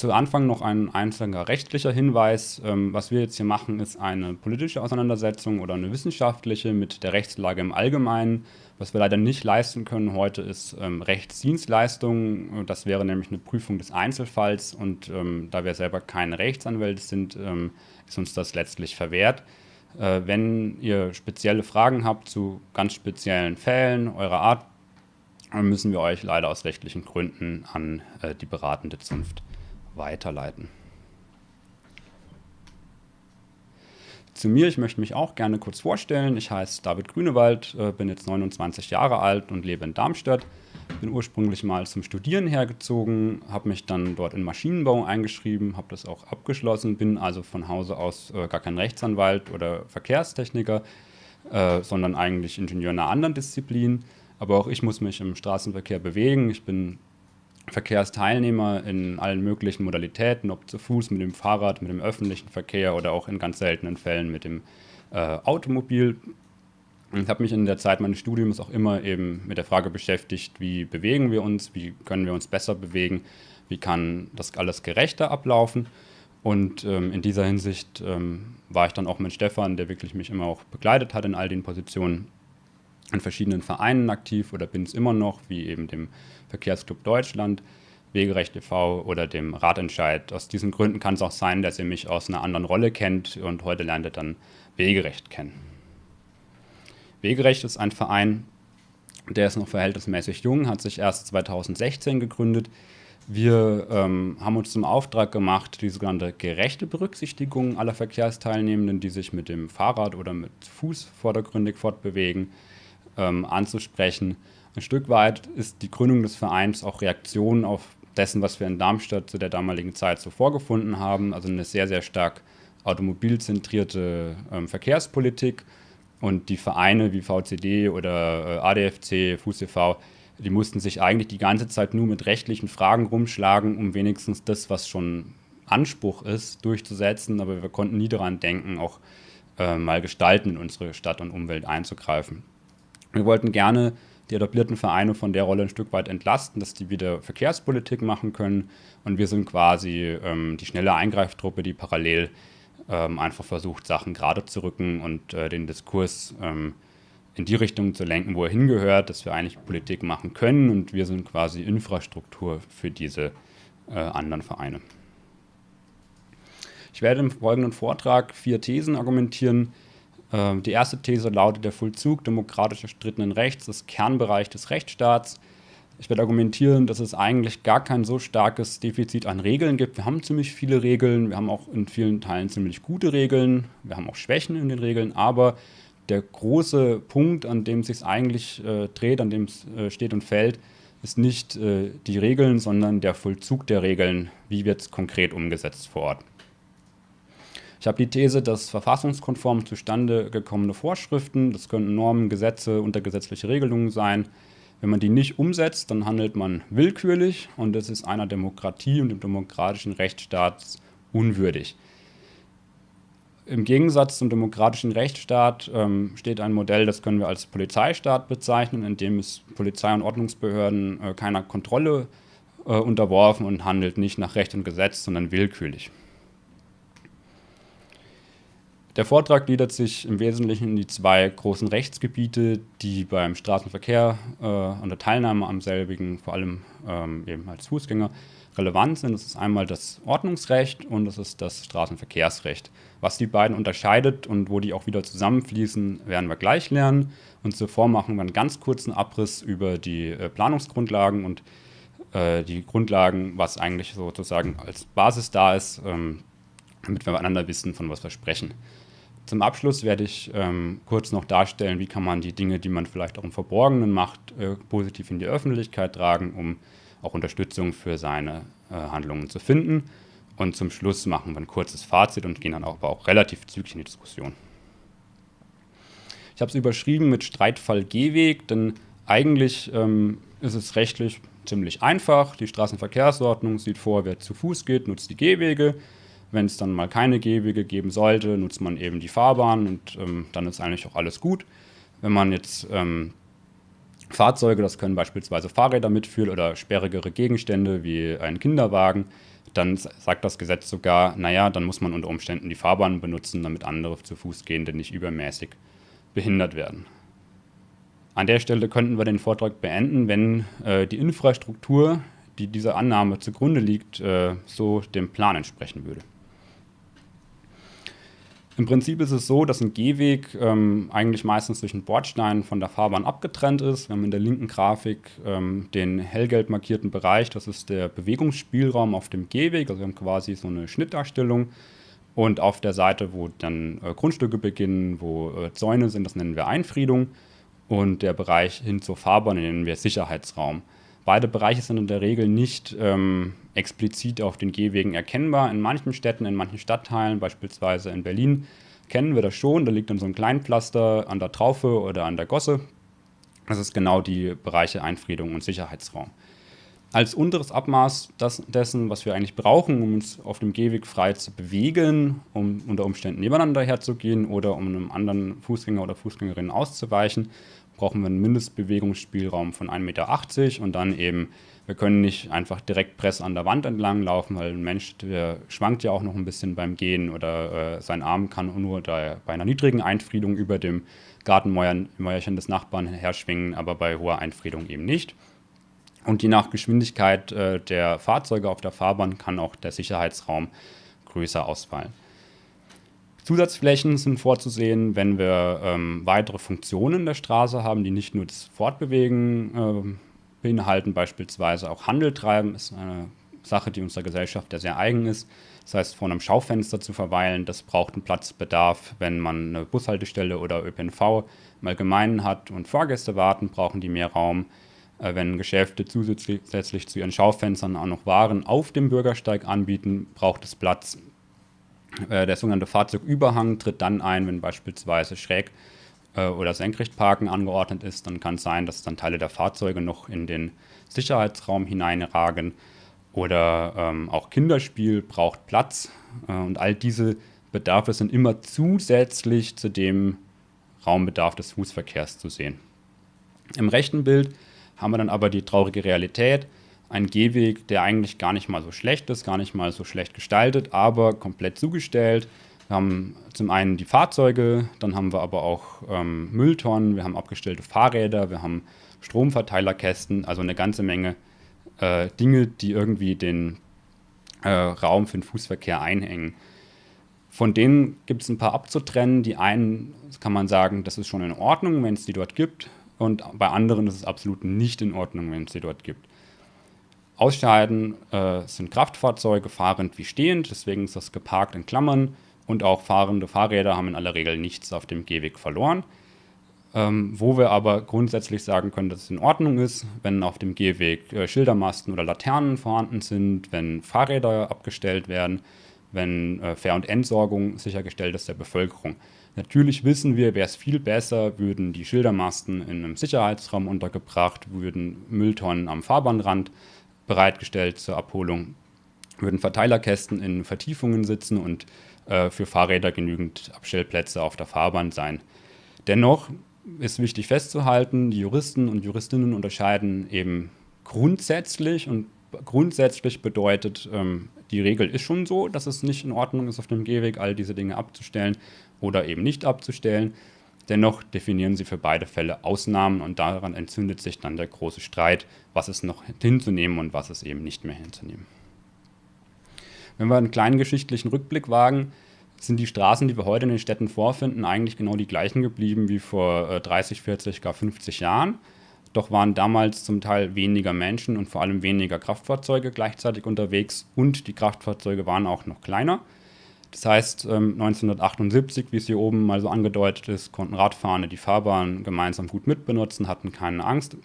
Zu Anfang noch ein einzelner rechtlicher Hinweis. Ähm, was wir jetzt hier machen, ist eine politische Auseinandersetzung oder eine wissenschaftliche mit der Rechtslage im Allgemeinen. Was wir leider nicht leisten können heute ist ähm, Rechtsdienstleistungen. Das wäre nämlich eine Prüfung des Einzelfalls und ähm, da wir selber keine Rechtsanwälte sind, ist uns das letztlich verwehrt. Äh, wenn ihr spezielle Fragen habt zu ganz speziellen Fällen eurer Art, müssen wir euch leider aus rechtlichen Gründen an äh, die beratende Zunft weiterleiten. Zu mir, ich möchte mich auch gerne kurz vorstellen. Ich heiße David Grünewald, äh, bin jetzt 29 Jahre alt und lebe in Darmstadt. Bin ursprünglich mal zum Studieren hergezogen, habe mich dann dort in Maschinenbau eingeschrieben, habe das auch abgeschlossen, bin also von Hause aus äh, gar kein Rechtsanwalt oder Verkehrstechniker, äh, sondern eigentlich Ingenieur einer anderen Disziplin. Aber auch ich muss mich im Straßenverkehr bewegen. Ich bin Verkehrsteilnehmer in allen möglichen Modalitäten, ob zu Fuß, mit dem Fahrrad, mit dem öffentlichen Verkehr oder auch in ganz seltenen Fällen mit dem äh, Automobil. Ich habe mich in der Zeit meines Studiums auch immer eben mit der Frage beschäftigt, wie bewegen wir uns, wie können wir uns besser bewegen, wie kann das alles gerechter ablaufen. Und ähm, in dieser Hinsicht ähm, war ich dann auch mit Stefan, der wirklich mich immer auch begleitet hat in all den Positionen, in verschiedenen Vereinen aktiv oder bin es immer noch, wie eben dem Verkehrsclub Deutschland, Wegerecht e.V. oder dem Ratentscheid. Aus diesen Gründen kann es auch sein, dass ihr mich aus einer anderen Rolle kennt und heute lernt ihr dann Wegerecht kennen. Wegerecht ist ein Verein, der ist noch verhältnismäßig jung, hat sich erst 2016 gegründet. Wir ähm, haben uns zum Auftrag gemacht, die sogenannte gerechte Berücksichtigung aller Verkehrsteilnehmenden, die sich mit dem Fahrrad oder mit Fuß vordergründig fortbewegen, ähm, anzusprechen. Ein Stück weit ist die Gründung des Vereins auch Reaktion auf dessen, was wir in Darmstadt zu der damaligen Zeit so vorgefunden haben, also eine sehr, sehr stark automobilzentrierte ähm, Verkehrspolitik. Und die Vereine wie VCD oder äh, ADFC, FußEV, die mussten sich eigentlich die ganze Zeit nur mit rechtlichen Fragen rumschlagen, um wenigstens das, was schon Anspruch ist, durchzusetzen. Aber wir konnten nie daran denken, auch äh, mal gestalten in unsere Stadt und Umwelt einzugreifen. Wir wollten gerne die etablierten Vereine von der Rolle ein Stück weit entlasten, dass die wieder Verkehrspolitik machen können. Und wir sind quasi ähm, die schnelle Eingreiftruppe, die parallel ähm, einfach versucht, Sachen gerade zu rücken und äh, den Diskurs ähm, in die Richtung zu lenken, wo er hingehört, dass wir eigentlich Politik machen können. Und wir sind quasi Infrastruktur für diese äh, anderen Vereine. Ich werde im folgenden Vortrag vier Thesen argumentieren, die erste These lautet, der Vollzug demokratisch erstrittenen Rechts ist Kernbereich des Rechtsstaats. Ich werde argumentieren, dass es eigentlich gar kein so starkes Defizit an Regeln gibt. Wir haben ziemlich viele Regeln, wir haben auch in vielen Teilen ziemlich gute Regeln, wir haben auch Schwächen in den Regeln, aber der große Punkt, an dem es sich eigentlich äh, dreht, an dem es äh, steht und fällt, ist nicht äh, die Regeln, sondern der Vollzug der Regeln, wie wird es konkret umgesetzt vor Ort. Ich habe die These, dass verfassungskonform zustande gekommene Vorschriften, das könnten Normen, Gesetze, untergesetzliche Regelungen sein, wenn man die nicht umsetzt, dann handelt man willkürlich und das ist einer Demokratie und dem demokratischen Rechtsstaat unwürdig. Im Gegensatz zum demokratischen Rechtsstaat ähm, steht ein Modell, das können wir als Polizeistaat bezeichnen, in dem es Polizei und Ordnungsbehörden äh, keiner Kontrolle äh, unterworfen und handelt nicht nach Recht und Gesetz, sondern willkürlich. Der Vortrag gliedert sich im Wesentlichen in die zwei großen Rechtsgebiete, die beim Straßenverkehr äh, und der Teilnahme am selbigen, vor allem ähm, eben als Fußgänger, relevant sind. Das ist einmal das Ordnungsrecht und das ist das Straßenverkehrsrecht. Was die beiden unterscheidet und wo die auch wieder zusammenfließen, werden wir gleich lernen. Und zuvor machen wir einen ganz kurzen Abriss über die äh, Planungsgrundlagen und äh, die Grundlagen, was eigentlich sozusagen als Basis da ist, ähm, damit wir einander wissen, von was wir sprechen. Zum Abschluss werde ich ähm, kurz noch darstellen, wie kann man die Dinge, die man vielleicht auch im Verborgenen macht, äh, positiv in die Öffentlichkeit tragen, um auch Unterstützung für seine äh, Handlungen zu finden. Und zum Schluss machen wir ein kurzes Fazit und gehen dann auch, aber auch relativ zügig in die Diskussion. Ich habe es überschrieben mit Streitfall Gehweg, denn eigentlich ähm, ist es rechtlich ziemlich einfach. Die Straßenverkehrsordnung sieht vor, wer zu Fuß geht, nutzt die Gehwege. Wenn es dann mal keine Gehwege geben sollte, nutzt man eben die Fahrbahn und ähm, dann ist eigentlich auch alles gut. Wenn man jetzt ähm, Fahrzeuge, das können beispielsweise Fahrräder mitführen oder sperrigere Gegenstände wie ein Kinderwagen, dann sagt das Gesetz sogar, naja, dann muss man unter Umständen die Fahrbahn benutzen, damit andere zu Fußgehende nicht übermäßig behindert werden. An der Stelle könnten wir den Vortrag beenden, wenn äh, die Infrastruktur, die dieser Annahme zugrunde liegt, äh, so dem Plan entsprechen würde. Im Prinzip ist es so, dass ein Gehweg ähm, eigentlich meistens durch einen Bordstein von der Fahrbahn abgetrennt ist. Wir haben in der linken Grafik ähm, den hellgelb markierten Bereich, das ist der Bewegungsspielraum auf dem Gehweg. Also wir haben quasi so eine Schnittdarstellung. Und auf der Seite, wo dann äh, Grundstücke beginnen, wo äh, Zäune sind, das nennen wir Einfriedung. Und der Bereich hin zur Fahrbahn nennen wir Sicherheitsraum. Beide Bereiche sind in der Regel nicht ähm, explizit auf den Gehwegen erkennbar. In manchen Städten, in manchen Stadtteilen, beispielsweise in Berlin, kennen wir das schon. Da liegt dann so ein Kleinpflaster an der Traufe oder an der Gosse. Das ist genau die Bereiche Einfriedung und Sicherheitsraum. Als unteres Abmaß das, dessen, was wir eigentlich brauchen, um uns auf dem Gehweg frei zu bewegen, um unter Umständen nebeneinander herzugehen oder um einem anderen Fußgänger oder Fußgängerin auszuweichen, brauchen wir einen Mindestbewegungsspielraum von 1,80 Meter und dann eben, wir können nicht einfach direkt Press an der Wand entlang laufen, weil ein Mensch, schwankt ja auch noch ein bisschen beim Gehen oder äh, sein Arm kann nur da, bei einer niedrigen Einfriedung über dem Gartenmäuerchen des Nachbarn herschwingen, aber bei hoher Einfriedung eben nicht. Und je nach Geschwindigkeit äh, der Fahrzeuge auf der Fahrbahn kann auch der Sicherheitsraum größer ausfallen. Zusatzflächen sind vorzusehen, wenn wir ähm, weitere Funktionen der Straße haben, die nicht nur das Fortbewegen äh, beinhalten, beispielsweise auch Handel treiben, ist eine Sache, die unserer Gesellschaft ja sehr eigen ist. Das heißt, vor einem Schaufenster zu verweilen, das braucht einen Platzbedarf. Wenn man eine Bushaltestelle oder ÖPNV im Allgemeinen hat und Fahrgäste warten, brauchen die mehr Raum. Äh, wenn Geschäfte zusätzlich zu ihren Schaufenstern auch noch Waren auf dem Bürgersteig anbieten, braucht es Platz. Äh, der sogenannte Fahrzeugüberhang tritt dann ein, wenn beispielsweise schräg äh, oder Senkrechtparken angeordnet ist. Dann kann es sein, dass dann Teile der Fahrzeuge noch in den Sicherheitsraum hineinragen. Oder ähm, auch Kinderspiel braucht Platz. Äh, und all diese Bedarfe sind immer zusätzlich zu dem Raumbedarf des Fußverkehrs zu sehen. Im rechten Bild haben wir dann aber die traurige Realität, ein Gehweg, der eigentlich gar nicht mal so schlecht ist, gar nicht mal so schlecht gestaltet, aber komplett zugestellt. Wir haben zum einen die Fahrzeuge, dann haben wir aber auch ähm, Mülltonnen, wir haben abgestellte Fahrräder, wir haben Stromverteilerkästen, also eine ganze Menge äh, Dinge, die irgendwie den äh, Raum für den Fußverkehr einhängen. Von denen gibt es ein paar abzutrennen. Die einen kann man sagen, das ist schon in Ordnung, wenn es die dort gibt. Und bei anderen ist es absolut nicht in Ordnung, wenn es sie dort gibt. Ausscheiden äh, sind Kraftfahrzeuge, fahrend wie stehend, deswegen ist das geparkt in Klammern. Und auch fahrende Fahrräder haben in aller Regel nichts auf dem Gehweg verloren. Ähm, wo wir aber grundsätzlich sagen können, dass es in Ordnung ist, wenn auf dem Gehweg äh, Schildermasten oder Laternen vorhanden sind, wenn Fahrräder abgestellt werden, wenn äh, Fähr- und Entsorgung sichergestellt ist der Bevölkerung. Natürlich wissen wir, wäre es viel besser, würden die Schildermasten in einem Sicherheitsraum untergebracht, würden Mülltonnen am Fahrbahnrand bereitgestellt zur Abholung. Würden Verteilerkästen in Vertiefungen sitzen und äh, für Fahrräder genügend Abstellplätze auf der Fahrbahn sein. Dennoch ist wichtig festzuhalten, die Juristen und Juristinnen unterscheiden eben grundsätzlich und grundsätzlich bedeutet, ähm, die Regel ist schon so, dass es nicht in Ordnung ist, auf dem Gehweg all diese Dinge abzustellen oder eben nicht abzustellen. Dennoch definieren sie für beide Fälle Ausnahmen und daran entzündet sich dann der große Streit, was ist noch hinzunehmen und was ist eben nicht mehr hinzunehmen. Wenn wir einen kleinen geschichtlichen Rückblick wagen, sind die Straßen, die wir heute in den Städten vorfinden, eigentlich genau die gleichen geblieben wie vor 30, 40, gar 50 Jahren. Doch waren damals zum Teil weniger Menschen und vor allem weniger Kraftfahrzeuge gleichzeitig unterwegs und die Kraftfahrzeuge waren auch noch kleiner. Das heißt, 1978, ähm, wie es hier oben mal so angedeutet ist, konnten Radfahrende die Fahrbahn gemeinsam gut mitbenutzen, hatten keine Angst.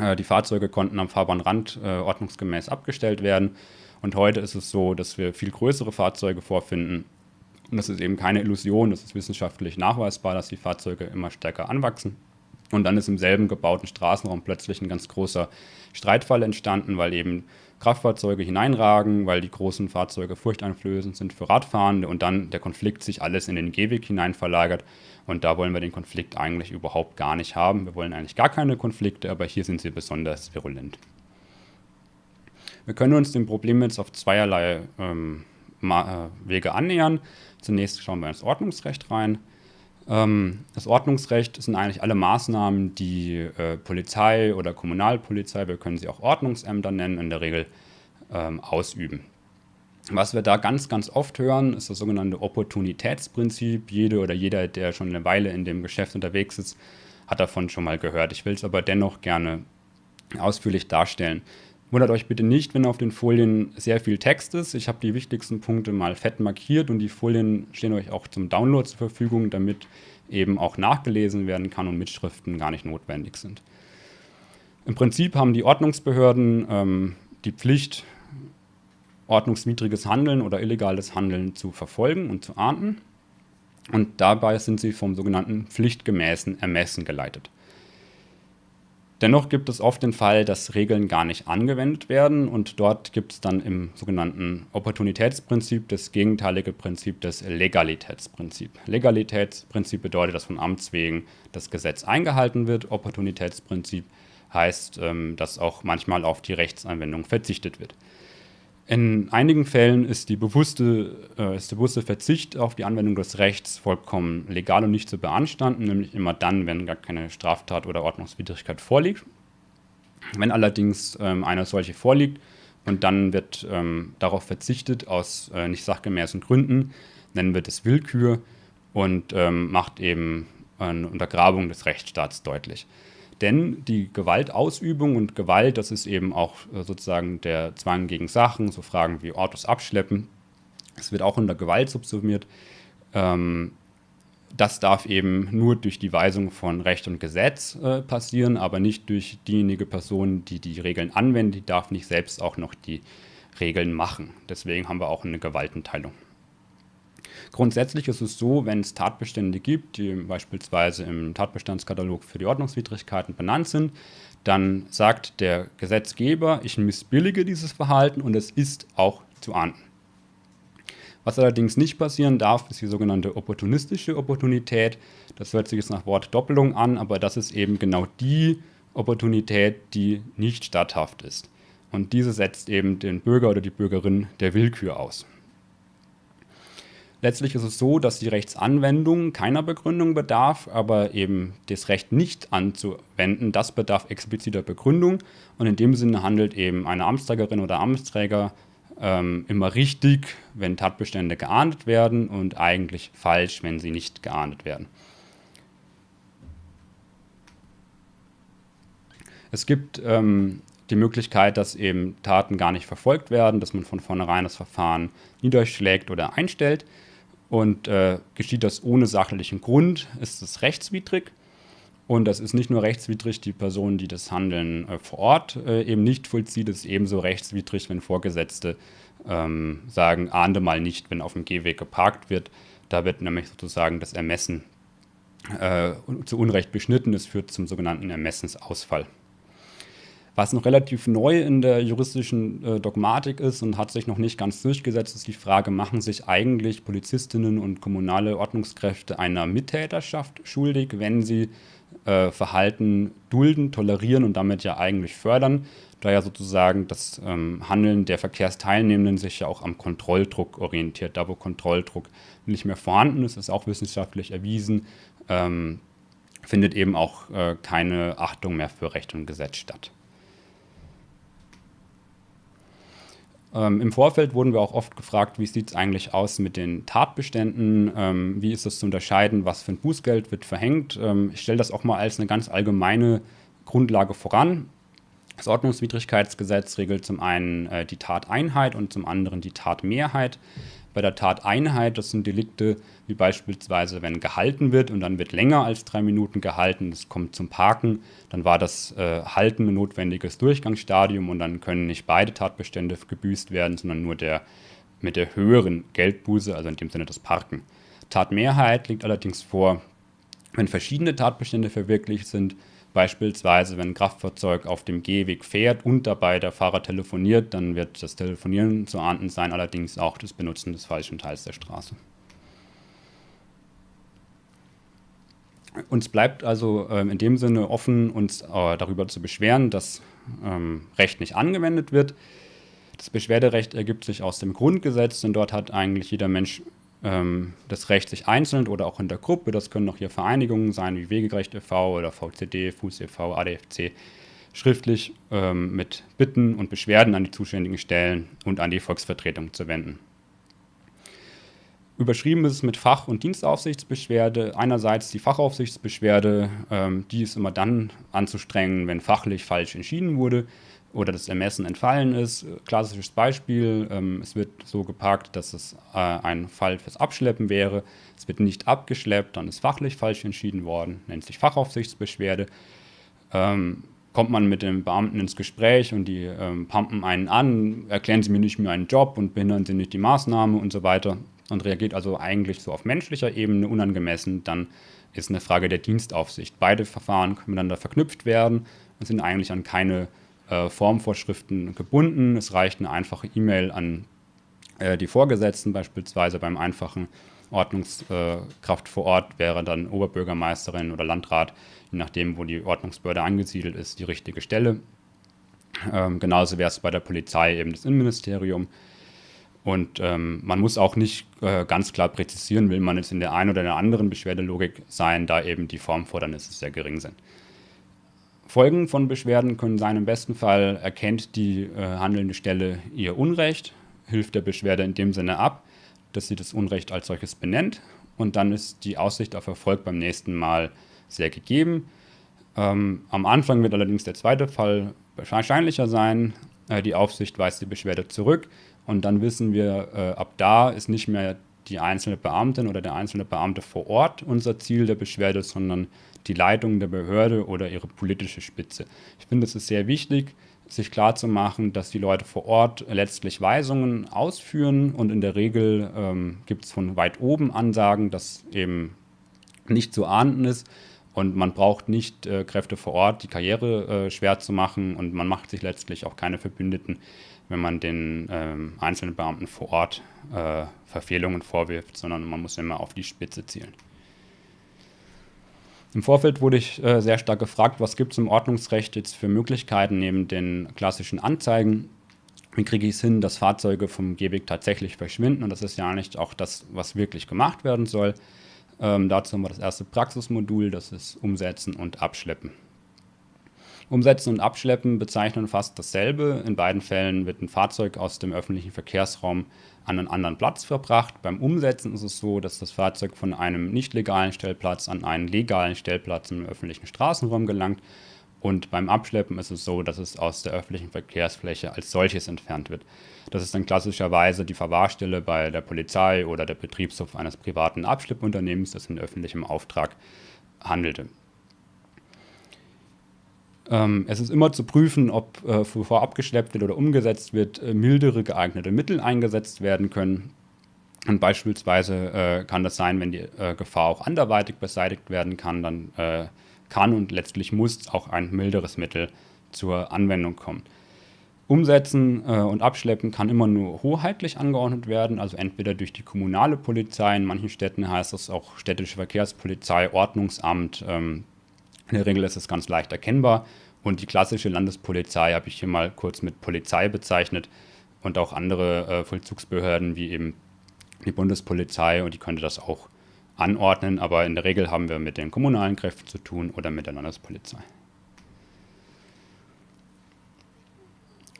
Äh, die Fahrzeuge konnten am Fahrbahnrand äh, ordnungsgemäß abgestellt werden. Und heute ist es so, dass wir viel größere Fahrzeuge vorfinden. Und das ist eben keine Illusion, das ist wissenschaftlich nachweisbar, dass die Fahrzeuge immer stärker anwachsen. Und dann ist im selben gebauten Straßenraum plötzlich ein ganz großer Streitfall entstanden, weil eben Kraftfahrzeuge hineinragen, weil die großen Fahrzeuge furchteinflößend sind für Radfahrende und dann der Konflikt sich alles in den Gehweg hinein verlagert. Und da wollen wir den Konflikt eigentlich überhaupt gar nicht haben. Wir wollen eigentlich gar keine Konflikte, aber hier sind sie besonders virulent. Wir können uns dem Problem jetzt auf zweierlei ähm, äh, Wege annähern. Zunächst schauen wir ins Ordnungsrecht rein. Ähm, das Ordnungsrecht sind eigentlich alle Maßnahmen, die äh, Polizei oder Kommunalpolizei, wir können sie auch Ordnungsämter nennen, in der Regel ähm, ausüben. Was wir da ganz, ganz oft hören, ist das sogenannte Opportunitätsprinzip. Jede oder jeder, der schon eine Weile in dem Geschäft unterwegs ist, hat davon schon mal gehört. Ich will es aber dennoch gerne ausführlich darstellen. Wundert euch bitte nicht, wenn auf den Folien sehr viel Text ist. Ich habe die wichtigsten Punkte mal fett markiert und die Folien stehen euch auch zum Download zur Verfügung, damit eben auch nachgelesen werden kann und Mitschriften gar nicht notwendig sind. Im Prinzip haben die Ordnungsbehörden ähm, die Pflicht, ordnungswidriges Handeln oder illegales Handeln zu verfolgen und zu ahnden. Und dabei sind sie vom sogenannten pflichtgemäßen Ermessen geleitet. Dennoch gibt es oft den Fall, dass Regeln gar nicht angewendet werden und dort gibt es dann im sogenannten Opportunitätsprinzip das gegenteilige Prinzip des Legalitätsprinzip. Legalitätsprinzip bedeutet, dass von Amts wegen das Gesetz eingehalten wird. Opportunitätsprinzip heißt, ähm, dass auch manchmal auf die Rechtsanwendung verzichtet wird. In einigen Fällen ist, bewusste, äh, ist, der bewusste Verzicht auf die Anwendung des Rechts vollkommen legal und nicht zu beanstanden, nämlich immer dann, wenn gar keine Straftat oder Ordnungswidrigkeit vorliegt. Wenn allerdings ähm, eine solche vorliegt und dann wird ähm, darauf verzichtet aus äh, nicht sachgemäßen Gründen, nennen wir das Willkür und ähm, macht eben eine Untergrabung des Rechtsstaats deutlich. Denn die Gewaltausübung und Gewalt, das ist eben auch äh, sozusagen der Zwang gegen Sachen, so Fragen wie Autos abschleppen. Es wird auch unter Gewalt subsumiert. Ähm, das darf eben nur durch die Weisung von Recht und Gesetz äh, passieren, aber nicht durch diejenige Person, die die Regeln anwendet. Die darf nicht selbst auch noch die Regeln machen. Deswegen haben wir auch eine Gewaltenteilung. Grundsätzlich ist es so, wenn es Tatbestände gibt, die beispielsweise im Tatbestandskatalog für die Ordnungswidrigkeiten benannt sind, dann sagt der Gesetzgeber, ich missbillige dieses Verhalten und es ist auch zu ahnden. Was allerdings nicht passieren darf, ist die sogenannte opportunistische Opportunität. Das hört sich jetzt nach Wort Doppelung an, aber das ist eben genau die Opportunität, die nicht statthaft ist. Und diese setzt eben den Bürger oder die Bürgerin der Willkür aus. Letztlich ist es so, dass die Rechtsanwendung keiner Begründung bedarf, aber eben das Recht nicht anzuwenden, das bedarf expliziter Begründung. Und in dem Sinne handelt eben eine Amtsträgerin oder Amtsträger ähm, immer richtig, wenn Tatbestände geahndet werden und eigentlich falsch, wenn sie nicht geahndet werden. Es gibt ähm, die Möglichkeit, dass eben Taten gar nicht verfolgt werden, dass man von vornherein das Verfahren niederschlägt oder einstellt. Und äh, geschieht das ohne sachlichen Grund, ist es rechtswidrig. Und das ist nicht nur rechtswidrig, die Person, die das Handeln äh, vor Ort äh, eben nicht vollzieht, ist ebenso rechtswidrig, wenn Vorgesetzte ähm, sagen, ahnde mal nicht, wenn auf dem Gehweg geparkt wird. Da wird nämlich sozusagen das Ermessen äh, zu Unrecht beschnitten. Es führt zum sogenannten Ermessensausfall. Was noch relativ neu in der juristischen äh, Dogmatik ist und hat sich noch nicht ganz durchgesetzt, ist die Frage, machen sich eigentlich Polizistinnen und kommunale Ordnungskräfte einer Mittäterschaft schuldig, wenn sie äh, Verhalten dulden, tolerieren und damit ja eigentlich fördern, da ja sozusagen das ähm, Handeln der Verkehrsteilnehmenden sich ja auch am Kontrolldruck orientiert. Da wo Kontrolldruck nicht mehr vorhanden ist, ist auch wissenschaftlich erwiesen, ähm, findet eben auch äh, keine Achtung mehr für Recht und Gesetz statt. Ähm, Im Vorfeld wurden wir auch oft gefragt, wie sieht es eigentlich aus mit den Tatbeständen, ähm, wie ist das zu unterscheiden, was für ein Bußgeld wird verhängt. Ähm, ich stelle das auch mal als eine ganz allgemeine Grundlage voran. Das Ordnungswidrigkeitsgesetz regelt zum einen äh, die Tateinheit und zum anderen die Tatmehrheit. Bei der Tateinheit, das sind Delikte wie beispielsweise, wenn gehalten wird und dann wird länger als drei Minuten gehalten, es kommt zum Parken, dann war das äh, Halten ein notwendiges Durchgangsstadium und dann können nicht beide Tatbestände gebüßt werden, sondern nur der mit der höheren Geldbuße, also in dem Sinne das Parken. Tatmehrheit liegt allerdings vor, wenn verschiedene Tatbestände verwirklicht sind, Beispielsweise, wenn ein Kraftfahrzeug auf dem Gehweg fährt und dabei der Fahrer telefoniert, dann wird das Telefonieren zu ahnden sein, allerdings auch das Benutzen des falschen Teils der Straße. Uns bleibt also ähm, in dem Sinne offen, uns äh, darüber zu beschweren, dass ähm, Recht nicht angewendet wird. Das Beschwerderecht ergibt sich aus dem Grundgesetz, denn dort hat eigentlich jeder Mensch ähm, das Recht, sich einzeln oder auch in der Gruppe, das können auch hier Vereinigungen sein wie Wegegerecht e.V. oder VCD, Fuß e.V., ADFC, schriftlich ähm, mit Bitten und Beschwerden an die zuständigen Stellen und an die Volksvertretung zu wenden. Überschrieben ist es mit Fach- und Dienstaufsichtsbeschwerde. Einerseits die Fachaufsichtsbeschwerde, ähm, die ist immer dann anzustrengen, wenn fachlich falsch entschieden wurde oder das Ermessen entfallen ist. Klassisches Beispiel, ähm, es wird so geparkt, dass es äh, ein Fall fürs Abschleppen wäre. Es wird nicht abgeschleppt, dann ist fachlich falsch entschieden worden, nennt sich Fachaufsichtsbeschwerde. Ähm, kommt man mit dem Beamten ins Gespräch und die ähm, pumpen einen an, erklären sie mir nicht mehr einen Job und behindern sie nicht die Maßnahme und so weiter und reagiert also eigentlich so auf menschlicher Ebene unangemessen, dann ist eine Frage der Dienstaufsicht. Beide Verfahren können miteinander verknüpft werden und sind eigentlich an keine äh, Formvorschriften gebunden. Es reicht eine einfache E-Mail an äh, die Vorgesetzten, beispielsweise beim einfachen Ordnungskraft vor Ort wäre dann Oberbürgermeisterin oder Landrat, je nachdem, wo die Ordnungsbehörde angesiedelt ist, die richtige Stelle. Ähm, genauso wäre es bei der Polizei eben das Innenministerium. Und ähm, man muss auch nicht äh, ganz klar präzisieren, will man jetzt in der einen oder der anderen Beschwerdelogik sein, da eben die Formfordernisse sehr gering sind. Folgen von Beschwerden können sein, im besten Fall erkennt die äh, handelnde Stelle ihr Unrecht, hilft der Beschwerde in dem Sinne ab, dass sie das Unrecht als solches benennt und dann ist die Aussicht auf Erfolg beim nächsten Mal sehr gegeben. Ähm, am Anfang wird allerdings der zweite Fall wahrscheinlicher sein. Äh, die Aufsicht weist die Beschwerde zurück und dann wissen wir, äh, ab da ist nicht mehr die einzelne Beamtin oder der einzelne Beamte vor Ort unser Ziel der Beschwerde, sondern die Leitung der Behörde oder ihre politische Spitze. Ich finde, es ist sehr wichtig, sich klarzumachen, dass die Leute vor Ort letztlich Weisungen ausführen und in der Regel ähm, gibt es von weit oben Ansagen, dass eben nicht zu ahnden ist und man braucht nicht äh, Kräfte vor Ort, die Karriere äh, schwer zu machen und man macht sich letztlich auch keine Verbündeten, wenn man den ähm, einzelnen Beamten vor Ort äh, Verfehlungen vorwirft, sondern man muss immer auf die Spitze zielen. Im Vorfeld wurde ich äh, sehr stark gefragt, was gibt es im Ordnungsrecht jetzt für Möglichkeiten neben den klassischen Anzeigen. Wie kriege ich es hin, dass Fahrzeuge vom Gehweg tatsächlich verschwinden? Und das ist ja nicht auch das, was wirklich gemacht werden soll. Ähm, dazu haben wir das erste Praxismodul, das ist Umsetzen und Abschleppen. Umsetzen und Abschleppen bezeichnen fast dasselbe. In beiden Fällen wird ein Fahrzeug aus dem öffentlichen Verkehrsraum an einen anderen Platz verbracht. Beim Umsetzen ist es so, dass das Fahrzeug von einem nicht legalen Stellplatz an einen legalen Stellplatz im öffentlichen Straßenraum gelangt. Und beim Abschleppen ist es so, dass es aus der öffentlichen Verkehrsfläche als solches entfernt wird. Das ist dann klassischerweise die Verwahrstelle bei der Polizei oder der Betriebshof eines privaten Abschleppunternehmens, das in öffentlichem Auftrag handelte. Ähm, es ist immer zu prüfen, ob äh, bevor abgeschleppt wird oder umgesetzt wird, äh, mildere geeignete Mittel eingesetzt werden können. Und beispielsweise äh, kann das sein, wenn die äh, Gefahr auch anderweitig beseitigt werden kann, dann äh, kann und letztlich muss auch ein milderes Mittel zur Anwendung kommen. Umsetzen äh, und Abschleppen kann immer nur hoheitlich angeordnet werden, also entweder durch die kommunale Polizei, in manchen Städten heißt das auch städtische Verkehrspolizei, Ordnungsamt, ähm, in der Regel ist es ganz leicht erkennbar. Und die klassische Landespolizei habe ich hier mal kurz mit Polizei bezeichnet und auch andere äh, Vollzugsbehörden wie eben die Bundespolizei und die könnte das auch anordnen, aber in der Regel haben wir mit den kommunalen Kräften zu tun oder mit der Landespolizei.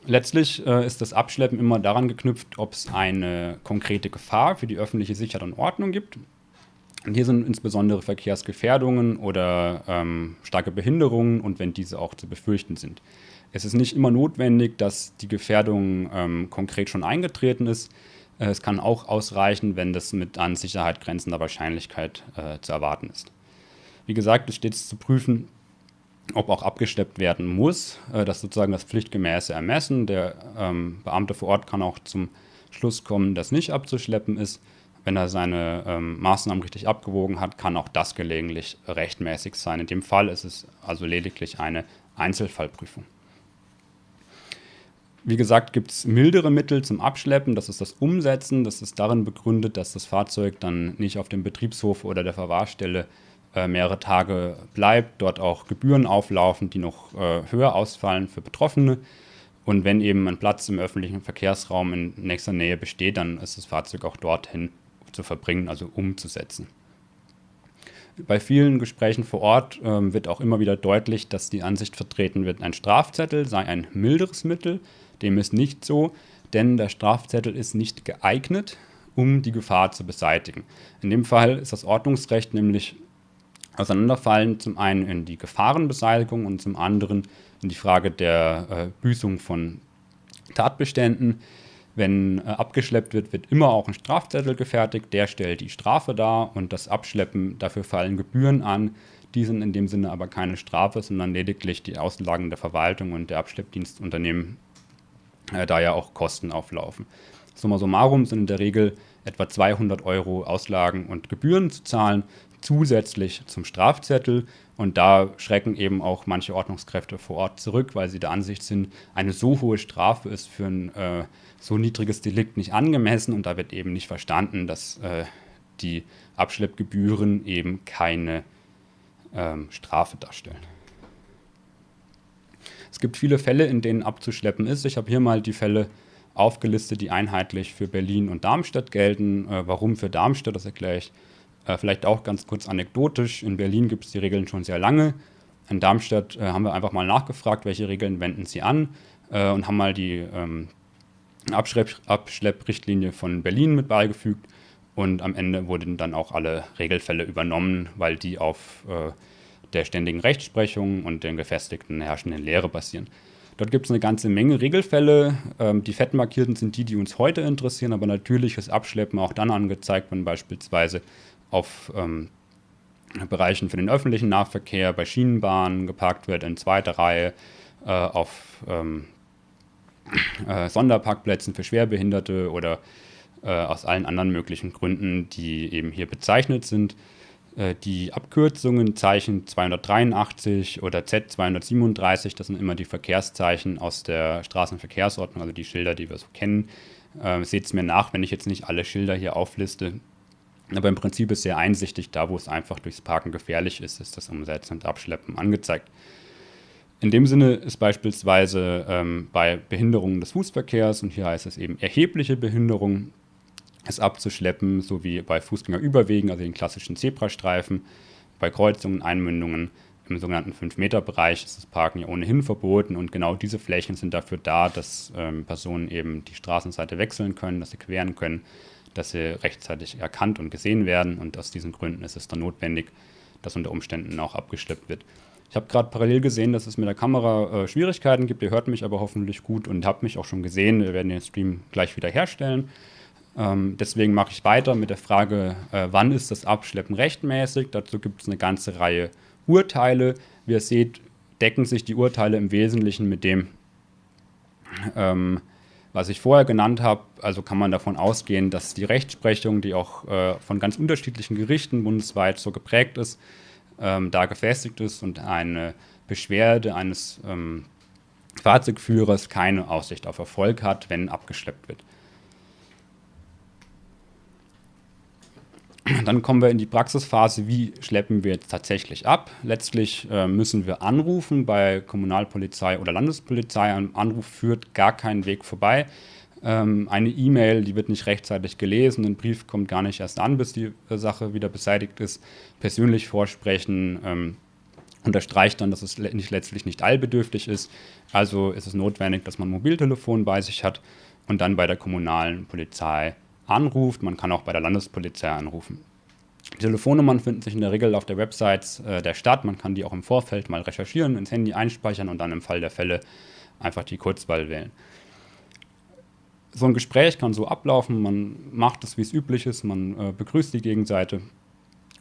Letztlich äh, ist das Abschleppen immer daran geknüpft, ob es eine konkrete Gefahr für die öffentliche Sicherheit und Ordnung gibt und hier sind insbesondere Verkehrsgefährdungen oder ähm, starke Behinderungen und wenn diese auch zu befürchten sind. Es ist nicht immer notwendig, dass die Gefährdung ähm, konkret schon eingetreten ist. Äh, es kann auch ausreichen, wenn das mit an Sicherheit grenzender Wahrscheinlichkeit äh, zu erwarten ist. Wie gesagt, es steht zu prüfen, ob auch abgesteppt werden muss. Äh, das ist sozusagen das pflichtgemäße Ermessen. Der ähm, Beamte vor Ort kann auch zum Schluss kommen, dass nicht abzuschleppen ist. Wenn er seine ähm, Maßnahmen richtig abgewogen hat, kann auch das gelegentlich rechtmäßig sein. In dem Fall ist es also lediglich eine Einzelfallprüfung. Wie gesagt, gibt es mildere Mittel zum Abschleppen. Das ist das Umsetzen. Das ist darin begründet, dass das Fahrzeug dann nicht auf dem Betriebshof oder der Verwahrstelle äh, mehrere Tage bleibt, dort auch Gebühren auflaufen, die noch äh, höher ausfallen für Betroffene. Und wenn eben ein Platz im öffentlichen Verkehrsraum in nächster Nähe besteht, dann ist das Fahrzeug auch dorthin zu verbringen, also umzusetzen. Bei vielen Gesprächen vor Ort ähm, wird auch immer wieder deutlich, dass die Ansicht vertreten wird, ein Strafzettel sei ein milderes Mittel. Dem ist nicht so, denn der Strafzettel ist nicht geeignet, um die Gefahr zu beseitigen. In dem Fall ist das Ordnungsrecht nämlich auseinanderfallen, zum einen in die Gefahrenbeseitigung und zum anderen in die Frage der äh, Büßung von Tatbeständen. Wenn äh, abgeschleppt wird, wird immer auch ein Strafzettel gefertigt, der stellt die Strafe dar und das Abschleppen, dafür fallen Gebühren an. Die sind in dem Sinne aber keine Strafe, sondern lediglich die Auslagen der Verwaltung und der Abschleppdienstunternehmen, äh, da ja auch Kosten auflaufen. Summa summarum sind in der Regel etwa 200 Euro Auslagen und Gebühren zu zahlen, zusätzlich zum Strafzettel. Und da schrecken eben auch manche Ordnungskräfte vor Ort zurück, weil sie der Ansicht sind, eine so hohe Strafe ist für ein äh, so niedriges Delikt nicht angemessen. Und da wird eben nicht verstanden, dass äh, die Abschleppgebühren eben keine ähm, Strafe darstellen. Es gibt viele Fälle, in denen abzuschleppen ist. Ich habe hier mal die Fälle aufgelistet, die einheitlich für Berlin und Darmstadt gelten. Äh, warum für Darmstadt, das erkläre ich äh, vielleicht auch ganz kurz anekdotisch. In Berlin gibt es die Regeln schon sehr lange. In Darmstadt äh, haben wir einfach mal nachgefragt, welche Regeln wenden sie an äh, und haben mal die ähm, Abschlepp Abschlepprichtlinie von Berlin mit beigefügt. Und am Ende wurden dann auch alle Regelfälle übernommen, weil die auf äh, der ständigen Rechtsprechung und den gefestigten herrschenden Lehre basieren. Dort gibt es eine ganze Menge Regelfälle. Ähm, die fettmarkierten sind die, die uns heute interessieren, aber natürlich ist Abschleppen auch dann angezeigt, wenn beispielsweise auf ähm, Bereichen für den öffentlichen Nahverkehr, bei Schienenbahnen geparkt wird in zweiter Reihe, äh, auf ähm, äh, Sonderparkplätzen für Schwerbehinderte oder äh, aus allen anderen möglichen Gründen, die eben hier bezeichnet sind. Äh, die Abkürzungen Zeichen 283 oder Z237, das sind immer die Verkehrszeichen aus der Straßenverkehrsordnung, also die Schilder, die wir so kennen. Äh, Seht es mir nach, wenn ich jetzt nicht alle Schilder hier aufliste. Aber im Prinzip ist sehr einsichtig, da wo es einfach durchs Parken gefährlich ist, ist das Umsetzen und Abschleppen angezeigt. In dem Sinne ist beispielsweise ähm, bei Behinderungen des Fußverkehrs, und hier heißt es eben erhebliche Behinderung, es abzuschleppen, sowie bei Fußgängerüberwegen, also den klassischen Zebrastreifen, bei Kreuzungen, Einmündungen im sogenannten 5-Meter-Bereich ist das Parken ja ohnehin verboten und genau diese Flächen sind dafür da, dass ähm, Personen eben die Straßenseite wechseln können, dass sie queren können dass sie rechtzeitig erkannt und gesehen werden. Und aus diesen Gründen ist es dann notwendig, dass unter Umständen auch abgeschleppt wird. Ich habe gerade parallel gesehen, dass es mit der Kamera äh, Schwierigkeiten gibt. Ihr hört mich aber hoffentlich gut und habt mich auch schon gesehen. Wir werden den Stream gleich wieder herstellen. Ähm, deswegen mache ich weiter mit der Frage, äh, wann ist das Abschleppen rechtmäßig? Dazu gibt es eine ganze Reihe Urteile. Wie ihr seht, decken sich die Urteile im Wesentlichen mit dem, ähm, was ich vorher genannt habe, also kann man davon ausgehen, dass die Rechtsprechung, die auch äh, von ganz unterschiedlichen Gerichten bundesweit so geprägt ist, ähm, da gefestigt ist und eine Beschwerde eines ähm, Fahrzeugführers keine Aussicht auf Erfolg hat, wenn abgeschleppt wird. Dann kommen wir in die Praxisphase, wie schleppen wir jetzt tatsächlich ab. Letztlich äh, müssen wir anrufen bei Kommunalpolizei oder Landespolizei. Ein Anruf führt gar keinen Weg vorbei. Ähm, eine E-Mail, die wird nicht rechtzeitig gelesen, ein Brief kommt gar nicht erst an, bis die Sache wieder beseitigt ist. Persönlich vorsprechen ähm, unterstreicht dann, dass es nicht, letztlich nicht allbedürftig ist. Also ist es notwendig, dass man ein Mobiltelefon bei sich hat und dann bei der kommunalen Polizei anruft. Man kann auch bei der Landespolizei anrufen. Die Telefonnummern finden sich in der Regel auf der Website äh, der Stadt. Man kann die auch im Vorfeld mal recherchieren, ins Handy einspeichern und dann im Fall der Fälle einfach die Kurzwahl wählen. So ein Gespräch kann so ablaufen, man macht es, wie es üblich ist, man äh, begrüßt die Gegenseite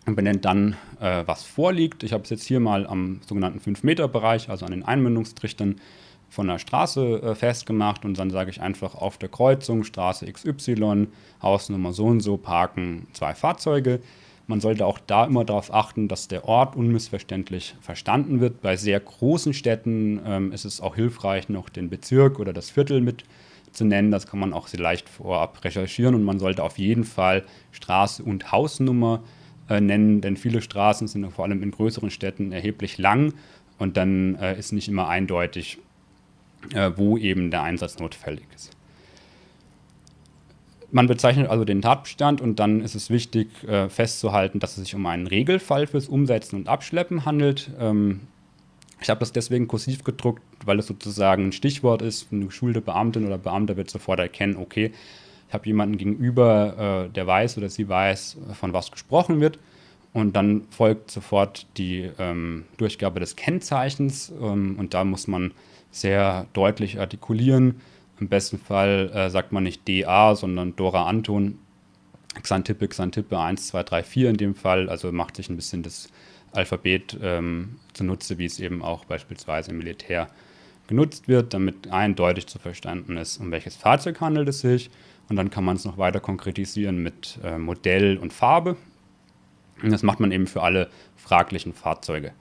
und benennt dann, äh, was vorliegt. Ich habe es jetzt hier mal am sogenannten 5-Meter-Bereich, also an den Einmündungstrichtern, von der Straße äh, festgemacht und dann sage ich einfach auf der Kreuzung Straße XY, Hausnummer so und so parken zwei Fahrzeuge. Man sollte auch da immer darauf achten, dass der Ort unmissverständlich verstanden wird. Bei sehr großen Städten ähm, ist es auch hilfreich, noch den Bezirk oder das Viertel mit zu nennen. Das kann man auch sehr leicht vorab recherchieren und man sollte auf jeden Fall Straße und Hausnummer äh, nennen, denn viele Straßen sind vor allem in größeren Städten erheblich lang und dann äh, ist nicht immer eindeutig, wo eben der Einsatz notwendig ist. Man bezeichnet also den Tatbestand und dann ist es wichtig äh, festzuhalten, dass es sich um einen Regelfall fürs Umsetzen und Abschleppen handelt. Ähm, ich habe das deswegen kursiv gedruckt, weil es sozusagen ein Stichwort ist. Eine geschulte Beamtin oder Beamter wird sofort erkennen, okay, ich habe jemanden gegenüber, äh, der weiß oder sie weiß, von was gesprochen wird. Und dann folgt sofort die ähm, Durchgabe des Kennzeichens ähm, und da muss man sehr deutlich artikulieren, im besten Fall äh, sagt man nicht DA, sondern Dora Anton, Xantippe, Xantippe 1, 2, 3, 4 in dem Fall. Also macht sich ein bisschen das Alphabet ähm, zunutze, wie es eben auch beispielsweise im Militär genutzt wird, damit eindeutig zu verstanden ist, um welches Fahrzeug handelt es sich. Und dann kann man es noch weiter konkretisieren mit äh, Modell und Farbe. Und das macht man eben für alle fraglichen Fahrzeuge.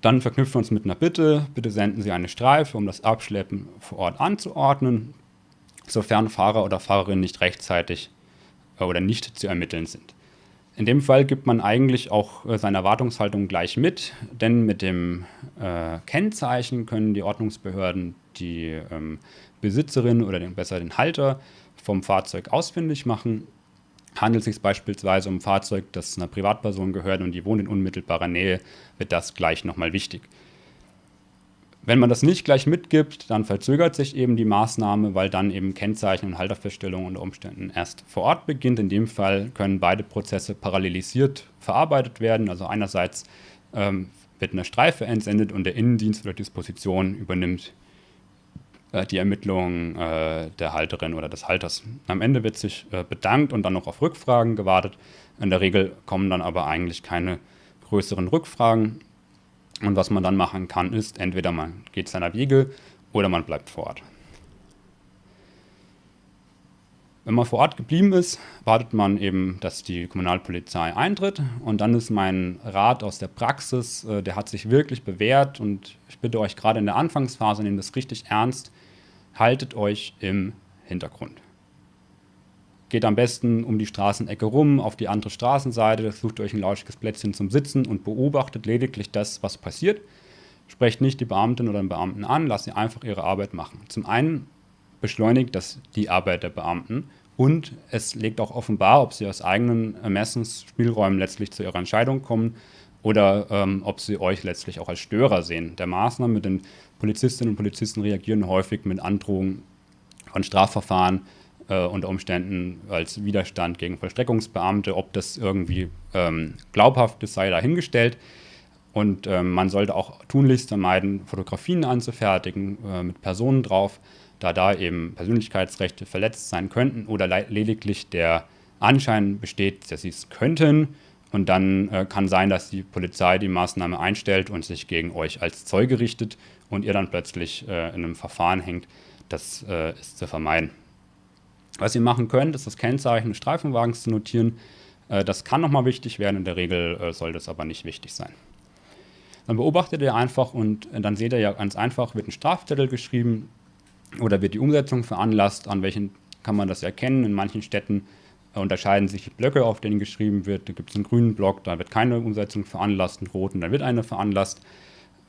Dann verknüpfen wir uns mit einer Bitte. Bitte senden Sie eine Streife, um das Abschleppen vor Ort anzuordnen, sofern Fahrer oder Fahrerin nicht rechtzeitig äh, oder nicht zu ermitteln sind. In dem Fall gibt man eigentlich auch äh, seine Erwartungshaltung gleich mit, denn mit dem äh, Kennzeichen können die Ordnungsbehörden die ähm, Besitzerin oder den, besser den Halter vom Fahrzeug ausfindig machen Handelt es sich beispielsweise um ein Fahrzeug, das einer Privatperson gehört und die wohnt in unmittelbarer Nähe, wird das gleich nochmal wichtig. Wenn man das nicht gleich mitgibt, dann verzögert sich eben die Maßnahme, weil dann eben Kennzeichen und Halterfeststellung unter Umständen erst vor Ort beginnt. In dem Fall können beide Prozesse parallelisiert verarbeitet werden. Also einerseits ähm, wird eine Streife entsendet und der Innendienst oder Disposition übernimmt die Ermittlungen äh, der Halterin oder des Halters. Am Ende wird sich äh, bedankt und dann noch auf Rückfragen gewartet. In der Regel kommen dann aber eigentlich keine größeren Rückfragen. Und was man dann machen kann, ist, entweder man geht seiner Wege oder man bleibt vor Ort. Wenn man vor Ort geblieben ist, wartet man eben, dass die Kommunalpolizei eintritt. Und dann ist mein Rat aus der Praxis, der hat sich wirklich bewährt. Und ich bitte euch gerade in der Anfangsphase, nehmt das richtig ernst, haltet euch im Hintergrund. Geht am besten um die Straßenecke rum, auf die andere Straßenseite, sucht euch ein lauschiges Plätzchen zum Sitzen und beobachtet lediglich das, was passiert. Sprecht nicht die Beamtin oder den Beamten an, lasst sie einfach ihre Arbeit machen. Zum einen beschleunigt das die Arbeit der Beamten und es legt auch offenbar, ob sie aus eigenen Ermessensspielräumen letztlich zu ihrer Entscheidung kommen oder ähm, ob sie euch letztlich auch als Störer sehen der Maßnahme, denn Polizistinnen und Polizisten reagieren häufig mit Androhungen von Strafverfahren äh, unter Umständen als Widerstand gegen Vollstreckungsbeamte. Ob das irgendwie ähm, glaubhaft ist, sei dahingestellt. Und ähm, man sollte auch tunlichst vermeiden, Fotografien anzufertigen äh, mit Personen drauf, da da eben Persönlichkeitsrechte verletzt sein könnten oder lediglich der Anschein besteht, dass sie es könnten und dann äh, kann sein, dass die Polizei die Maßnahme einstellt und sich gegen euch als Zeuge richtet und ihr dann plötzlich äh, in einem Verfahren hängt. Das äh, ist zu vermeiden. Was ihr machen könnt, ist das Kennzeichen des Streifenwagens zu notieren. Äh, das kann nochmal wichtig werden, in der Regel äh, soll das aber nicht wichtig sein. Dann beobachtet ihr einfach und äh, dann seht ihr ja ganz einfach, wird ein Strafzettel geschrieben oder wird die Umsetzung veranlasst, an welchen kann man das erkennen. In manchen Städten unterscheiden sich die Blöcke, auf denen geschrieben wird. Da gibt es einen grünen Block, da wird keine Umsetzung veranlasst, einen roten, da wird eine veranlasst.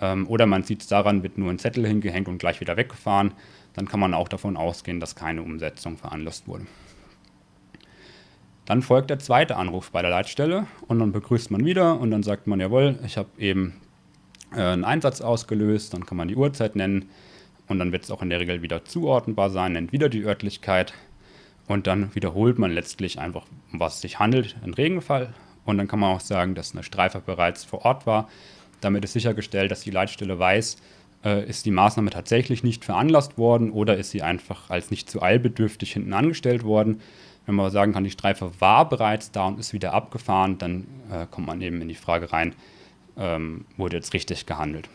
Ähm, oder man sieht es daran, wird nur ein Zettel hingehängt und gleich wieder weggefahren. Dann kann man auch davon ausgehen, dass keine Umsetzung veranlasst wurde. Dann folgt der zweite Anruf bei der Leitstelle und dann begrüßt man wieder und dann sagt man, jawohl, ich habe eben äh, einen Einsatz ausgelöst, dann kann man die Uhrzeit nennen und dann wird es auch in der Regel wieder zuordnenbar sein, nennt wieder die Örtlichkeit und dann wiederholt man letztlich einfach, um was es sich handelt, ein Regenfall. Und dann kann man auch sagen, dass eine Streife bereits vor Ort war. Damit ist sichergestellt, dass die Leitstelle weiß, äh, ist die Maßnahme tatsächlich nicht veranlasst worden oder ist sie einfach als nicht zu eilbedürftig hinten angestellt worden. Wenn man sagen kann, die Streife war bereits da und ist wieder abgefahren, dann äh, kommt man eben in die Frage rein, ähm, wurde jetzt richtig gehandelt.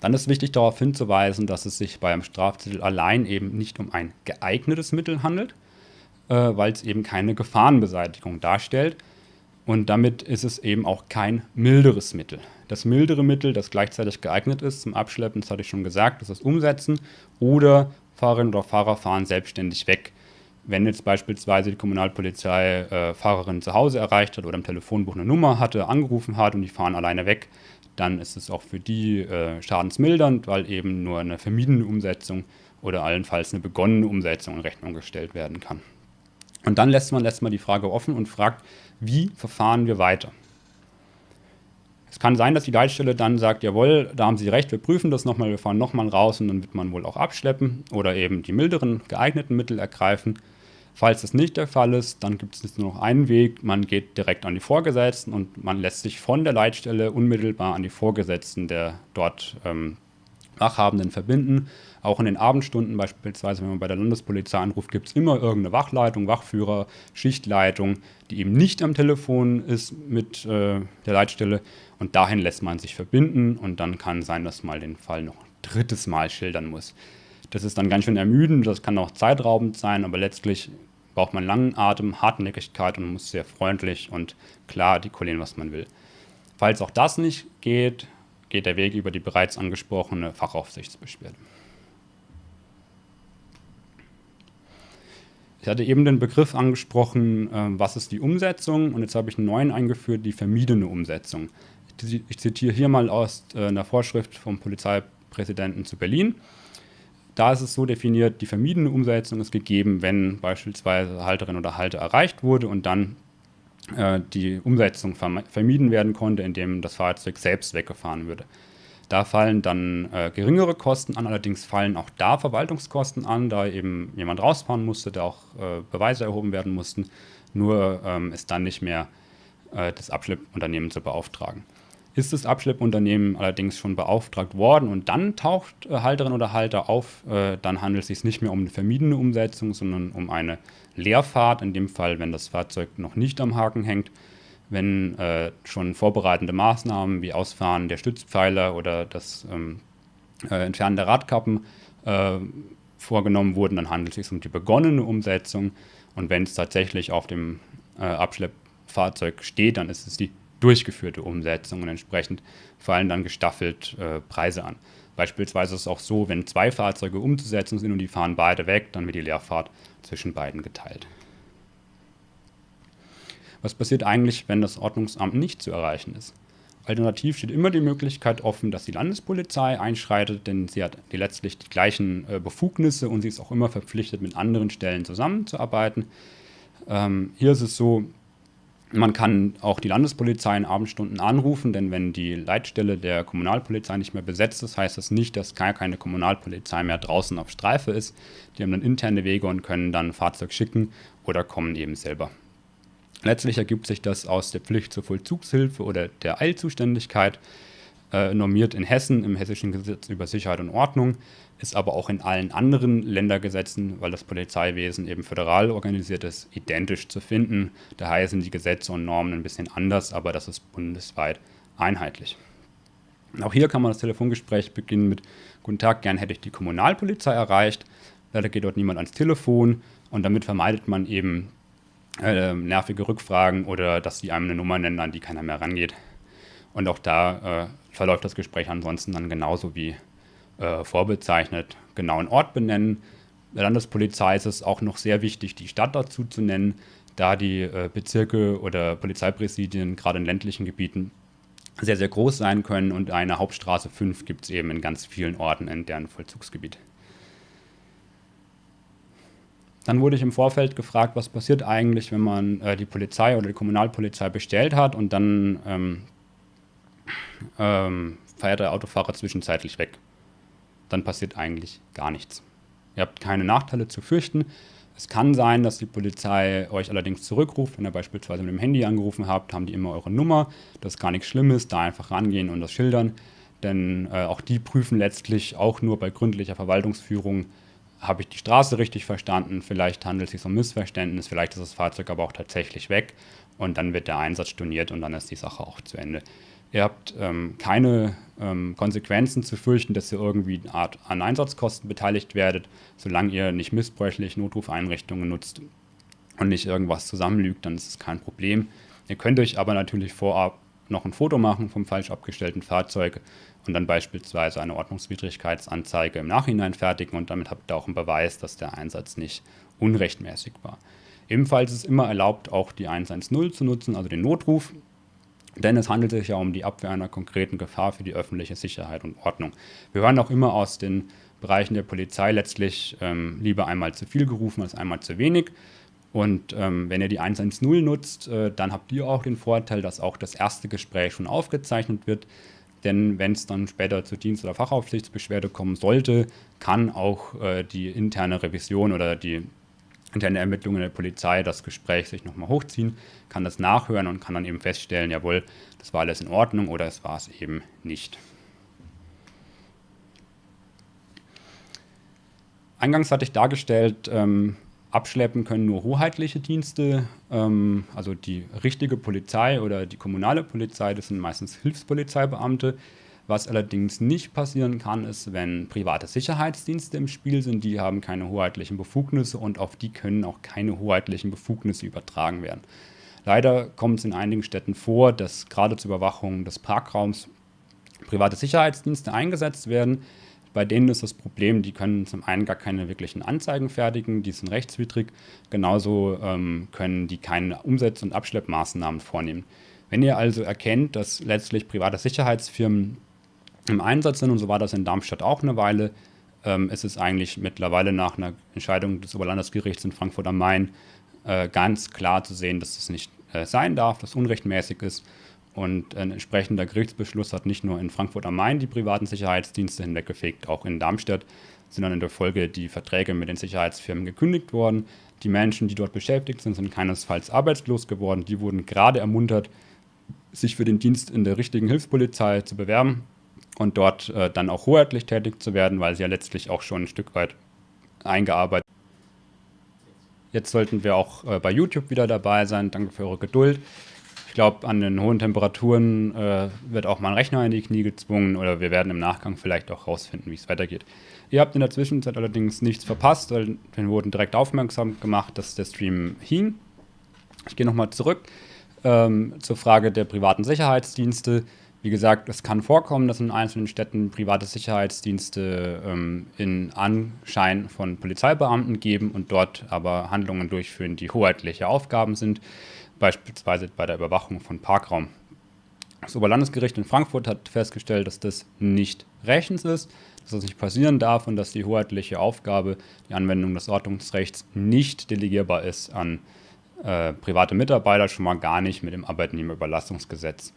Dann ist wichtig darauf hinzuweisen, dass es sich beim Strafzettel allein eben nicht um ein geeignetes Mittel handelt, äh, weil es eben keine Gefahrenbeseitigung darstellt. Und damit ist es eben auch kein milderes Mittel. Das mildere Mittel, das gleichzeitig geeignet ist zum Abschleppen, das hatte ich schon gesagt, ist das Umsetzen oder Fahrerinnen oder Fahrer fahren selbstständig weg. Wenn jetzt beispielsweise die Kommunalpolizei äh, Fahrerin zu Hause erreicht hat oder im Telefonbuch eine Nummer hatte, angerufen hat und die fahren alleine weg, dann ist es auch für die äh, schadensmildernd, weil eben nur eine vermiedene Umsetzung oder allenfalls eine begonnene Umsetzung in Rechnung gestellt werden kann. Und dann lässt man, lässt man die Frage offen und fragt, wie verfahren wir weiter? Es kann sein, dass die Leitstelle dann sagt, jawohl, da haben Sie recht, wir prüfen das nochmal, wir fahren nochmal raus und dann wird man wohl auch abschleppen oder eben die milderen geeigneten Mittel ergreifen. Falls das nicht der Fall ist, dann gibt es nur noch einen Weg, man geht direkt an die Vorgesetzten und man lässt sich von der Leitstelle unmittelbar an die Vorgesetzten der dort ähm, Wachhabenden verbinden. Auch in den Abendstunden beispielsweise, wenn man bei der Landespolizei anruft, gibt es immer irgendeine Wachleitung, Wachführer, Schichtleitung, die eben nicht am Telefon ist mit äh, der Leitstelle. Und dahin lässt man sich verbinden und dann kann sein, dass man den Fall noch ein drittes Mal schildern muss. Das ist dann ganz schön ermüdend, das kann auch zeitraubend sein, aber letztlich braucht man langen Atem, Hartnäckigkeit und muss sehr freundlich und klar artikulieren, was man will. Falls auch das nicht geht, geht der Weg über die bereits angesprochene Fachaufsichtsbeschwerde. Ich hatte eben den Begriff angesprochen, äh, was ist die Umsetzung und jetzt habe ich einen neuen eingeführt, die vermiedene Umsetzung. Ich zitiere hier mal aus äh, einer Vorschrift vom Polizeipräsidenten zu Berlin. Da ist es so definiert, die vermiedene Umsetzung ist gegeben, wenn beispielsweise Halterin oder Halter erreicht wurde und dann äh, die Umsetzung vermieden werden konnte, indem das Fahrzeug selbst weggefahren würde. Da fallen dann äh, geringere Kosten an, allerdings fallen auch da Verwaltungskosten an, da eben jemand rausfahren musste, da auch äh, Beweise erhoben werden mussten. Nur ähm, ist dann nicht mehr äh, das Abschleppunternehmen zu beauftragen. Ist das Abschleppunternehmen allerdings schon beauftragt worden und dann taucht äh, Halterin oder Halter auf, äh, dann handelt es sich nicht mehr um eine vermiedene Umsetzung, sondern um eine Leerfahrt, in dem Fall, wenn das Fahrzeug noch nicht am Haken hängt, wenn äh, schon vorbereitende Maßnahmen wie Ausfahren der Stützpfeiler oder das ähm, äh, Entfernen der Radkappen äh, vorgenommen wurden, dann handelt es sich um die begonnene Umsetzung und wenn es tatsächlich auf dem äh, Abschleppfahrzeug steht, dann ist es die durchgeführte Umsetzung und entsprechend fallen dann gestaffelt äh, Preise an. Beispielsweise ist es auch so, wenn zwei Fahrzeuge umzusetzen sind und die fahren beide weg, dann wird die Leerfahrt zwischen beiden geteilt. Was passiert eigentlich, wenn das Ordnungsamt nicht zu erreichen ist? Alternativ steht immer die Möglichkeit offen, dass die Landespolizei einschreitet, denn sie hat die letztlich die gleichen äh, Befugnisse und sie ist auch immer verpflichtet, mit anderen Stellen zusammenzuarbeiten. Ähm, hier ist es so, man kann auch die Landespolizei in Abendstunden anrufen, denn wenn die Leitstelle der Kommunalpolizei nicht mehr besetzt ist, heißt das nicht, dass gar keine Kommunalpolizei mehr draußen auf Streife ist. Die haben dann interne Wege und können dann ein Fahrzeug schicken oder kommen eben selber. Letztlich ergibt sich das aus der Pflicht zur Vollzugshilfe oder der Eilzuständigkeit, äh, normiert in Hessen im Hessischen Gesetz über Sicherheit und Ordnung ist aber auch in allen anderen Ländergesetzen, weil das Polizeiwesen eben föderal organisiert ist, identisch zu finden. Daher sind die Gesetze und Normen ein bisschen anders, aber das ist bundesweit einheitlich. Auch hier kann man das Telefongespräch beginnen mit Guten Tag, gern hätte ich die Kommunalpolizei erreicht. Leider geht dort niemand ans Telefon und damit vermeidet man eben äh, nervige Rückfragen oder dass sie einem eine Nummer nennen, an die keiner mehr rangeht. Und auch da äh, verläuft das Gespräch ansonsten dann genauso wie äh, vorbezeichnet, genauen Ort benennen. Der Landespolizei ist es auch noch sehr wichtig, die Stadt dazu zu nennen, da die äh, Bezirke oder Polizeipräsidien gerade in ländlichen Gebieten sehr, sehr groß sein können und eine Hauptstraße 5 gibt es eben in ganz vielen Orten in deren Vollzugsgebiet. Dann wurde ich im Vorfeld gefragt, was passiert eigentlich, wenn man äh, die Polizei oder die Kommunalpolizei bestellt hat und dann ähm, ähm, feiert der Autofahrer zwischenzeitlich weg dann passiert eigentlich gar nichts. Ihr habt keine Nachteile zu fürchten. Es kann sein, dass die Polizei euch allerdings zurückruft. Wenn ihr beispielsweise mit dem Handy angerufen habt, haben die immer eure Nummer. Das ist gar nichts Schlimmes, da einfach rangehen und das schildern. Denn äh, auch die prüfen letztlich auch nur bei gründlicher Verwaltungsführung, habe ich die Straße richtig verstanden, vielleicht handelt es sich um Missverständnis, vielleicht ist das Fahrzeug aber auch tatsächlich weg und dann wird der Einsatz storniert und dann ist die Sache auch zu Ende. Ihr habt ähm, keine ähm, Konsequenzen zu fürchten, dass ihr irgendwie eine Art an Einsatzkosten beteiligt werdet, solange ihr nicht missbräuchlich Notrufeinrichtungen nutzt und nicht irgendwas zusammenlügt, dann ist es kein Problem. Ihr könnt euch aber natürlich vorab noch ein Foto machen vom falsch abgestellten Fahrzeug und dann beispielsweise eine Ordnungswidrigkeitsanzeige im Nachhinein fertigen und damit habt ihr auch einen Beweis, dass der Einsatz nicht unrechtmäßig war. Ebenfalls ist es immer erlaubt, auch die 110 zu nutzen, also den Notruf. Denn es handelt sich ja um die Abwehr einer konkreten Gefahr für die öffentliche Sicherheit und Ordnung. Wir hören auch immer aus den Bereichen der Polizei letztlich ähm, lieber einmal zu viel gerufen als einmal zu wenig. Und ähm, wenn ihr die 110 nutzt, äh, dann habt ihr auch den Vorteil, dass auch das erste Gespräch schon aufgezeichnet wird. Denn wenn es dann später zur Dienst- oder Fachaufsichtsbeschwerde kommen sollte, kann auch äh, die interne Revision oder die interne Ermittlungen der Polizei das Gespräch sich nochmal hochziehen, kann das nachhören und kann dann eben feststellen, jawohl, das war alles in Ordnung oder es war es eben nicht. Eingangs hatte ich dargestellt, ähm, abschleppen können nur hoheitliche Dienste, ähm, also die richtige Polizei oder die kommunale Polizei, das sind meistens Hilfspolizeibeamte. Was allerdings nicht passieren kann, ist, wenn private Sicherheitsdienste im Spiel sind, die haben keine hoheitlichen Befugnisse und auf die können auch keine hoheitlichen Befugnisse übertragen werden. Leider kommt es in einigen Städten vor, dass gerade zur Überwachung des Parkraums private Sicherheitsdienste eingesetzt werden, bei denen ist das Problem, die können zum einen gar keine wirklichen Anzeigen fertigen, die sind rechtswidrig. Genauso ähm, können die keine Umsetz- und Abschleppmaßnahmen vornehmen. Wenn ihr also erkennt, dass letztlich private Sicherheitsfirmen im Einsatz sind, und so war das in Darmstadt auch eine Weile, ähm, ist es eigentlich mittlerweile nach einer Entscheidung des Oberlandesgerichts in Frankfurt am Main äh, ganz klar zu sehen, dass das nicht äh, sein darf, dass unrechtmäßig ist und ein entsprechender Gerichtsbeschluss hat nicht nur in Frankfurt am Main die privaten Sicherheitsdienste hinweggefegt, auch in Darmstadt sind dann in der Folge die Verträge mit den Sicherheitsfirmen gekündigt worden. Die Menschen, die dort beschäftigt sind, sind keinesfalls arbeitslos geworden. Die wurden gerade ermuntert, sich für den Dienst in der richtigen Hilfspolizei zu bewerben und dort äh, dann auch hoheitlich tätig zu werden, weil sie ja letztlich auch schon ein Stück weit eingearbeitet Jetzt sollten wir auch äh, bei YouTube wieder dabei sein. Danke für eure Geduld glaube, an den hohen Temperaturen äh, wird auch mal ein Rechner in die Knie gezwungen oder wir werden im Nachgang vielleicht auch rausfinden, wie es weitergeht. Ihr habt in der Zwischenzeit allerdings nichts verpasst, weil wir wurden direkt aufmerksam gemacht, dass der Stream hing. Ich gehe nochmal zurück ähm, zur Frage der privaten Sicherheitsdienste. Wie gesagt, es kann vorkommen, dass in einzelnen Städten private Sicherheitsdienste ähm, in Anschein von Polizeibeamten geben und dort aber Handlungen durchführen, die hoheitliche Aufgaben sind beispielsweise bei der Überwachung von Parkraum. Das Oberlandesgericht in Frankfurt hat festgestellt, dass das nicht rechtens ist, dass das nicht passieren darf und dass die hoheitliche Aufgabe, die Anwendung des Ordnungsrechts, nicht delegierbar ist an äh, private Mitarbeiter, schon mal gar nicht mit dem Arbeitnehmerüberlassungsgesetz.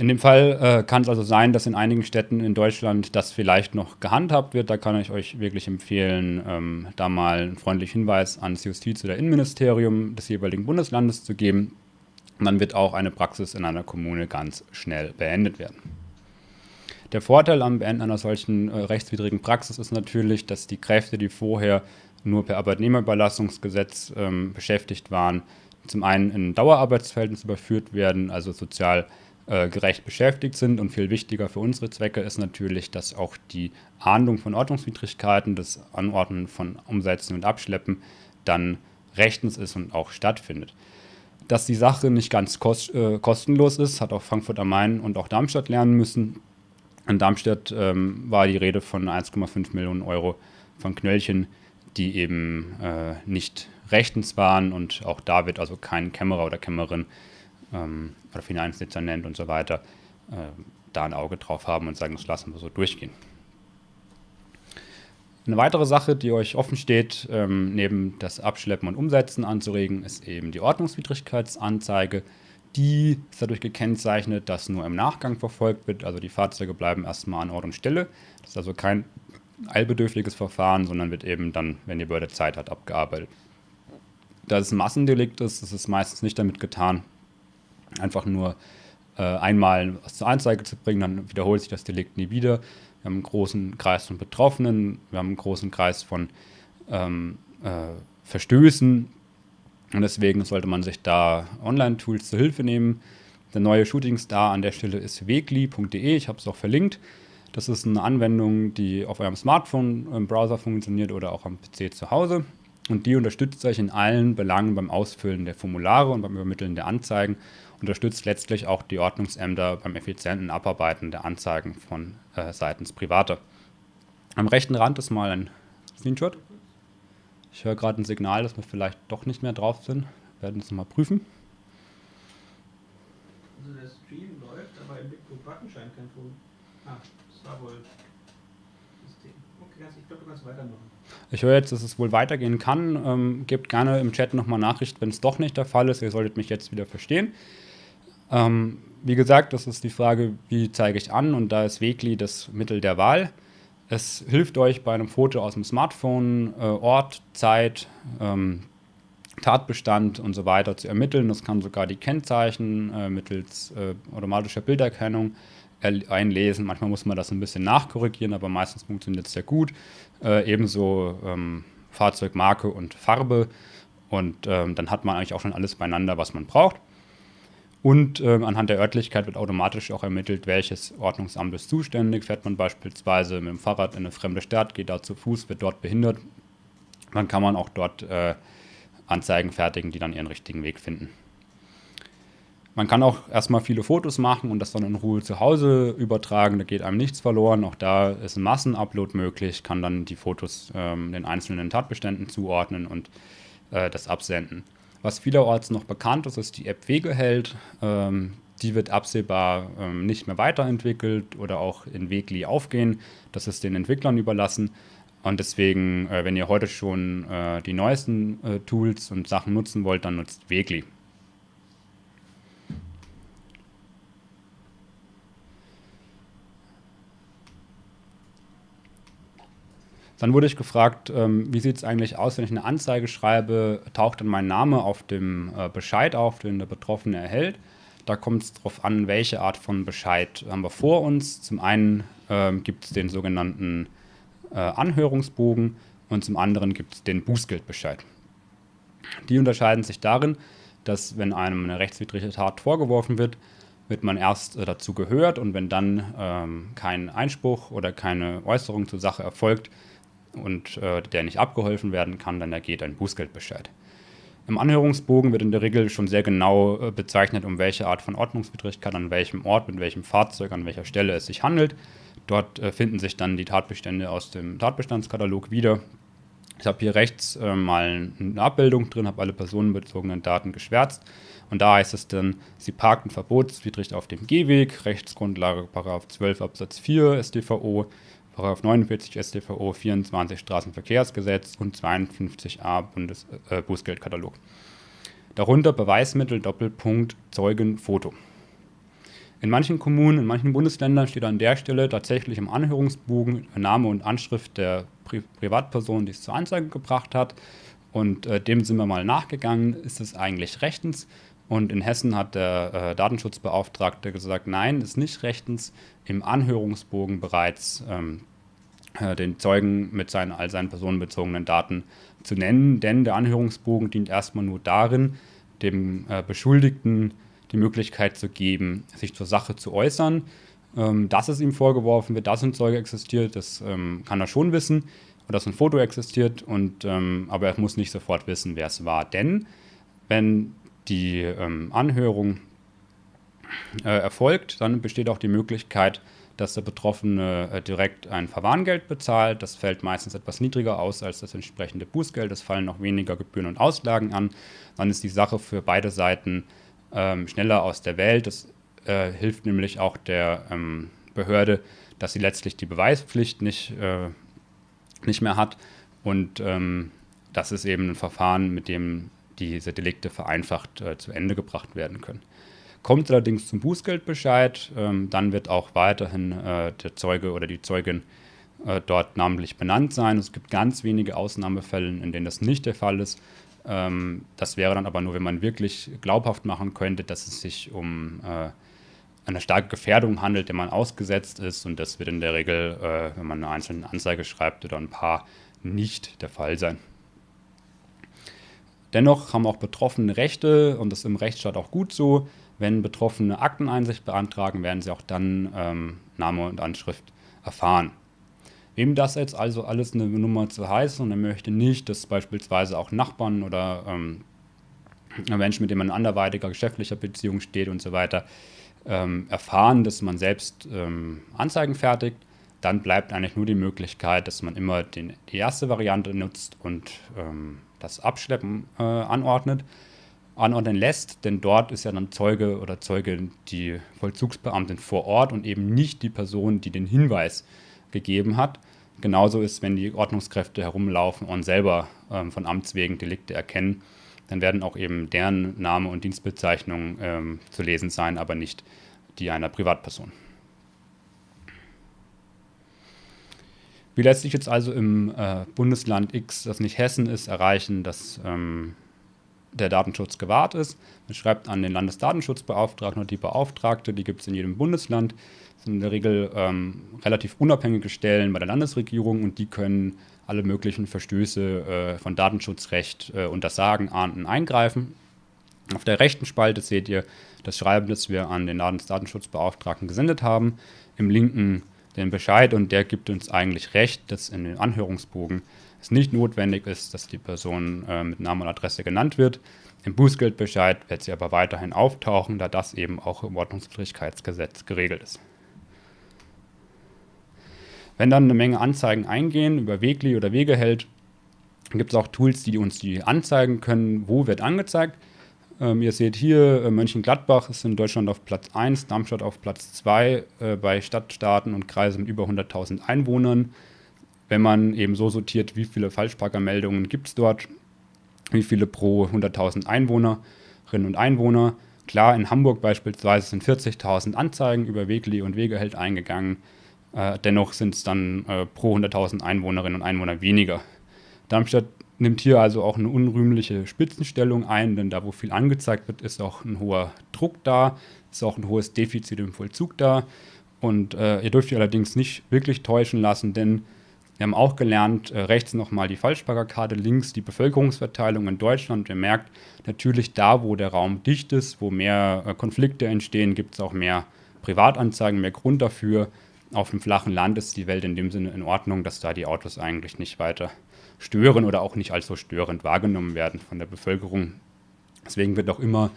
In dem Fall äh, kann es also sein, dass in einigen Städten in Deutschland das vielleicht noch gehandhabt wird. Da kann ich euch wirklich empfehlen, ähm, da mal einen freundlichen Hinweis ans Justiz- oder Innenministerium des jeweiligen Bundeslandes zu geben. Und dann wird auch eine Praxis in einer Kommune ganz schnell beendet werden. Der Vorteil am Beenden einer solchen äh, rechtswidrigen Praxis ist natürlich, dass die Kräfte, die vorher nur per Arbeitnehmerüberlassungsgesetz ähm, beschäftigt waren, zum einen in Dauerarbeitsverhältnis überführt werden, also sozial äh, gerecht beschäftigt sind. Und viel wichtiger für unsere Zwecke ist natürlich, dass auch die Ahndung von Ordnungswidrigkeiten, das Anordnen von Umsetzen und Abschleppen dann rechtens ist und auch stattfindet. Dass die Sache nicht ganz kost, äh, kostenlos ist, hat auch Frankfurt am Main und auch Darmstadt lernen müssen. In Darmstadt ähm, war die Rede von 1,5 Millionen Euro von Knöllchen, die eben äh, nicht rechtens waren und auch da wird also kein Kämmerer oder Kämmerin ähm, oder Finanzdezernent und so weiter äh, da ein Auge drauf haben und sagen, das lassen wir so durchgehen. Eine weitere Sache, die euch offen steht, ähm, neben das Abschleppen und Umsetzen anzuregen, ist eben die Ordnungswidrigkeitsanzeige. Die ist dadurch gekennzeichnet, dass nur im Nachgang verfolgt wird. Also die Fahrzeuge bleiben erstmal an Ort und Stelle. Das ist also kein eilbedürftiges Verfahren, sondern wird eben dann, wenn die Behörde Zeit hat, abgearbeitet. Da es ein Massendelikt ist, ist es meistens nicht damit getan, einfach nur äh, einmal was zur Anzeige zu bringen, dann wiederholt sich das Delikt nie wieder. Wir haben einen großen Kreis von Betroffenen, wir haben einen großen Kreis von ähm, äh, Verstößen und deswegen sollte man sich da Online-Tools zur Hilfe nehmen. Der neue Shooting Star an der Stelle ist wegli.de, ich habe es auch verlinkt. Das ist eine Anwendung, die auf eurem Smartphone im Browser funktioniert oder auch am PC zu Hause. Und die unterstützt euch in allen Belangen beim Ausfüllen der Formulare und beim Übermitteln der Anzeigen unterstützt letztlich auch die Ordnungsämter beim effizienten Abarbeiten der Anzeigen von äh, seitens Privater. Am rechten Rand ist mal ein Screenshot. Ich höre gerade ein Signal, dass wir vielleicht doch nicht mehr drauf sind. Wir werden es mal prüfen. Also der Stream läuft, aber im Button scheint kein Ton. Ah, das war wohl System. Okay, ich glaube, du kannst weitermachen. Ich höre jetzt, dass es wohl weitergehen kann. Ähm, gebt gerne im Chat nochmal Nachricht, wenn es doch nicht der Fall ist. Ihr solltet mich jetzt wieder verstehen. Ähm, wie gesagt, das ist die Frage, wie zeige ich an und da ist Wegli das Mittel der Wahl. Es hilft euch bei einem Foto aus dem Smartphone äh, Ort, Zeit, ähm, Tatbestand und so weiter zu ermitteln. Das kann sogar die Kennzeichen äh, mittels äh, automatischer Bilderkennung einlesen. Manchmal muss man das ein bisschen nachkorrigieren, aber meistens funktioniert es sehr gut. Äh, ebenso ähm, Fahrzeugmarke und Farbe. Und ähm, dann hat man eigentlich auch schon alles beieinander, was man braucht. Und ähm, anhand der Örtlichkeit wird automatisch auch ermittelt, welches Ordnungsamt ist zuständig. Fährt man beispielsweise mit dem Fahrrad in eine fremde Stadt, geht da zu Fuß, wird dort behindert, dann kann man auch dort äh, Anzeigen fertigen, die dann ihren richtigen Weg finden. Man kann auch erstmal viele Fotos machen und das dann in Ruhe zu Hause übertragen. Da geht einem nichts verloren. Auch da ist ein Massenupload möglich, kann dann die Fotos ähm, den einzelnen Tatbeständen zuordnen und äh, das absenden. Was vielerorts noch bekannt ist, ist die App Wegeheld. Ähm, die wird absehbar ähm, nicht mehr weiterentwickelt oder auch in Wegli aufgehen. Das ist den Entwicklern überlassen. Und deswegen, äh, wenn ihr heute schon äh, die neuesten äh, Tools und Sachen nutzen wollt, dann nutzt Wegli. Dann wurde ich gefragt, ähm, wie sieht es eigentlich aus, wenn ich eine Anzeige schreibe, taucht dann mein Name auf dem äh, Bescheid auf, den der Betroffene erhält. Da kommt es darauf an, welche Art von Bescheid haben wir vor uns. Zum einen ähm, gibt es den sogenannten äh, Anhörungsbogen und zum anderen gibt es den Bußgeldbescheid. Die unterscheiden sich darin, dass wenn einem eine rechtswidrige Tat vorgeworfen wird, wird man erst äh, dazu gehört und wenn dann ähm, kein Einspruch oder keine Äußerung zur Sache erfolgt, und äh, der nicht abgeholfen werden kann, dann ergeht ein Bußgeldbescheid. Im Anhörungsbogen wird in der Regel schon sehr genau äh, bezeichnet, um welche Art von Ordnungswidrigkeit, an welchem Ort, mit welchem Fahrzeug, an welcher Stelle es sich handelt. Dort äh, finden sich dann die Tatbestände aus dem Tatbestandskatalog wieder. Ich habe hier rechts äh, mal eine Abbildung drin, habe alle personenbezogenen Daten geschwärzt. Und da heißt es dann, sie parkten verbotswidrig auf dem Gehweg, Rechtsgrundlage 12 Absatz 4 StVO, 49 StVO, 24 Straßenverkehrsgesetz und 52a Bundes äh, Bußgeldkatalog. Darunter Beweismittel Doppelpunkt Zeugen Foto. In manchen Kommunen, in manchen Bundesländern steht an der Stelle tatsächlich im Anhörungsbogen Name und Anschrift der Pri Privatperson, die es zur Anzeige gebracht hat. Und äh, dem sind wir mal nachgegangen. Ist es eigentlich rechtens? Und in Hessen hat der äh, Datenschutzbeauftragte gesagt, nein, ist nicht rechtens. Im Anhörungsbogen bereits ähm, äh, den Zeugen mit seinen, all seinen personenbezogenen Daten zu nennen, denn der Anhörungsbogen dient erstmal nur darin, dem äh, Beschuldigten die Möglichkeit zu geben, sich zur Sache zu äußern. Ähm, dass es ihm vorgeworfen wird, dass ein Zeuge existiert, das ähm, kann er schon wissen, oder dass ein Foto existiert, und, ähm, aber er muss nicht sofort wissen, wer es war. Denn wenn die ähm, Anhörung äh, erfolgt, dann besteht auch die Möglichkeit, dass der Betroffene äh, direkt ein Verwarngeld bezahlt. Das fällt meistens etwas niedriger aus als das entsprechende Bußgeld. Es fallen noch weniger Gebühren und Auslagen an. Dann ist die Sache für beide Seiten ähm, schneller aus der Welt. Das äh, hilft nämlich auch der ähm, Behörde, dass sie letztlich die Beweispflicht nicht, äh, nicht mehr hat. Und ähm, das ist eben ein Verfahren, mit dem diese Delikte vereinfacht äh, zu Ende gebracht werden können. Kommt allerdings zum Bußgeldbescheid, ähm, dann wird auch weiterhin äh, der Zeuge oder die Zeugin äh, dort namentlich benannt sein. Es gibt ganz wenige Ausnahmefälle, in denen das nicht der Fall ist. Ähm, das wäre dann aber nur, wenn man wirklich glaubhaft machen könnte, dass es sich um äh, eine starke Gefährdung handelt, der man ausgesetzt ist. Und das wird in der Regel, äh, wenn man eine einzelne Anzeige schreibt oder ein paar, nicht der Fall sein. Dennoch haben auch Betroffene Rechte und das ist im Rechtsstaat auch gut so. Wenn Betroffene Akteneinsicht beantragen, werden sie auch dann ähm, Name und Anschrift erfahren. Wem das jetzt also alles eine Nummer zu heißen und er möchte nicht, dass beispielsweise auch Nachbarn oder ähm, Menschen, mit denen man anderweitiger geschäftlicher Beziehung steht und so weiter, ähm, erfahren, dass man selbst ähm, Anzeigen fertigt, dann bleibt eigentlich nur die Möglichkeit, dass man immer den, die erste Variante nutzt und ähm, das Abschleppen äh, anordnet. Anordnen lässt, denn dort ist ja dann Zeuge oder Zeugin die Vollzugsbeamtin vor Ort und eben nicht die Person, die den Hinweis gegeben hat. Genauso ist, wenn die Ordnungskräfte herumlaufen und selber ähm, von Amts wegen Delikte erkennen, dann werden auch eben deren Name und Dienstbezeichnung ähm, zu lesen sein, aber nicht die einer Privatperson. Wie lässt sich jetzt also im äh, Bundesland X, das nicht Hessen ist, erreichen, dass ähm, der Datenschutz gewahrt ist? Man schreibt an den Landesdatenschutzbeauftragten oder die Beauftragte, die gibt es in jedem Bundesland. Das sind in der Regel ähm, relativ unabhängige Stellen bei der Landesregierung und die können alle möglichen Verstöße äh, von Datenschutzrecht äh, untersagen, ahnden, eingreifen. Auf der rechten Spalte seht ihr das Schreiben, das wir an den Landesdatenschutzbeauftragten gesendet haben. Im linken den Bescheid und der gibt uns eigentlich recht, dass in dem Anhörungsbogen es nicht notwendig ist, dass die Person äh, mit Namen und Adresse genannt wird. Im Bußgeldbescheid wird sie aber weiterhin auftauchen, da das eben auch im Ordnungswidrigkeitsgesetz geregelt ist. Wenn dann eine Menge Anzeigen eingehen über Wegli oder Wegeheld, gibt es auch Tools, die uns die anzeigen können, wo wird angezeigt. Ähm, ihr seht hier, äh, Mönchengladbach ist in Deutschland auf Platz 1, Darmstadt auf Platz 2 äh, bei Stadtstaaten und Kreisen mit über 100.000 Einwohnern. Wenn man eben so sortiert, wie viele Falschparkermeldungen gibt es dort, wie viele pro 100.000 Einwohnerinnen und Einwohner. Klar, in Hamburg beispielsweise sind 40.000 Anzeigen über Wegli und Wegeheld eingegangen. Äh, dennoch sind es dann äh, pro 100.000 Einwohnerinnen und Einwohner weniger. Darmstadt nimmt hier also auch eine unrühmliche Spitzenstellung ein, denn da, wo viel angezeigt wird, ist auch ein hoher Druck da, ist auch ein hohes Defizit im Vollzug da. Und äh, ihr dürft ihr allerdings nicht wirklich täuschen lassen, denn wir haben auch gelernt, äh, rechts nochmal die Falschparkerkarte, links die Bevölkerungsverteilung in Deutschland. Ihr merkt natürlich da, wo der Raum dicht ist, wo mehr äh, Konflikte entstehen, gibt es auch mehr Privatanzeigen, mehr Grund dafür. Auf dem flachen Land ist die Welt in dem Sinne in Ordnung, dass da die Autos eigentlich nicht weiter stören oder auch nicht als so störend wahrgenommen werden von der Bevölkerung. Deswegen wird auch immer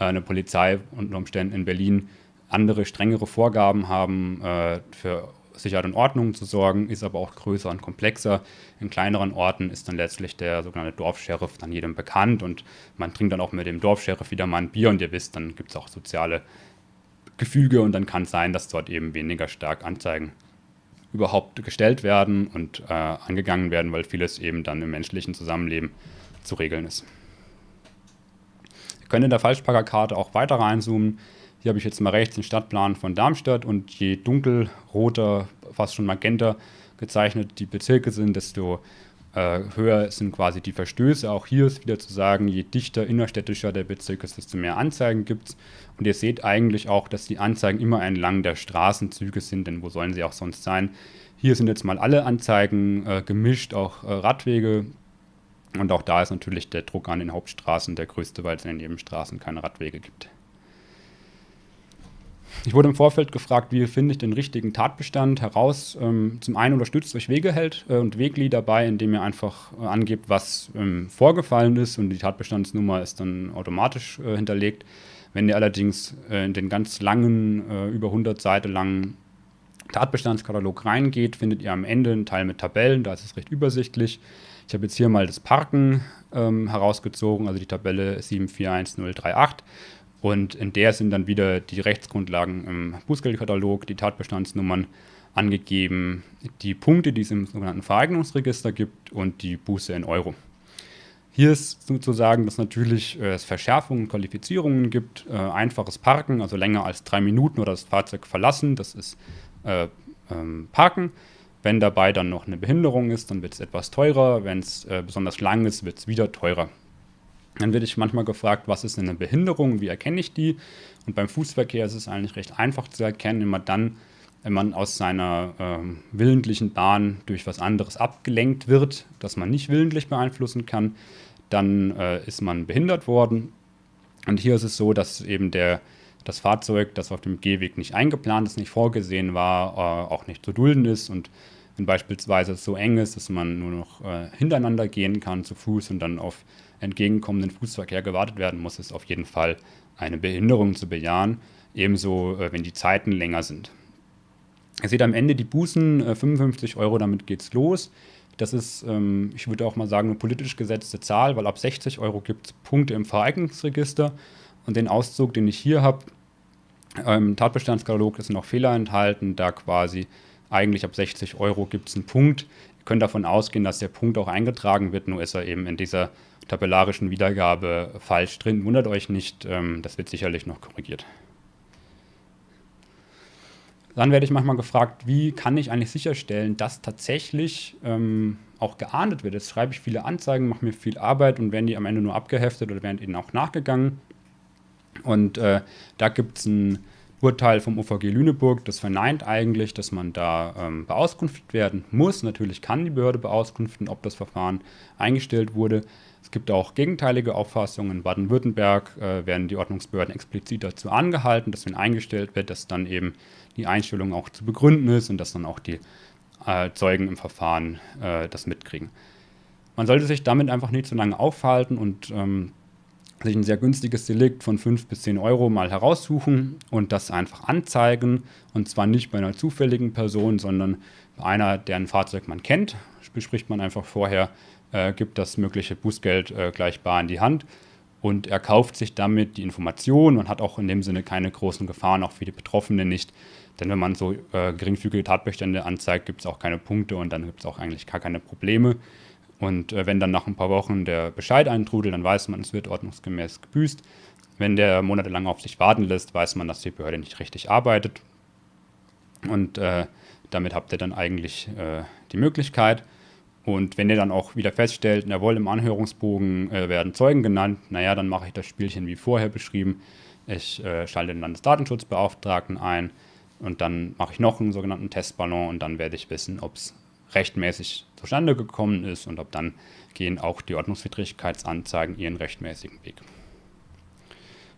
äh, eine Polizei unter Umständen in Berlin andere, strengere Vorgaben haben, äh, für Sicherheit und Ordnung zu sorgen, ist aber auch größer und komplexer. In kleineren Orten ist dann letztlich der sogenannte Dorfscheriff dann jedem bekannt und man trinkt dann auch mit dem Dorfscheriff wieder mal ein Bier und ihr wisst, dann gibt es auch soziale Gefüge und dann kann es sein, dass dort eben weniger stark Anzeigen überhaupt gestellt werden und äh, angegangen werden, weil vieles eben dann im menschlichen Zusammenleben zu regeln ist. Ihr könnt in der Falschparkerkarte auch weiter reinzoomen. Hier habe ich jetzt mal rechts den Stadtplan von Darmstadt und je dunkelroter, fast schon magenta gezeichnet die Bezirke sind, desto äh, höher sind quasi die Verstöße. Auch hier ist wieder zu sagen, je dichter innerstädtischer der Bezirk ist, desto mehr Anzeigen gibt es. Und ihr seht eigentlich auch, dass die Anzeigen immer entlang der Straßenzüge sind, denn wo sollen sie auch sonst sein? Hier sind jetzt mal alle Anzeigen äh, gemischt, auch äh, Radwege. Und auch da ist natürlich der Druck an den Hauptstraßen der größte, weil es in den Nebenstraßen keine Radwege gibt. Ich wurde im Vorfeld gefragt, wie finde ich den richtigen Tatbestand heraus. Ähm, zum einen unterstützt euch Wegeheld äh, und Wegli dabei, indem ihr einfach äh, angebt, was ähm, vorgefallen ist und die Tatbestandsnummer ist dann automatisch äh, hinterlegt. Wenn ihr allerdings in den ganz langen, über 100 Seiten langen Tatbestandskatalog reingeht, findet ihr am Ende einen Teil mit Tabellen, da ist es recht übersichtlich. Ich habe jetzt hier mal das Parken ähm, herausgezogen, also die Tabelle 741038 und in der sind dann wieder die Rechtsgrundlagen im Bußgeldkatalog, die Tatbestandsnummern angegeben, die Punkte, die es im sogenannten Vereignungsregister gibt und die Buße in Euro. Hier ist sozusagen, dass natürlich äh, es Verschärfungen und Qualifizierungen gibt. Äh, einfaches Parken, also länger als drei Minuten oder das Fahrzeug verlassen, das ist äh, ähm, Parken. Wenn dabei dann noch eine Behinderung ist, dann wird es etwas teurer. Wenn es äh, besonders lang ist, wird es wieder teurer. Dann werde ich manchmal gefragt, was ist denn eine Behinderung, wie erkenne ich die? Und beim Fußverkehr ist es eigentlich recht einfach zu erkennen, immer dann, wenn man aus seiner ähm, willentlichen Bahn durch was anderes abgelenkt wird, das man nicht willentlich beeinflussen kann, dann äh, ist man behindert worden. Und hier ist es so, dass eben der, das Fahrzeug, das auf dem Gehweg nicht eingeplant ist, nicht vorgesehen war, äh, auch nicht zu dulden ist und wenn beispielsweise es so eng ist, dass man nur noch äh, hintereinander gehen kann zu Fuß und dann auf entgegenkommenden Fußverkehr gewartet werden muss, ist auf jeden Fall eine Behinderung zu bejahen. Ebenso, äh, wenn die Zeiten länger sind. Ihr seht am Ende die Bußen, äh, 55 Euro, damit geht's los. Das ist, ähm, ich würde auch mal sagen, eine politisch gesetzte Zahl, weil ab 60 Euro gibt es Punkte im Vereignungsregister. Und den Auszug, den ich hier habe, im Tatbestandskatalog ist noch Fehler enthalten, da quasi eigentlich ab 60 Euro gibt es einen Punkt. Ihr könnt davon ausgehen, dass der Punkt auch eingetragen wird, nur ist er eben in dieser tabellarischen Wiedergabe falsch drin. Wundert euch nicht, ähm, das wird sicherlich noch korrigiert. Dann werde ich manchmal gefragt, wie kann ich eigentlich sicherstellen, dass tatsächlich ähm, auch geahndet wird. Jetzt schreibe ich viele Anzeigen, mache mir viel Arbeit und werden die am Ende nur abgeheftet oder werden ihnen auch nachgegangen. Und äh, da gibt es ein Urteil vom OVG Lüneburg, das verneint eigentlich, dass man da ähm, beauskunftet werden muss. Natürlich kann die Behörde beauskunften, ob das Verfahren eingestellt wurde. Es gibt auch gegenteilige Auffassungen. In Baden-Württemberg äh, werden die Ordnungsbehörden explizit dazu angehalten, dass wenn eingestellt wird, dass dann eben die Einstellung auch zu begründen ist und dass dann auch die äh, Zeugen im Verfahren äh, das mitkriegen. Man sollte sich damit einfach nicht so lange aufhalten und ähm, sich ein sehr günstiges Delikt von 5 bis 10 Euro mal heraussuchen und das einfach anzeigen. Und zwar nicht bei einer zufälligen Person, sondern bei einer, deren Fahrzeug man kennt. Bespricht man einfach vorher, äh, gibt das mögliche Bußgeld äh, gleich bar in die Hand und er kauft sich damit die Information und hat auch in dem Sinne keine großen Gefahren, auch für die Betroffenen nicht. Denn wenn man so äh, geringfügige Tatbestände anzeigt, gibt es auch keine Punkte und dann gibt es auch eigentlich gar keine Probleme. Und äh, wenn dann nach ein paar Wochen der Bescheid eintrudelt, dann weiß man, es wird ordnungsgemäß gebüßt. Wenn der monatelang auf sich warten lässt, weiß man, dass die Behörde nicht richtig arbeitet. Und äh, damit habt ihr dann eigentlich äh, die Möglichkeit. Und wenn ihr dann auch wieder feststellt, jawohl, im Anhörungsbogen äh, werden Zeugen genannt, naja, dann mache ich das Spielchen wie vorher beschrieben. Ich äh, schalte den Landesdatenschutzbeauftragten ein und dann mache ich noch einen sogenannten Testballon und dann werde ich wissen, ob es rechtmäßig zustande gekommen ist und ob dann gehen auch die Ordnungswidrigkeitsanzeigen ihren rechtmäßigen Weg.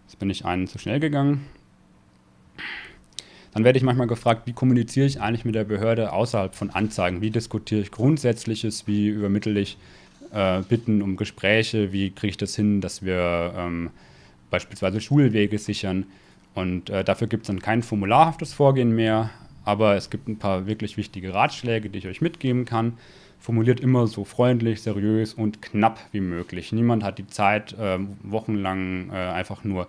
Jetzt bin ich einen zu schnell gegangen. Dann werde ich manchmal gefragt, wie kommuniziere ich eigentlich mit der Behörde außerhalb von Anzeigen? Wie diskutiere ich Grundsätzliches? Wie übermittle ich äh, Bitten um Gespräche? Wie kriege ich das hin, dass wir ähm, beispielsweise Schulwege sichern? Und äh, dafür gibt es dann kein formularhaftes Vorgehen mehr, aber es gibt ein paar wirklich wichtige Ratschläge, die ich euch mitgeben kann. Formuliert immer so freundlich, seriös und knapp wie möglich. Niemand hat die Zeit, äh, wochenlang äh, einfach nur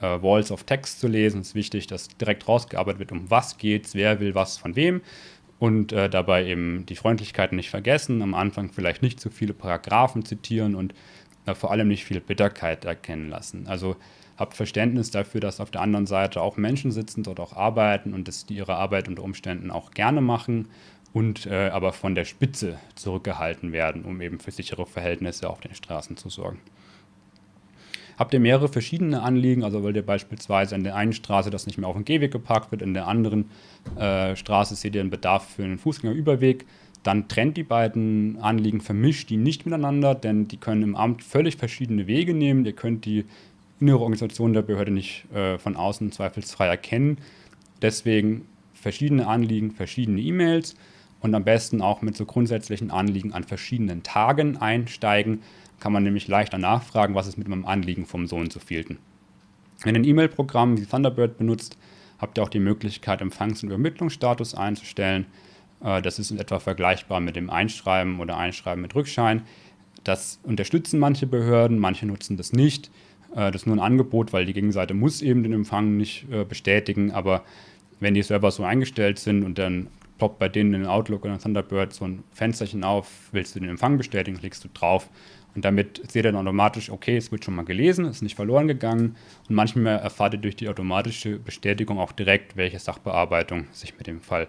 äh, Walls of Text zu lesen. Es ist wichtig, dass direkt rausgearbeitet wird, um was geht's, wer will was von wem. Und äh, dabei eben die Freundlichkeit nicht vergessen. Am Anfang vielleicht nicht zu viele Paragraphen zitieren und äh, vor allem nicht viel Bitterkeit erkennen lassen. Also habt Verständnis dafür, dass auf der anderen Seite auch Menschen sitzen, dort auch arbeiten und dass die ihre Arbeit unter Umständen auch gerne machen und äh, aber von der Spitze zurückgehalten werden, um eben für sichere Verhältnisse auf den Straßen zu sorgen. Habt ihr mehrere verschiedene Anliegen, also wollt ihr beispielsweise an der einen Straße, dass nicht mehr auf den Gehweg geparkt wird, in der anderen äh, Straße seht ihr einen Bedarf für einen Fußgängerüberweg, dann trennt die beiden Anliegen, vermischt die nicht miteinander, denn die können im Amt völlig verschiedene Wege nehmen. Ihr könnt die innere Organisation der Behörde nicht äh, von außen zweifelsfrei erkennen. Deswegen verschiedene Anliegen, verschiedene E-Mails und am besten auch mit so grundsätzlichen Anliegen an verschiedenen Tagen einsteigen. Kann man nämlich leichter nachfragen, was ist mit meinem Anliegen vom so und so vielten. Wenn ihr ein E-Mail-Programm wie Thunderbird benutzt, habt ihr auch die Möglichkeit, Empfangs- und Übermittlungsstatus einzustellen. Äh, das ist in etwa vergleichbar mit dem Einschreiben oder Einschreiben mit Rückschein. Das unterstützen manche Behörden, manche nutzen das nicht. Äh, das ist nur ein Angebot, weil die Gegenseite muss eben den Empfang nicht äh, bestätigen, aber wenn die Server so eingestellt sind und dann ploppt bei denen in Outlook oder Thunderbird so ein Fensterchen auf, willst du den Empfang bestätigen, klickst du drauf und damit seht ihr dann automatisch, okay, es wird schon mal gelesen, ist nicht verloren gegangen und manchmal erfahrt ihr durch die automatische Bestätigung auch direkt, welche Sachbearbeitung sich mit dem Fall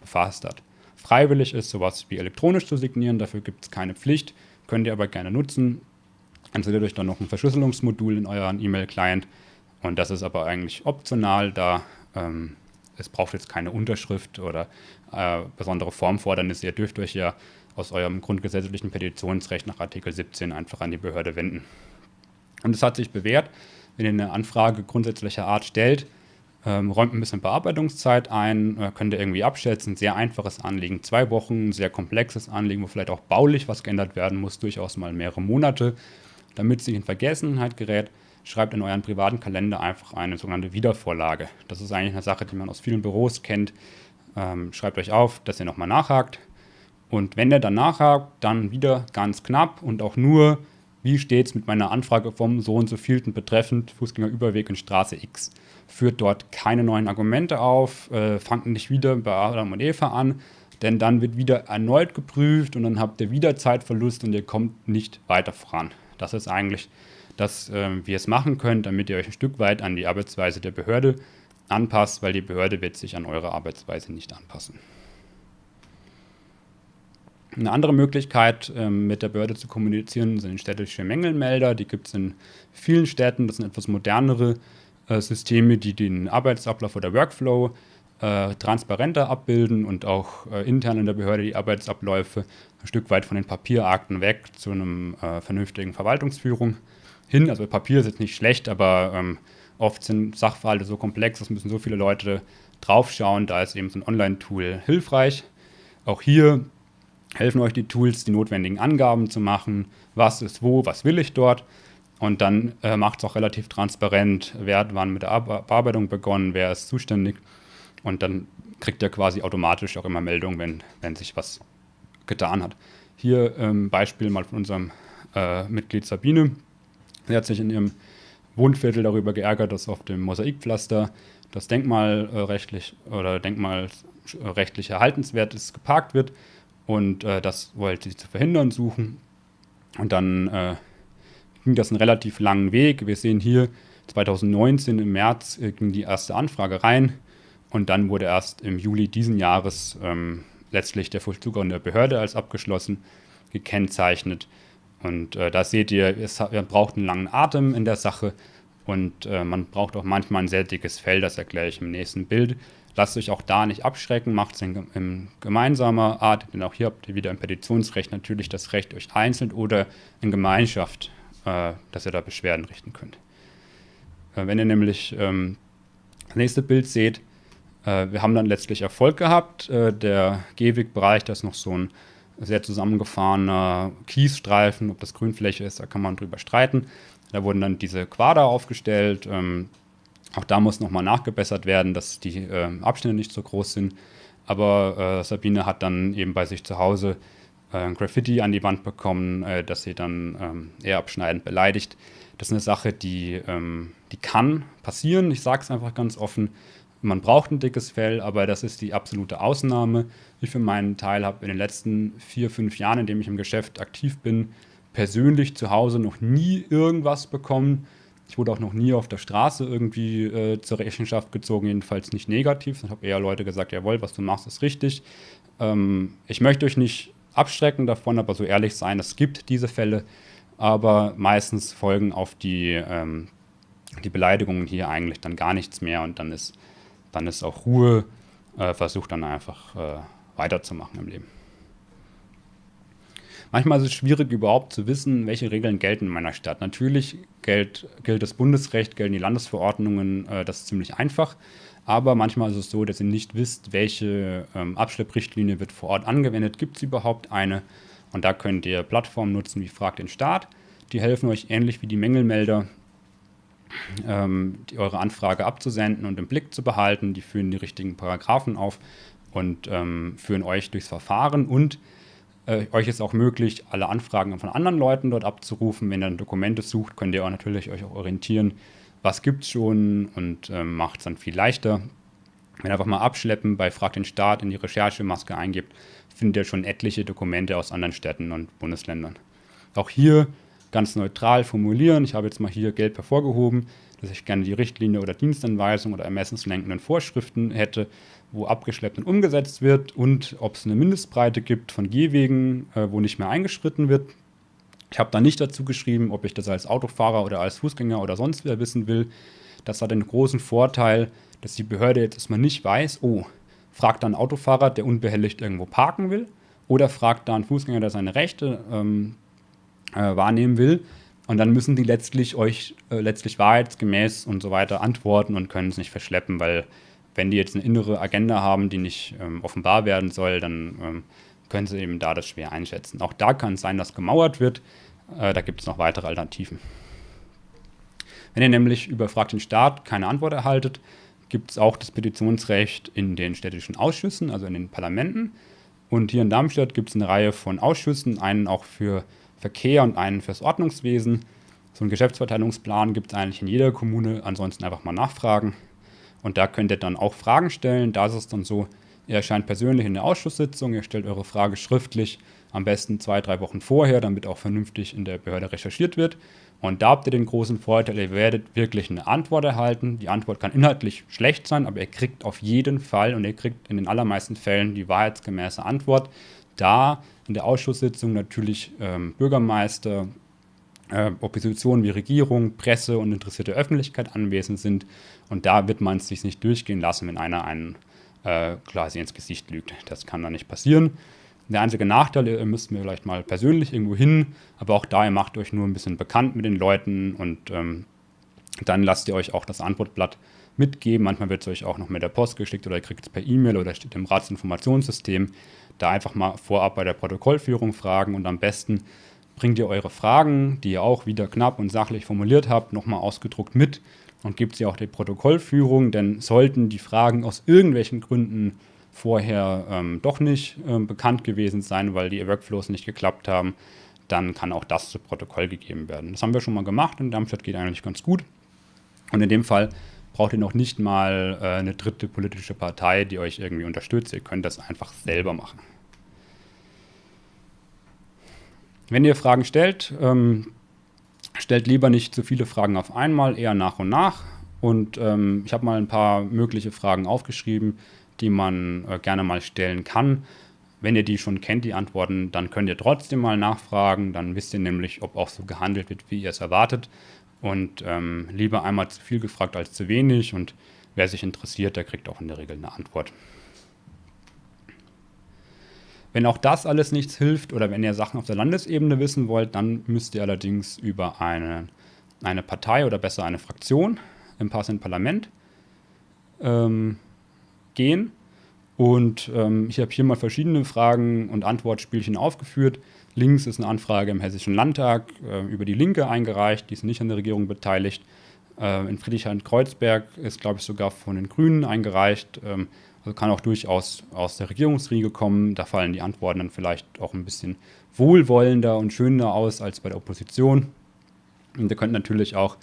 befasst hat. Freiwillig ist sowas wie elektronisch zu signieren, dafür gibt es keine Pflicht, könnt ihr aber gerne nutzen installiert euch dann noch ein Verschlüsselungsmodul in euren E-Mail-Client und das ist aber eigentlich optional, da ähm, es braucht jetzt keine Unterschrift oder äh, besondere Formfordernisse. Ihr dürft euch ja aus eurem grundgesetzlichen Petitionsrecht nach Artikel 17 einfach an die Behörde wenden. Und es hat sich bewährt, wenn ihr eine Anfrage grundsätzlicher Art stellt, ähm, räumt ein bisschen Bearbeitungszeit ein, äh, könnt ihr irgendwie abschätzen, sehr einfaches Anliegen, zwei Wochen, sehr komplexes Anliegen, wo vielleicht auch baulich was geändert werden muss, durchaus mal mehrere Monate damit es nicht in Vergessenheit gerät, schreibt in euren privaten Kalender einfach eine sogenannte Wiedervorlage. Das ist eigentlich eine Sache, die man aus vielen Büros kennt. ähm, schreibt euch auf, dass ihr nochmal nachhakt. Und wenn ihr dann nachhakt, dann wieder ganz knapp und auch nur, wie steht es mit meiner Anfrage vom so und so vielten betreffend Fußgängerüberweg in Straße X. Führt dort keine neuen Argumente auf, äh, fangt nicht wieder bei Adam und Eva an, denn dann wird wieder erneut geprüft und dann habt ihr wieder Zeitverlust und ihr kommt nicht weiter voran. Das ist eigentlich das, äh, wie ihr es machen könnt, damit ihr euch ein Stück weit an die Arbeitsweise der Behörde anpasst, weil die Behörde wird sich an eure Arbeitsweise nicht anpassen. Eine andere Möglichkeit, ähm, mit der Behörde zu kommunizieren, sind städtische Mängelmelder. Die gibt es in vielen Städten. Das sind etwas modernere äh, Systeme, die den Arbeitsablauf oder Workflow äh, transparenter abbilden und auch äh, intern in der Behörde die Arbeitsabläufe ein Stück weit von den Papierakten weg zu einem äh, vernünftigen Verwaltungsführung hin. Also Papier ist jetzt nicht schlecht, aber ähm, oft sind Sachverhalte so komplex, es müssen so viele Leute draufschauen, da ist eben so ein Online-Tool hilfreich. Auch hier helfen euch die Tools, die notwendigen Angaben zu machen, was ist wo, was will ich dort. Und dann äh, macht es auch relativ transparent, wer hat wann mit der Bearbeitung begonnen, wer ist zuständig. Und dann kriegt ihr quasi automatisch auch immer Meldungen, wenn, wenn sich was getan hat. Hier ähm, Beispiel mal von unserem äh, Mitglied Sabine. Sie hat sich in ihrem Wohnviertel darüber geärgert, dass auf dem Mosaikpflaster das denkmalrechtlich äh, oder denkmalrechtlich erhaltenswertes geparkt wird und äh, das wollte sie zu verhindern suchen. Und dann äh, ging das einen relativ langen Weg. Wir sehen hier 2019 im März äh, ging die erste Anfrage rein und dann wurde erst im Juli diesen Jahres ähm, letztlich der Vollzug an der Behörde als abgeschlossen gekennzeichnet. Und äh, da seht ihr, es braucht einen langen Atem in der Sache und äh, man braucht auch manchmal ein sehr dickes Fell, das erkläre ich im nächsten Bild. Lasst euch auch da nicht abschrecken, macht es in, in, gemeinsamer Art, denn auch hier habt ihr wieder im Petitionsrecht natürlich das Recht, euch einzeln oder in Gemeinschaft, äh, dass ihr da Beschwerden richten könnt. Äh, wenn ihr nämlich ähm, das nächste Bild seht, äh, wir haben dann letztlich Erfolg gehabt. Äh, der Gehwegbereich, das ist noch so ein sehr zusammengefahrener Kiesstreifen, ob das Grünfläche ist, da kann man drüber streiten. Da wurden dann diese Quader aufgestellt. Ähm, auch da muss nochmal nachgebessert werden, dass die äh, Abstände nicht so groß sind. Aber äh, Sabine hat dann eben bei sich zu Hause äh, Graffiti an die Wand bekommen, äh, dass sie dann ähm, eher abschneidend beleidigt. Das ist eine Sache, die, ähm, die kann passieren. Ich sage es einfach ganz offen. Man braucht ein dickes Fell, aber das ist die absolute Ausnahme. Ich für meinen Teil habe in den letzten vier, fünf Jahren, in denen ich im Geschäft aktiv bin, persönlich zu Hause noch nie irgendwas bekommen ich wurde auch noch nie auf der Straße irgendwie äh, zur Rechenschaft gezogen, jedenfalls nicht negativ. Ich habe eher Leute gesagt, jawohl, was du machst, ist richtig. Ähm, ich möchte euch nicht abschrecken davon, aber so ehrlich sein, es gibt diese Fälle, aber meistens folgen auf die, ähm, die Beleidigungen hier eigentlich dann gar nichts mehr und dann ist, dann ist auch Ruhe, äh, versucht dann einfach äh, weiterzumachen im Leben. Manchmal ist es schwierig, überhaupt zu wissen, welche Regeln gelten in meiner Stadt. Natürlich gilt, gilt das Bundesrecht, gelten die Landesverordnungen, äh, das ist ziemlich einfach. Aber manchmal ist es so, dass ihr nicht wisst, welche ähm, Abschlepprichtlinie wird vor Ort angewendet. Gibt es überhaupt eine? Und da könnt ihr Plattformen nutzen wie Frag den Staat. Die helfen euch ähnlich wie die Mängelmelder, ähm, die, eure Anfrage abzusenden und im Blick zu behalten. Die führen die richtigen Paragraphen auf und ähm, führen euch durchs Verfahren und äh, euch ist auch möglich, alle Anfragen von anderen Leuten dort abzurufen. Wenn ihr dann Dokumente sucht, könnt ihr auch natürlich euch auch orientieren, was gibt es schon und äh, macht es dann viel leichter. Wenn ihr einfach mal abschleppen, bei Frag den Staat in die Recherchemaske eingibt, findet ihr schon etliche Dokumente aus anderen Städten und Bundesländern. Auch hier ganz neutral formulieren. Ich habe jetzt mal hier gelb hervorgehoben, dass ich gerne die Richtlinie oder Dienstanweisung oder ermessenslenkenden Vorschriften hätte wo abgeschleppt und umgesetzt wird und ob es eine Mindestbreite gibt von Gehwegen, äh, wo nicht mehr eingeschritten wird. Ich habe da nicht dazu geschrieben, ob ich das als Autofahrer oder als Fußgänger oder sonst wer wissen will. Das hat den großen Vorteil, dass die Behörde jetzt erstmal nicht weiß, oh, fragt da ein Autofahrer, der unbehelligt irgendwo parken will, oder fragt da ein Fußgänger, der seine Rechte ähm, äh, wahrnehmen will. Und dann müssen die letztlich euch äh, letztlich wahrheitsgemäß und so weiter antworten und können es nicht verschleppen, weil wenn die jetzt eine innere Agenda haben, die nicht ähm, offenbar werden soll, dann ähm, können sie eben da das schwer einschätzen. Auch da kann es sein, dass gemauert wird. Äh, da gibt es noch weitere Alternativen. Wenn ihr nämlich über Frag den Staat keine Antwort erhaltet, gibt es auch das Petitionsrecht in den städtischen Ausschüssen, also in den Parlamenten. Und hier in Darmstadt gibt es eine Reihe von Ausschüssen, einen auch für Verkehr und einen fürs Ordnungswesen. So einen Geschäftsverteilungsplan gibt es eigentlich in jeder Kommune, ansonsten einfach mal nachfragen. Und da könnt ihr dann auch Fragen stellen. Da ist es dann so, ihr erscheint persönlich in der Ausschusssitzung, ihr stellt eure Frage schriftlich, am besten zwei, drei Wochen vorher, damit auch vernünftig in der Behörde recherchiert wird. Und da habt ihr den großen Vorteil, ihr werdet wirklich eine Antwort erhalten. Die Antwort kann inhaltlich schlecht sein, aber ihr kriegt auf jeden Fall und ihr kriegt in den allermeisten Fällen die wahrheitsgemäße Antwort. Da in der Ausschusssitzung natürlich ähm, Bürgermeister, äh, wie Regierung, Presse und interessierte Öffentlichkeit anwesend sind. Und da wird man es sich nicht durchgehen lassen, wenn einer einen äh, quasi ins Gesicht lügt. Das kann da nicht passieren. Der einzige Nachteil, ihr müsst mir vielleicht mal persönlich irgendwo hin, aber auch da, ihr macht euch nur ein bisschen bekannt mit den Leuten und ähm, dann lasst ihr euch auch das Antwortblatt mitgeben. Manchmal wird es euch auch noch mit der Post geschickt oder ihr kriegt es per E-Mail oder steht im Ratsinformationssystem. Da einfach mal vorab bei der Protokollführung fragen und am besten bringt ihr eure Fragen, die ihr auch wieder knapp und sachlich formuliert habt, nochmal ausgedruckt mit und gebt sie auch der Protokollführung, denn sollten die Fragen aus irgendwelchen Gründen vorher ähm, doch nicht ähm, bekannt gewesen sein, weil die Workflows nicht geklappt haben, dann kann auch das zu Protokoll gegeben werden. Das haben wir schon mal gemacht und Darmstadt geht eigentlich ganz gut. Und in dem Fall braucht ihr noch nicht mal äh, eine dritte politische Partei, die euch irgendwie unterstützt. Ihr könnt das einfach selber machen. Wenn ihr Fragen stellt, ähm, stellt lieber nicht zu viele Fragen auf einmal, eher nach und nach. Und ähm, ich habe mal ein paar mögliche Fragen aufgeschrieben, die man äh, gerne mal stellen kann. Wenn ihr die schon kennt, die Antworten, dann könnt ihr trotzdem mal nachfragen. Dann wisst ihr nämlich, ob auch so gehandelt wird, wie ihr es erwartet. Und ähm, lieber einmal zu viel gefragt als zu wenig. Und wer sich interessiert, der kriegt auch in der Regel eine Antwort. Wenn auch das alles nichts hilft oder wenn ihr Sachen auf der Landesebene wissen wollt, dann müsst ihr allerdings über eine, eine Partei oder besser eine Fraktion im passenden Parlament ähm, gehen. Und ähm, ich habe hier mal verschiedene Fragen und Antwortspielchen aufgeführt. Links ist eine Anfrage im Hessischen Landtag äh, über die Linke eingereicht, die ist nicht an der Regierung beteiligt. Äh, in Friedrichshain-Kreuzberg ist, glaube ich, sogar von den Grünen eingereicht. Ähm, also kann auch durchaus aus der Regierungsriege kommen. Da fallen die Antworten dann vielleicht auch ein bisschen wohlwollender und schöner aus als bei der Opposition. Und ihr könnt natürlich auch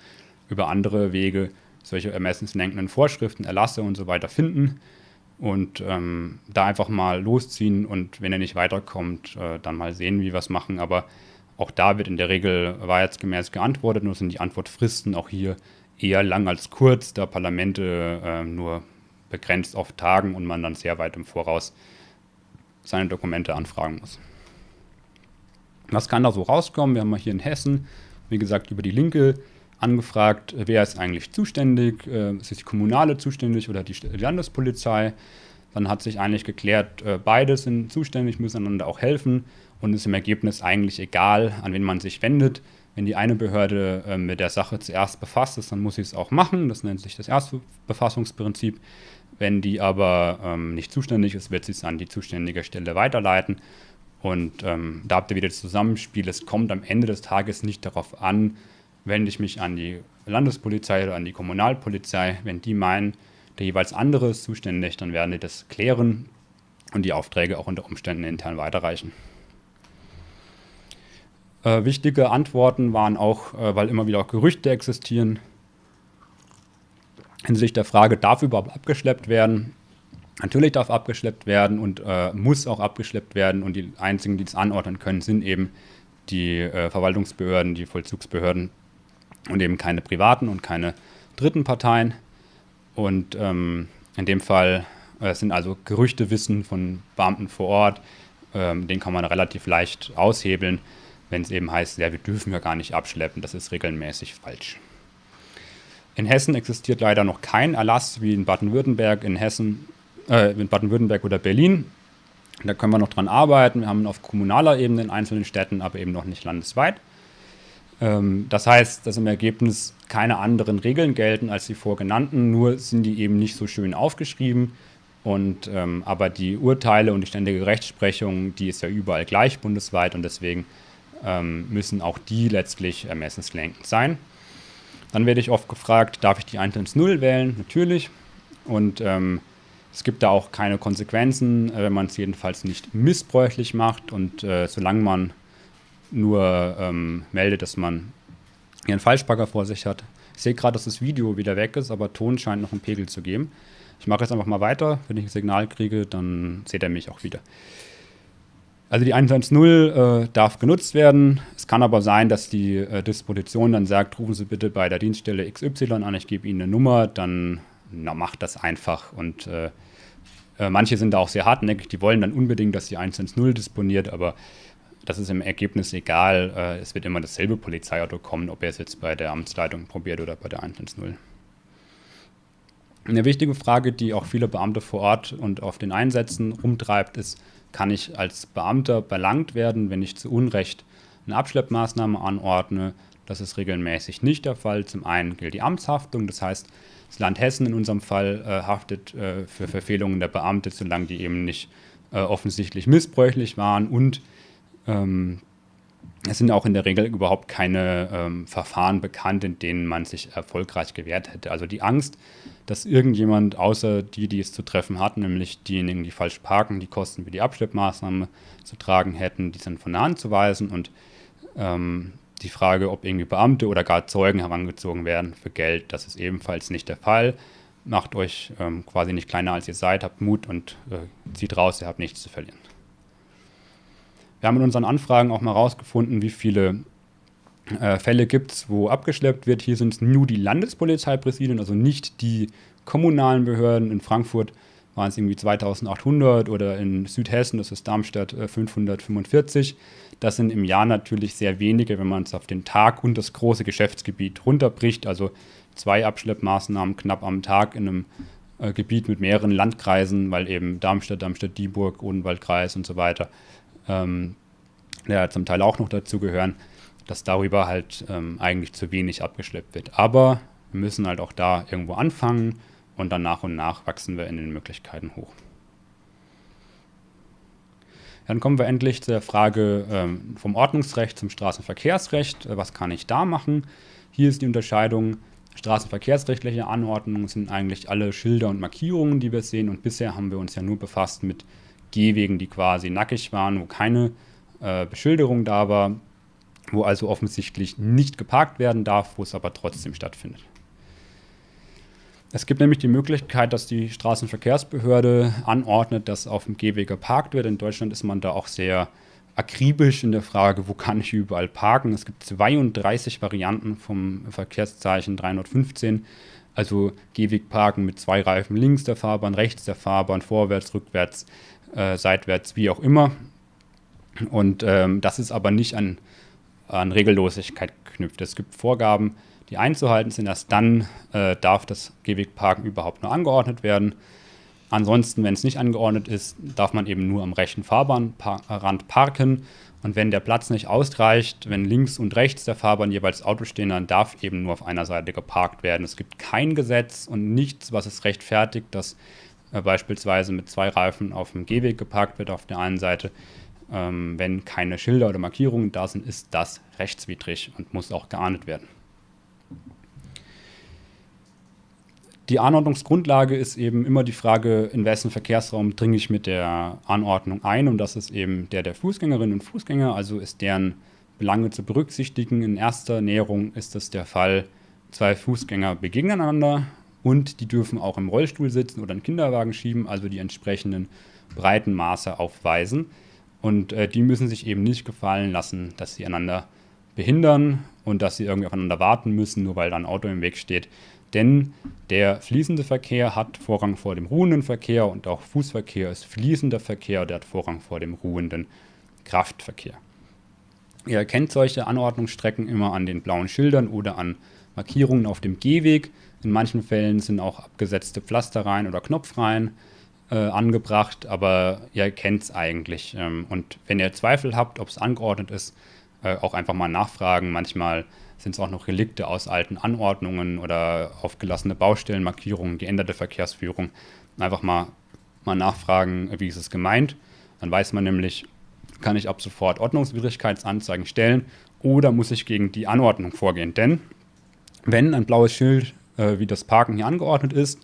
über andere Wege solche ermessenslenkenden Vorschriften, Erlasse und so weiter finden und ähm, da einfach mal losziehen und wenn er nicht weiterkommt, äh, dann mal sehen, wie wir es machen. Aber auch da wird in der Regel wahrheitsgemäß geantwortet, nur sind die Antwortfristen auch hier eher lang als kurz, da Parlamente äh, nur begrenzt auf Tagen und man dann sehr weit im Voraus seine Dokumente anfragen muss. Was kann da so rauskommen? Wir haben mal hier in Hessen, wie gesagt, über die Linke angefragt, wer ist eigentlich zuständig, äh, ist die kommunale zuständig oder die Landespolizei. Dann hat sich eigentlich geklärt, äh, beide sind zuständig, müssen einander auch helfen und ist im Ergebnis eigentlich egal, an wen man sich wendet. Wenn die eine Behörde äh, mit der Sache zuerst befasst ist, dann muss sie es auch machen. Das nennt sich das Erstbefassungsprinzip. Wenn die aber ähm, nicht zuständig ist, wird sie es an die zuständige Stelle weiterleiten. Und ähm, da habt ihr wieder das Zusammenspiel. Es kommt am Ende des Tages nicht darauf an, wende ich mich an die Landespolizei oder an die Kommunalpolizei. Wenn die meinen, der jeweils andere ist zuständig, dann werden die das klären und die Aufträge auch unter Umständen intern weiterreichen. Äh, wichtige Antworten waren auch, äh, weil immer wieder auch Gerüchte existieren, hinsichtlich der Frage, darf überhaupt abgeschleppt werden? Natürlich darf abgeschleppt werden und äh, muss auch abgeschleppt werden und die einzigen, die das anordnen können, sind eben die äh, Verwaltungsbehörden, die Vollzugsbehörden und eben keine privaten und keine dritten Parteien. Und ähm, in dem Fall äh, sind also Gerüchtewissen von Beamten vor Ort, ähm, den kann man relativ leicht aushebeln, wenn es eben heißt, ja, wir dürfen ja gar nicht abschleppen, das ist regelmäßig falsch. In Hessen existiert leider noch kein Erlass wie in Baden-Württemberg, in Hessen, äh, in Baden-Württemberg oder Berlin. Da können wir noch dran arbeiten. Wir haben auf kommunaler Ebene in einzelnen Städten, aber eben noch nicht landesweit. Ähm, das heißt, dass im Ergebnis keine anderen Regeln gelten als die vorgenannten, nur sind die eben nicht so schön aufgeschrieben. Und, ähm, aber die Urteile und die ständige Rechtsprechung, die ist ja überall gleich bundesweit und deswegen ähm, müssen auch die letztlich ermessenslenkend sein. Dann werde ich oft gefragt, darf ich die 110 wählen? Natürlich. und ähm, es gibt da auch keine Konsequenzen, äh, wenn man es jedenfalls nicht missbräuchlich macht und äh, solange man nur ähm, meldet, dass man hier einen Falschparker vor sich hat. Ich sehe gerade, dass das Video wieder weg ist, aber Ton scheint noch einen Pegel zu geben. Ich mache jetzt einfach mal weiter. Wenn ich ein Signal kriege, dann seht ihr mich auch wieder. Also die 110 äh, darf genutzt werden. Es kann aber sein, dass die äh, Disposition dann sagt, rufen Sie bitte bei der Dienststelle XY an, ich gebe Ihnen eine Nummer, dann na, macht das einfach. Und äh, äh manche sind da auch sehr hartnäckig, die wollen dann unbedingt, dass die 110 disponiert, aber das ist im Ergebnis egal. Äh, es wird immer dasselbe Polizeiauto kommen, ob er es jetzt bei der Amtsleitung probiert oder bei der 110. Eine wichtige Frage, die auch viele Beamte vor Ort und auf den Einsätzen rumtreibt, ist, kann ich als Beamter belangt werden, wenn ich zu Unrecht eine Abschleppmaßnahme anordne? Das ist regelmäßig nicht der Fall. Zum einen gilt die Amtshaftung, das heißt, das Land Hessen in unserem Fall äh, haftet äh, für Verfehlungen der Beamte, solange die eben nicht äh, offensichtlich missbräuchlich waren und ähm, es sind auch in der Regel überhaupt keine ähm, Verfahren bekannt, in denen man sich erfolgreich gewehrt hätte. Also die Angst, dass irgendjemand außer die, die es zu treffen hat, nämlich diejenigen, die falsch parken, die Kosten für die Abschleppmaßnahme zu tragen hätten, die sind von der Hand zu weisen und ähm, die Frage, ob irgendwie Beamte oder gar Zeugen herangezogen werden für Geld, das ist ebenfalls nicht der Fall. Macht euch ähm, quasi nicht kleiner als ihr seid, habt Mut und äh, zieht raus, ihr habt nichts zu verlieren. Wir haben in unseren Anfragen auch mal herausgefunden, wie viele äh, Fälle gibt es, wo abgeschleppt wird. Hier sind es nur die Landespolizeipräsidien, also nicht die kommunalen Behörden. In Frankfurt waren es irgendwie 2800 oder in Südhessen, das ist Darmstadt, äh, 545. Das sind im Jahr natürlich sehr wenige, wenn man es auf den Tag und das große Geschäftsgebiet runterbricht. Also zwei Abschleppmaßnahmen knapp am Tag in einem äh, Gebiet mit mehreren Landkreisen, weil eben Darmstadt, Darmstadt-Dieburg, Odenwaldkreis und so weiter ähm, ja, zum Teil auch noch dazu gehören, dass darüber halt ähm, eigentlich zu wenig abgeschleppt wird. Aber wir müssen halt auch da irgendwo anfangen und dann nach und nach wachsen wir in den Möglichkeiten hoch. Dann kommen wir endlich zur Frage ähm, vom Ordnungsrecht zum Straßenverkehrsrecht. Äh, was kann ich da machen? Hier ist die Unterscheidung. Straßenverkehrsrechtliche Anordnungen sind eigentlich alle Schilder und Markierungen, die wir sehen. Und bisher haben wir uns ja nur befasst mit Gehwegen, die quasi nackig waren, wo keine äh, Beschilderung da war, wo also offensichtlich nicht geparkt werden darf, wo es aber trotzdem stattfindet. Es gibt nämlich die Möglichkeit, dass die Straßenverkehrsbehörde anordnet, dass auf dem Gehweg geparkt wird. In Deutschland ist man da auch sehr akribisch in der Frage, wo kann ich überall parken. Es gibt 32 Varianten vom Verkehrszeichen 315. Also Gehwegparken mit zwei Reifen links der Fahrbahn, rechts der Fahrbahn, vorwärts, rückwärts, äh, seitwärts, wie auch immer. Und ähm, das ist aber nicht an, an Regellosigkeit geknüpft. Es gibt Vorgaben, die einzuhalten sind. Erst dann äh, darf das Gehwegparken überhaupt nur angeordnet werden. Ansonsten, wenn es nicht angeordnet ist, darf man eben nur am rechten Fahrbahnrand parken. Und wenn der Platz nicht ausreicht, wenn links und rechts der Fahrbahn jeweils Autos stehen, dann darf eben nur auf einer Seite geparkt werden. Es gibt kein Gesetz und nichts, was es rechtfertigt, dass äh, beispielsweise mit zwei Reifen auf dem Gehweg geparkt wird auf der einen Seite. Ähm, wenn keine Schilder oder Markierungen da sind, ist das rechtswidrig und muss auch geahndet werden. Die Anordnungsgrundlage ist eben immer die Frage, in wessen Verkehrsraum dringe ich mit der Anordnung ein. Und das ist eben der der Fußgängerinnen und Fußgänger, also ist deren Belange zu berücksichtigen. In erster Näherung ist das der Fall, zwei Fußgänger begegnen einander und die dürfen auch im Rollstuhl sitzen oder einen Kinderwagen schieben, also die entsprechenden Breitenmaße aufweisen. Und äh, die müssen sich eben nicht gefallen lassen, dass sie einander behindern und dass sie irgendwie aufeinander warten müssen, nur weil da ein Auto im Weg steht. Denn der fließende Verkehr hat Vorrang vor dem ruhenden Verkehr und auch Fußverkehr ist fließender Verkehr, der hat Vorrang vor dem ruhenden Kraftverkehr. Ihr erkennt solche Anordnungsstrecken immer an den blauen Schildern oder an Markierungen auf dem Gehweg. In manchen Fällen sind auch abgesetzte Pflasterreihen oder Knopfreihen äh, angebracht, aber ihr kennt es eigentlich. Ähm, und wenn ihr Zweifel habt, ob es angeordnet ist, äh, auch einfach mal nachfragen. Manchmal sind es auch noch Relikte aus alten Anordnungen oder aufgelassene Baustellenmarkierungen, geänderte Verkehrsführung. Einfach mal, mal nachfragen, wie ist es gemeint. Dann weiß man nämlich, kann ich ab sofort Ordnungswidrigkeitsanzeigen stellen oder muss ich gegen die Anordnung vorgehen. Denn wenn ein blaues Schild, äh, wie das Parken hier angeordnet ist,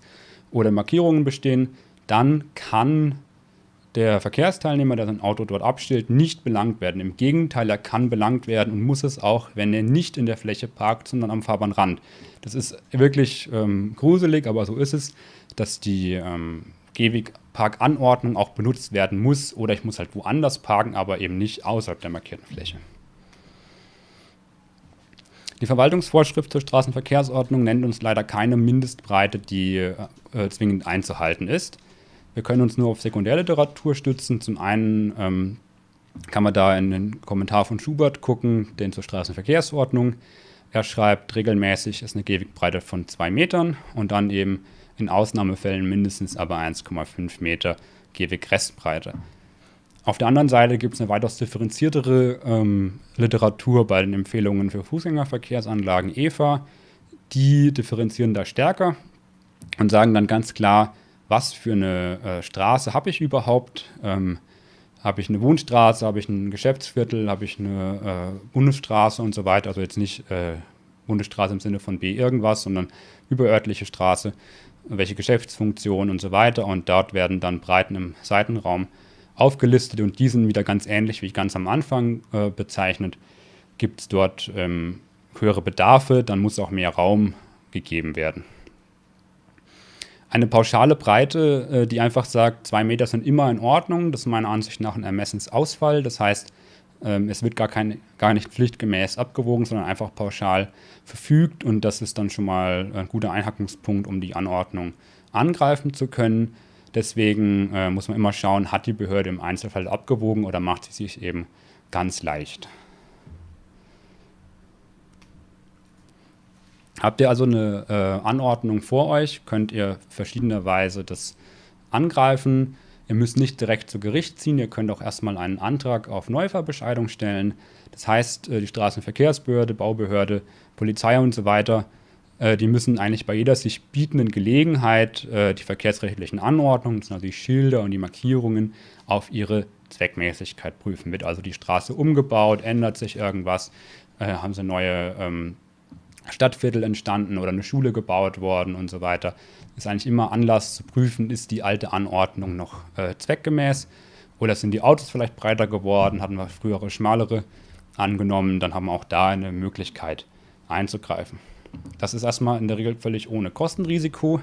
oder Markierungen bestehen, dann kann der Verkehrsteilnehmer, der sein Auto dort abstellt, nicht belangt werden. Im Gegenteil, er kann belangt werden und muss es auch, wenn er nicht in der Fläche parkt, sondern am Fahrbahnrand. Das ist wirklich ähm, gruselig, aber so ist es, dass die ähm, Gehwegparkanordnung auch benutzt werden muss oder ich muss halt woanders parken, aber eben nicht außerhalb der markierten Fläche. Die Verwaltungsvorschrift zur Straßenverkehrsordnung nennt uns leider keine Mindestbreite, die äh, zwingend einzuhalten ist. Wir können uns nur auf Sekundärliteratur stützen. Zum einen ähm, kann man da in den Kommentar von Schubert gucken, den zur Straßenverkehrsordnung. Er schreibt, regelmäßig ist eine Gehwegbreite von zwei Metern und dann eben in Ausnahmefällen mindestens aber 1,5 Meter Gehwegrestbreite. Auf der anderen Seite gibt es eine weitaus differenziertere ähm, Literatur bei den Empfehlungen für Fußgängerverkehrsanlagen EVA. Die differenzieren da stärker und sagen dann ganz klar, was für eine äh, Straße habe ich überhaupt? Ähm, habe ich eine Wohnstraße, habe ich ein Geschäftsviertel, habe ich eine äh, Bundesstraße und so weiter. Also jetzt nicht äh, Bundesstraße im Sinne von B irgendwas, sondern überörtliche Straße, welche Geschäftsfunktion und so weiter. Und dort werden dann Breiten im Seitenraum aufgelistet und diesen wieder ganz ähnlich wie ganz am Anfang äh, bezeichnet. Gibt es dort ähm, höhere Bedarfe, dann muss auch mehr Raum gegeben werden eine pauschale Breite, äh, die einfach sagt, zwei Meter sind immer in Ordnung. Das ist meiner Ansicht nach ein Ermessensausfall. Das heißt, ähm, es wird gar, kein, gar nicht pflichtgemäß abgewogen, sondern einfach pauschal verfügt. Und das ist dann schon mal ein guter Einhackungspunkt, um die Anordnung angreifen zu können. Deswegen äh, muss man immer schauen, hat die Behörde im Einzelfall abgewogen oder macht sie sich eben ganz leicht. Habt ihr also eine äh, Anordnung vor euch, könnt ihr verschiedenerweise das angreifen. Ihr müsst nicht direkt zu Gericht ziehen, ihr könnt auch erstmal einen Antrag auf Neuverbescheidung stellen. Das heißt, äh, die Straßenverkehrsbehörde, Baubehörde, Polizei und so weiter, äh, die müssen eigentlich bei jeder sich bietenden Gelegenheit äh, die verkehrsrechtlichen Anordnungen, das sind also die Schilder und die Markierungen, auf ihre Zweckmäßigkeit prüfen. Wird also die Straße umgebaut, ändert sich irgendwas, haben sie neue ähm, Stadtviertel entstanden oder eine Schule gebaut worden und so weiter. Ist eigentlich immer Anlass zu prüfen, ist die alte Anordnung noch äh, zweckgemäß oder sind die Autos vielleicht breiter geworden, hatten wir frühere schmalere angenommen, dann haben wir auch da eine Möglichkeit einzugreifen. Das ist erstmal in der Regel völlig ohne Kostenrisiko.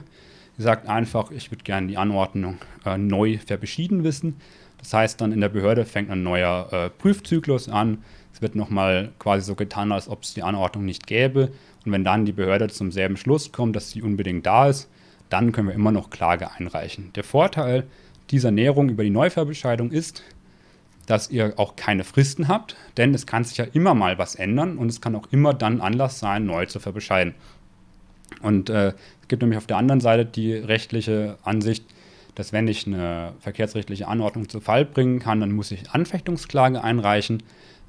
Ihr sagt einfach, ich würde gerne die Anordnung äh, neu verbeschieden wissen. Das heißt dann in der Behörde fängt ein neuer äh, Prüfzyklus an. Es wird nochmal quasi so getan, als ob es die Anordnung nicht gäbe und wenn dann die Behörde zum selben Schluss kommt, dass sie unbedingt da ist, dann können wir immer noch Klage einreichen. Der Vorteil dieser Näherung über die Neuverbescheidung ist, dass ihr auch keine Fristen habt, denn es kann sich ja immer mal was ändern und es kann auch immer dann Anlass sein, neu zu verbescheiden. Und äh, es gibt nämlich auf der anderen Seite die rechtliche Ansicht, dass wenn ich eine verkehrsrechtliche Anordnung zu Fall bringen kann, dann muss ich Anfechtungsklage einreichen.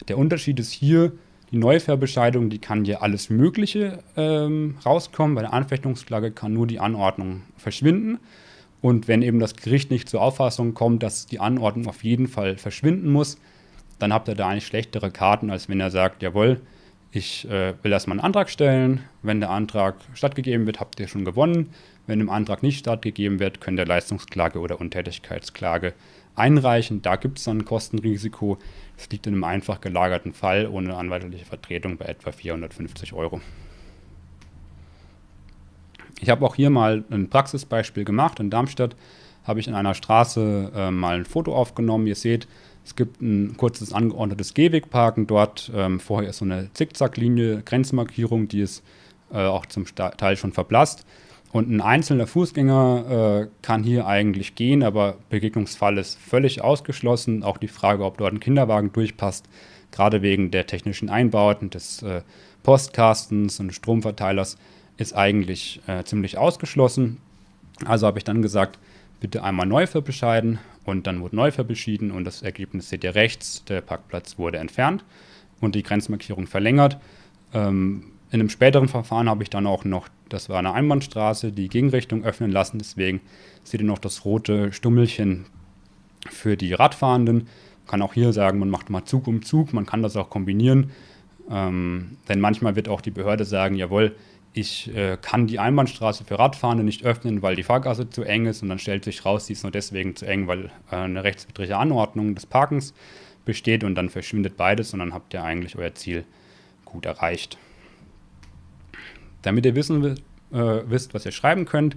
Der Unterschied ist hier, die Neuverbescheidung, die kann hier alles Mögliche ähm, rauskommen. Bei der Anfechtungsklage kann nur die Anordnung verschwinden. Und wenn eben das Gericht nicht zur Auffassung kommt, dass die Anordnung auf jeden Fall verschwinden muss, dann habt ihr da eigentlich schlechtere Karten, als wenn er sagt, jawohl, ich äh, will erstmal einen Antrag stellen. Wenn der Antrag stattgegeben wird, habt ihr schon gewonnen. Wenn im Antrag nicht stattgegeben wird, könnt ihr Leistungsklage oder Untätigkeitsklage einreichen. Da gibt es dann ein Kostenrisiko. Es liegt in einem einfach gelagerten Fall ohne anwaltliche Vertretung bei etwa 450 Euro. Ich habe auch hier mal ein Praxisbeispiel gemacht. In Darmstadt habe ich in einer Straße äh, mal ein Foto aufgenommen. Ihr seht, es gibt ein kurzes angeordnetes Gehwegparken. Dort ähm, vorher ist so eine Zickzacklinie, Grenzmarkierung, die ist äh, auch zum Teil schon verblasst. Und ein einzelner Fußgänger äh, kann hier eigentlich gehen, aber Begegnungsfall ist völlig ausgeschlossen. Auch die Frage, ob dort ein Kinderwagen durchpasst, gerade wegen der technischen Einbauten des äh, Postkastens und Stromverteilers, ist eigentlich äh, ziemlich ausgeschlossen. Also habe ich dann gesagt, bitte einmal neu verbescheiden und dann wurde neu verbeschieden und das Ergebnis seht ihr rechts, der Parkplatz wurde entfernt und die Grenzmarkierung verlängert. Ähm, in einem späteren Verfahren habe ich dann auch noch, das war eine Einbahnstraße, die Gegenrichtung öffnen lassen. Deswegen seht ihr noch das rote Stummelchen für die Radfahrenden. Man kann auch hier sagen, man macht mal Zug um Zug. Man kann das auch kombinieren. Ähm, denn manchmal wird auch die Behörde sagen, jawohl, ich äh, kann die Einbahnstraße für Radfahrende nicht öffnen, weil die Fahrgasse zu eng ist und dann stellt sich raus, die ist nur deswegen zu eng, weil äh, eine rechtswidrige Anordnung des Parkens besteht und dann verschwindet beides und dann habt ihr eigentlich euer Ziel gut erreicht. Damit ihr wissen äh, wisst, was ihr schreiben könnt,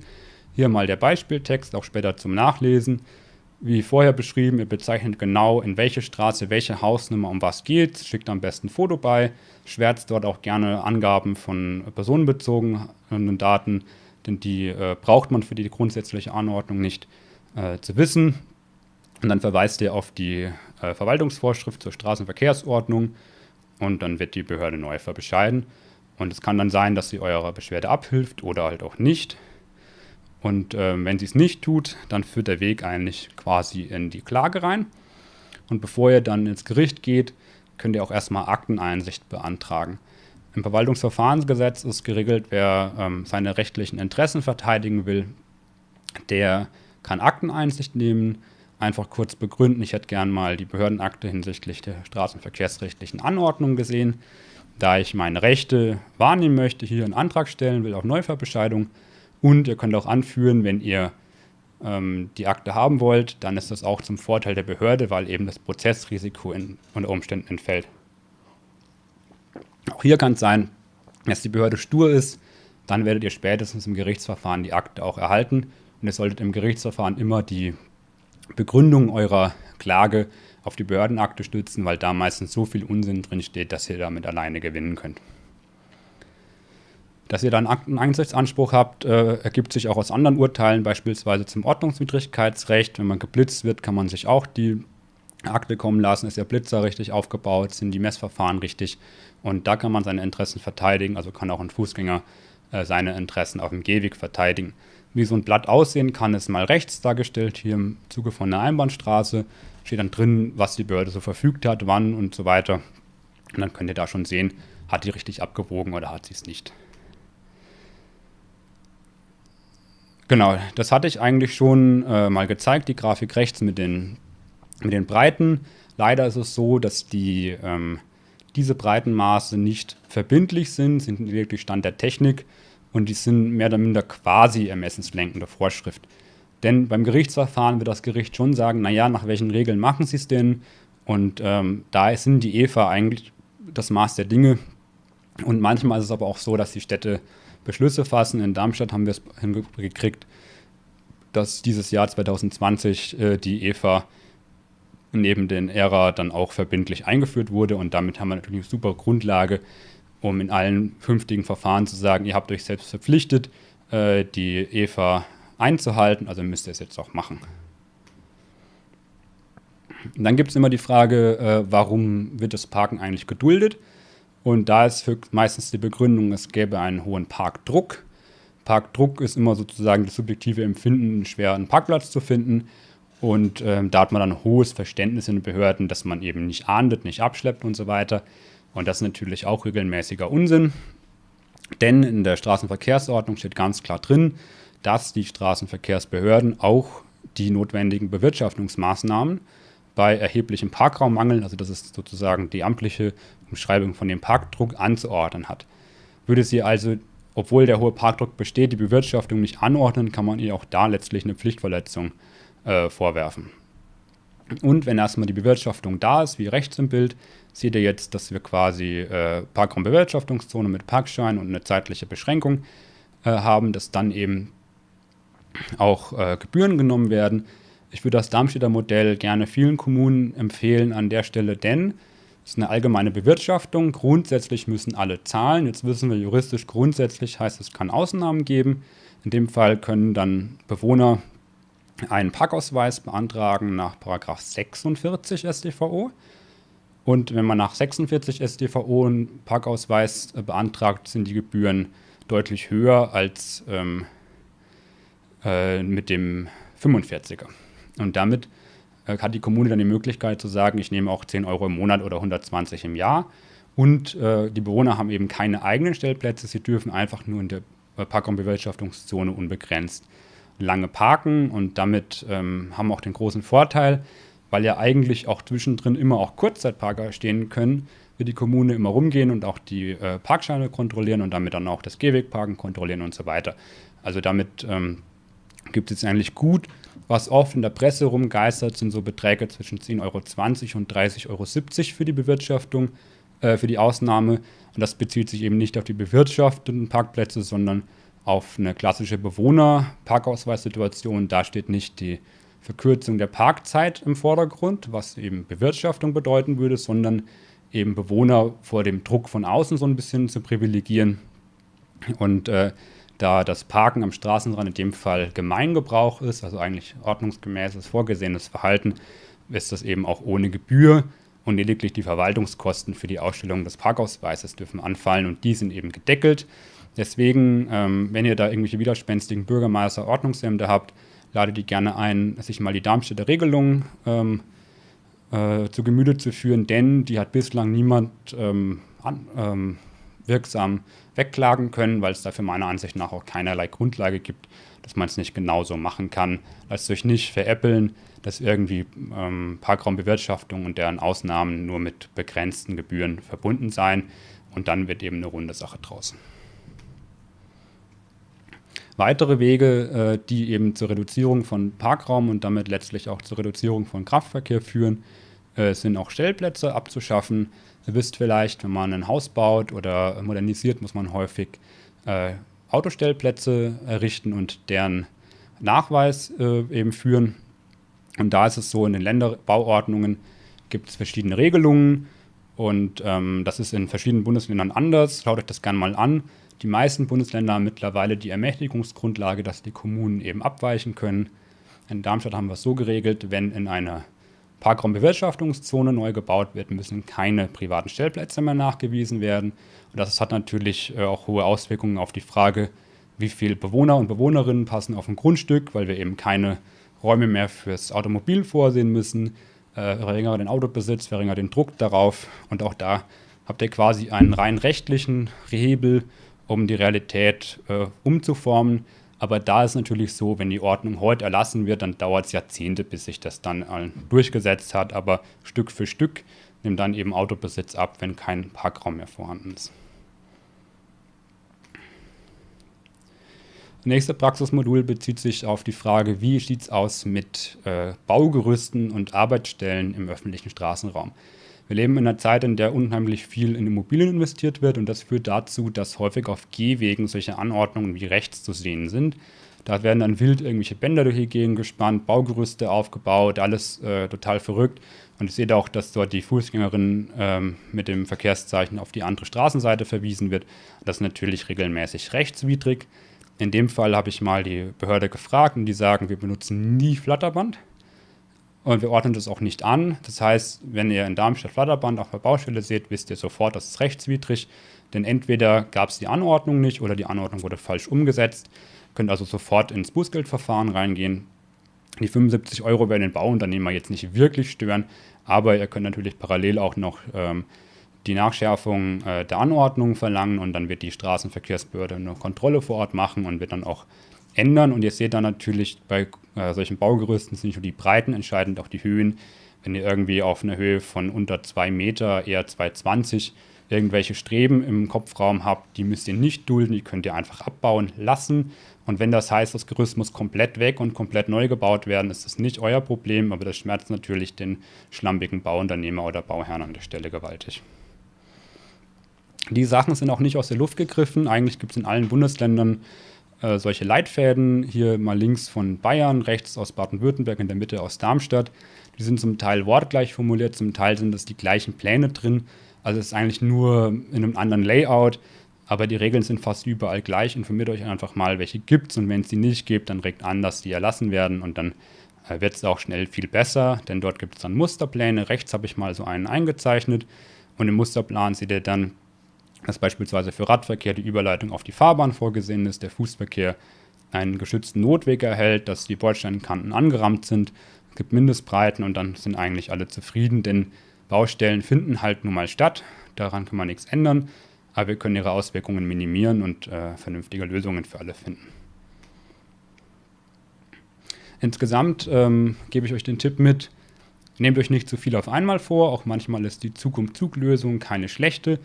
hier mal der Beispieltext, auch später zum Nachlesen. Wie vorher beschrieben, ihr bezeichnet genau, in welche Straße, welche Hausnummer um was geht, schickt am besten ein Foto bei, schwärzt dort auch gerne Angaben von personenbezogenen Daten, denn die äh, braucht man für die grundsätzliche Anordnung nicht äh, zu wissen. Und dann verweist ihr auf die äh, Verwaltungsvorschrift zur Straßenverkehrsordnung und dann wird die Behörde neu bescheiden. Und es kann dann sein, dass sie eurer Beschwerde abhilft oder halt auch nicht. Und äh, wenn sie es nicht tut, dann führt der Weg eigentlich quasi in die Klage rein. Und bevor ihr dann ins Gericht geht, könnt ihr auch erstmal Akteneinsicht beantragen. Im Verwaltungsverfahrensgesetz ist geregelt, wer ähm, seine rechtlichen Interessen verteidigen will, der kann Akteneinsicht nehmen, einfach kurz begründen, ich hätte gern mal die Behördenakte hinsichtlich der straßenverkehrsrechtlichen Anordnung gesehen. Da ich meine Rechte wahrnehmen möchte, hier einen Antrag stellen will auf Neuverbescheidung, und ihr könnt auch anführen, wenn ihr ähm, die Akte haben wollt, dann ist das auch zum Vorteil der Behörde, weil eben das Prozessrisiko in, unter Umständen entfällt. Auch hier kann es sein, dass die Behörde stur ist, dann werdet ihr spätestens im Gerichtsverfahren die Akte auch erhalten. Und ihr solltet im Gerichtsverfahren immer die Begründung eurer Klage auf die Behördenakte stützen, weil da meistens so viel Unsinn drin steht, dass ihr damit alleine gewinnen könnt. Dass ihr dann einen Einsichtsanspruch habt, äh, ergibt sich auch aus anderen Urteilen, beispielsweise zum Ordnungswidrigkeitsrecht. Wenn man geblitzt wird, kann man sich auch die Akte kommen lassen. Ist der Blitzer richtig aufgebaut? Sind die Messverfahren richtig? Und da kann man seine Interessen verteidigen. Also kann auch ein Fußgänger äh, seine Interessen auf dem Gehweg verteidigen. Wie so ein Blatt aussehen kann, ist mal rechts dargestellt, hier im Zuge von einer Einbahnstraße. Steht dann drin, was die Behörde so verfügt hat, wann und so weiter. Und dann könnt ihr da schon sehen, hat die richtig abgewogen oder hat sie es nicht. Genau, das hatte ich eigentlich schon äh, mal gezeigt, die Grafik rechts mit den, mit den Breiten. Leider ist es so, dass die, ähm, diese Breitenmaße nicht verbindlich sind, sind wirklich Stand der Technik und die sind mehr oder minder quasi ermessenslenkende Vorschrift. Denn beim Gerichtsverfahren wird das Gericht schon sagen, naja, nach welchen Regeln machen sie es denn? Und ähm, da sind die EVA eigentlich das Maß der Dinge. Und manchmal ist es aber auch so, dass die Städte Beschlüsse fassen. In Darmstadt haben wir es hingekriegt, dass dieses Jahr 2020 äh, die EVA neben den ERA dann auch verbindlich eingeführt wurde. Und damit haben wir natürlich eine super Grundlage, um in allen künftigen Verfahren zu sagen, ihr habt euch selbst verpflichtet, äh, die EVA einzuhalten, also müsst ihr es jetzt auch machen. Und dann gibt es immer die Frage, äh, warum wird das Parken eigentlich geduldet? Und da ist meistens die Begründung, es gäbe einen hohen Parkdruck. Parkdruck ist immer sozusagen das subjektive Empfinden, schwer einen Parkplatz zu finden. Und ähm, da hat man dann hohes Verständnis in den Behörden, dass man eben nicht ahndet, nicht abschleppt und so weiter. Und das ist natürlich auch regelmäßiger Unsinn. Denn in der Straßenverkehrsordnung steht ganz klar drin, dass die Straßenverkehrsbehörden auch die notwendigen Bewirtschaftungsmaßnahmen bei erheblichem Parkraummangel, also das ist sozusagen die amtliche Umschreibung von dem Parkdruck, anzuordnen hat. Würde sie also, obwohl der hohe Parkdruck besteht, die Bewirtschaftung nicht anordnen, kann man ihr auch da letztlich eine Pflichtverletzung äh, vorwerfen. Und wenn erstmal die Bewirtschaftung da ist, wie rechts im Bild, seht ihr jetzt, dass wir quasi äh, Parkraumbewirtschaftungszone mit Parkschein und eine zeitliche Beschränkung äh, haben, dass dann eben auch äh, Gebühren genommen werden. Ich würde das Darmstädter Modell gerne vielen Kommunen empfehlen an der Stelle, denn es ist eine allgemeine Bewirtschaftung. Grundsätzlich müssen alle zahlen. Jetzt wissen wir juristisch, grundsätzlich heißt es, kann Ausnahmen geben. In dem Fall können dann Bewohner einen Parkausweis beantragen nach 46 StVO. Und wenn man nach 46 StVO einen Parkausweis äh, beantragt, sind die Gebühren deutlich höher als ähm, äh, mit dem 45er. Und damit äh, hat die Kommune dann die Möglichkeit zu sagen, ich nehme auch 10 Euro im Monat oder 120 im Jahr. Und äh, die Bewohner haben eben keine eigenen Stellplätze, sie dürfen einfach nur in der äh, Park- und Bewirtschaftungszone unbegrenzt lange parken und damit ähm, haben auch den großen Vorteil, weil ja eigentlich auch zwischendrin immer auch Kurzzeitparker stehen können, wird die Kommune immer rumgehen und auch die äh, Parkscheine kontrollieren und damit dann auch das Gehwegparken kontrollieren und so weiter. Also damit ähm, gibt es eigentlich gut. Was oft in der Presse rumgeistert, sind so Beträge zwischen 10,20 Euro und 30,70 Euro für die Bewirtschaftung, äh, für die Ausnahme. Und das bezieht sich eben nicht auf die bewirtschafteten Parkplätze, sondern auf eine klassische Bewohner-Parkausweissituation. Da steht nicht die Verkürzung der Parkzeit im Vordergrund, was eben Bewirtschaftung bedeuten würde, sondern eben Bewohner vor dem Druck von außen so ein bisschen zu privilegieren. Und äh, da das Parken am Straßenrand in dem Fall Gemeingebrauch ist, also eigentlich ordnungsgemäßes vorgesehenes Verhalten, ist das eben auch ohne Gebühr und lediglich die Verwaltungskosten für die Ausstellung des Parkausweises dürfen anfallen und die sind eben gedeckelt. Deswegen, ähm, wenn ihr da irgendwelche widerspenstigen Bürgermeister, Ordnungsämter habt, ladet die gerne ein, sich mal die Darmstädter Regelung ähm, äh, zu Gemüte zu führen, denn die hat bislang niemand ähm, an, ähm, wirksam wegklagen können, weil es dafür meiner Ansicht nach auch keinerlei Grundlage gibt, dass man es nicht genauso machen kann. Lasst euch nicht veräppeln, dass irgendwie ähm, Parkraumbewirtschaftung und deren Ausnahmen nur mit begrenzten Gebühren verbunden seien und dann wird eben eine runde Sache draus. Weitere Wege, äh, die eben zur Reduzierung von Parkraum und damit letztlich auch zur Reduzierung von Kraftverkehr führen, äh, sind auch Stellplätze abzuschaffen. Ihr wisst vielleicht, wenn man ein Haus baut oder modernisiert, muss man häufig äh, Autostellplätze errichten und deren Nachweis äh, eben führen. Und da ist es so, in den Länderbauordnungen gibt es verschiedene Regelungen und ähm, das ist in verschiedenen Bundesländern anders. Schaut euch das gerne mal an. Die meisten Bundesländer haben mittlerweile die Ermächtigungsgrundlage, dass die Kommunen eben abweichen können. In Darmstadt haben wir es so geregelt, wenn in einer Parkraumbewirtschaftungszone neu gebaut wird, müssen keine privaten Stellplätze mehr nachgewiesen werden. Und das hat natürlich äh, auch hohe Auswirkungen auf die Frage, wie viele Bewohner und Bewohnerinnen passen auf ein Grundstück, weil wir eben keine Räume mehr fürs Automobil vorsehen müssen. Äh, den Autobesitz, verringert den Druck darauf. Und auch da habt ihr quasi einen rein rechtlichen Hebel, um die Realität äh, umzuformen. Aber da ist natürlich so, wenn die Ordnung heute erlassen wird, dann dauert es Jahrzehnte, bis sich das dann durchgesetzt hat. Aber Stück für Stück nimmt dann eben Autobesitz ab, wenn kein Parkraum mehr vorhanden ist. Das nächste Praxismodul bezieht sich auf die Frage, wie sieht es aus mit äh, Baugerüsten und Arbeitsstellen im öffentlichen Straßenraum. Wir leben in einer Zeit, in der unheimlich viel in Immobilien investiert wird und das führt dazu, dass häufig auf Gehwegen solche Anordnungen wie rechts zu sehen sind. Da werden dann wild irgendwelche Bänder durch die Gegend gespannt, Baugerüste aufgebaut, alles äh, total verrückt. Und ich sehe auch, dass dort die Fußgängerin ähm, mit dem Verkehrszeichen auf die andere Straßenseite verwiesen wird. Das ist natürlich regelmäßig rechtswidrig. In dem Fall habe ich mal die Behörde gefragt und die sagen, wir benutzen nie Flatterband. Und wir ordnen das auch nicht an. Das heißt, wenn ihr in Darmstadt Flatterband auf der Baustelle seht, wisst ihr sofort, das ist rechtswidrig. Denn entweder gab es die Anordnung nicht oder die Anordnung wurde falsch umgesetzt. Ihr könnt also sofort ins Bußgeldverfahren reingehen. Die 75 Euro werden den Bauunternehmer jetzt nicht wirklich stören, aber ihr könnt natürlich parallel auch noch ähm, die Nachschärfung äh, der Anordnung verlangen und dann wird die Straßenverkehrsbehörde eine Kontrolle vor Ort machen und wird dann auch ändern. Und ihr seht dann natürlich bei äh, solchen Baugerüsten sind nicht nur die Breiten entscheidend, auch die Höhen. Wenn ihr irgendwie auf einer Höhe von unter 2 Meter, eher 2,20 irgendwelche Streben im Kopfraum habt, die müsst ihr nicht dulden, die könnt ihr einfach abbauen lassen. Und wenn das heißt, das Gerüst muss komplett weg und komplett neu gebaut werden, ist das nicht euer Problem, aber das schmerzt natürlich den schlampigen Bauunternehmer oder Bauherrn an der Stelle gewaltig. Die Sachen sind auch nicht aus der Luft gegriffen. Eigentlich gibt es in allen Bundesländern äh, solche Leitfäden. Hier mal links von Bayern, rechts aus Baden-Württemberg, in der Mitte aus Darmstadt. Die sind zum Teil wortgleich formuliert, zum Teil sind das die gleichen Pläne drin. Also es ist eigentlich nur in einem anderen Layout, aber die Regeln sind fast überall gleich. Informiert euch einfach mal, welche gibt es und wenn es die nicht gibt, dann regt an, dass die erlassen werden und dann äh, wird es auch schnell viel besser, denn dort gibt es dann Musterpläne. Rechts habe ich mal so einen eingezeichnet und im Musterplan seht ihr dann dass beispielsweise für Radverkehr die Überleitung auf die Fahrbahn vorgesehen ist, der Fußverkehr einen geschützten Notweg erhält, dass die Bordsteinkanten angerammt sind, es gibt Mindestbreiten und dann sind eigentlich alle zufrieden, denn Baustellen finden halt nun mal statt, daran kann man nichts ändern, aber wir können ihre Auswirkungen minimieren und äh, vernünftige Lösungen für alle finden. Insgesamt ähm, gebe ich euch den Tipp mit, Nehmt euch nicht zu viel auf einmal vor, auch manchmal ist die Zug-um-Zug-Lösung keine schlechte.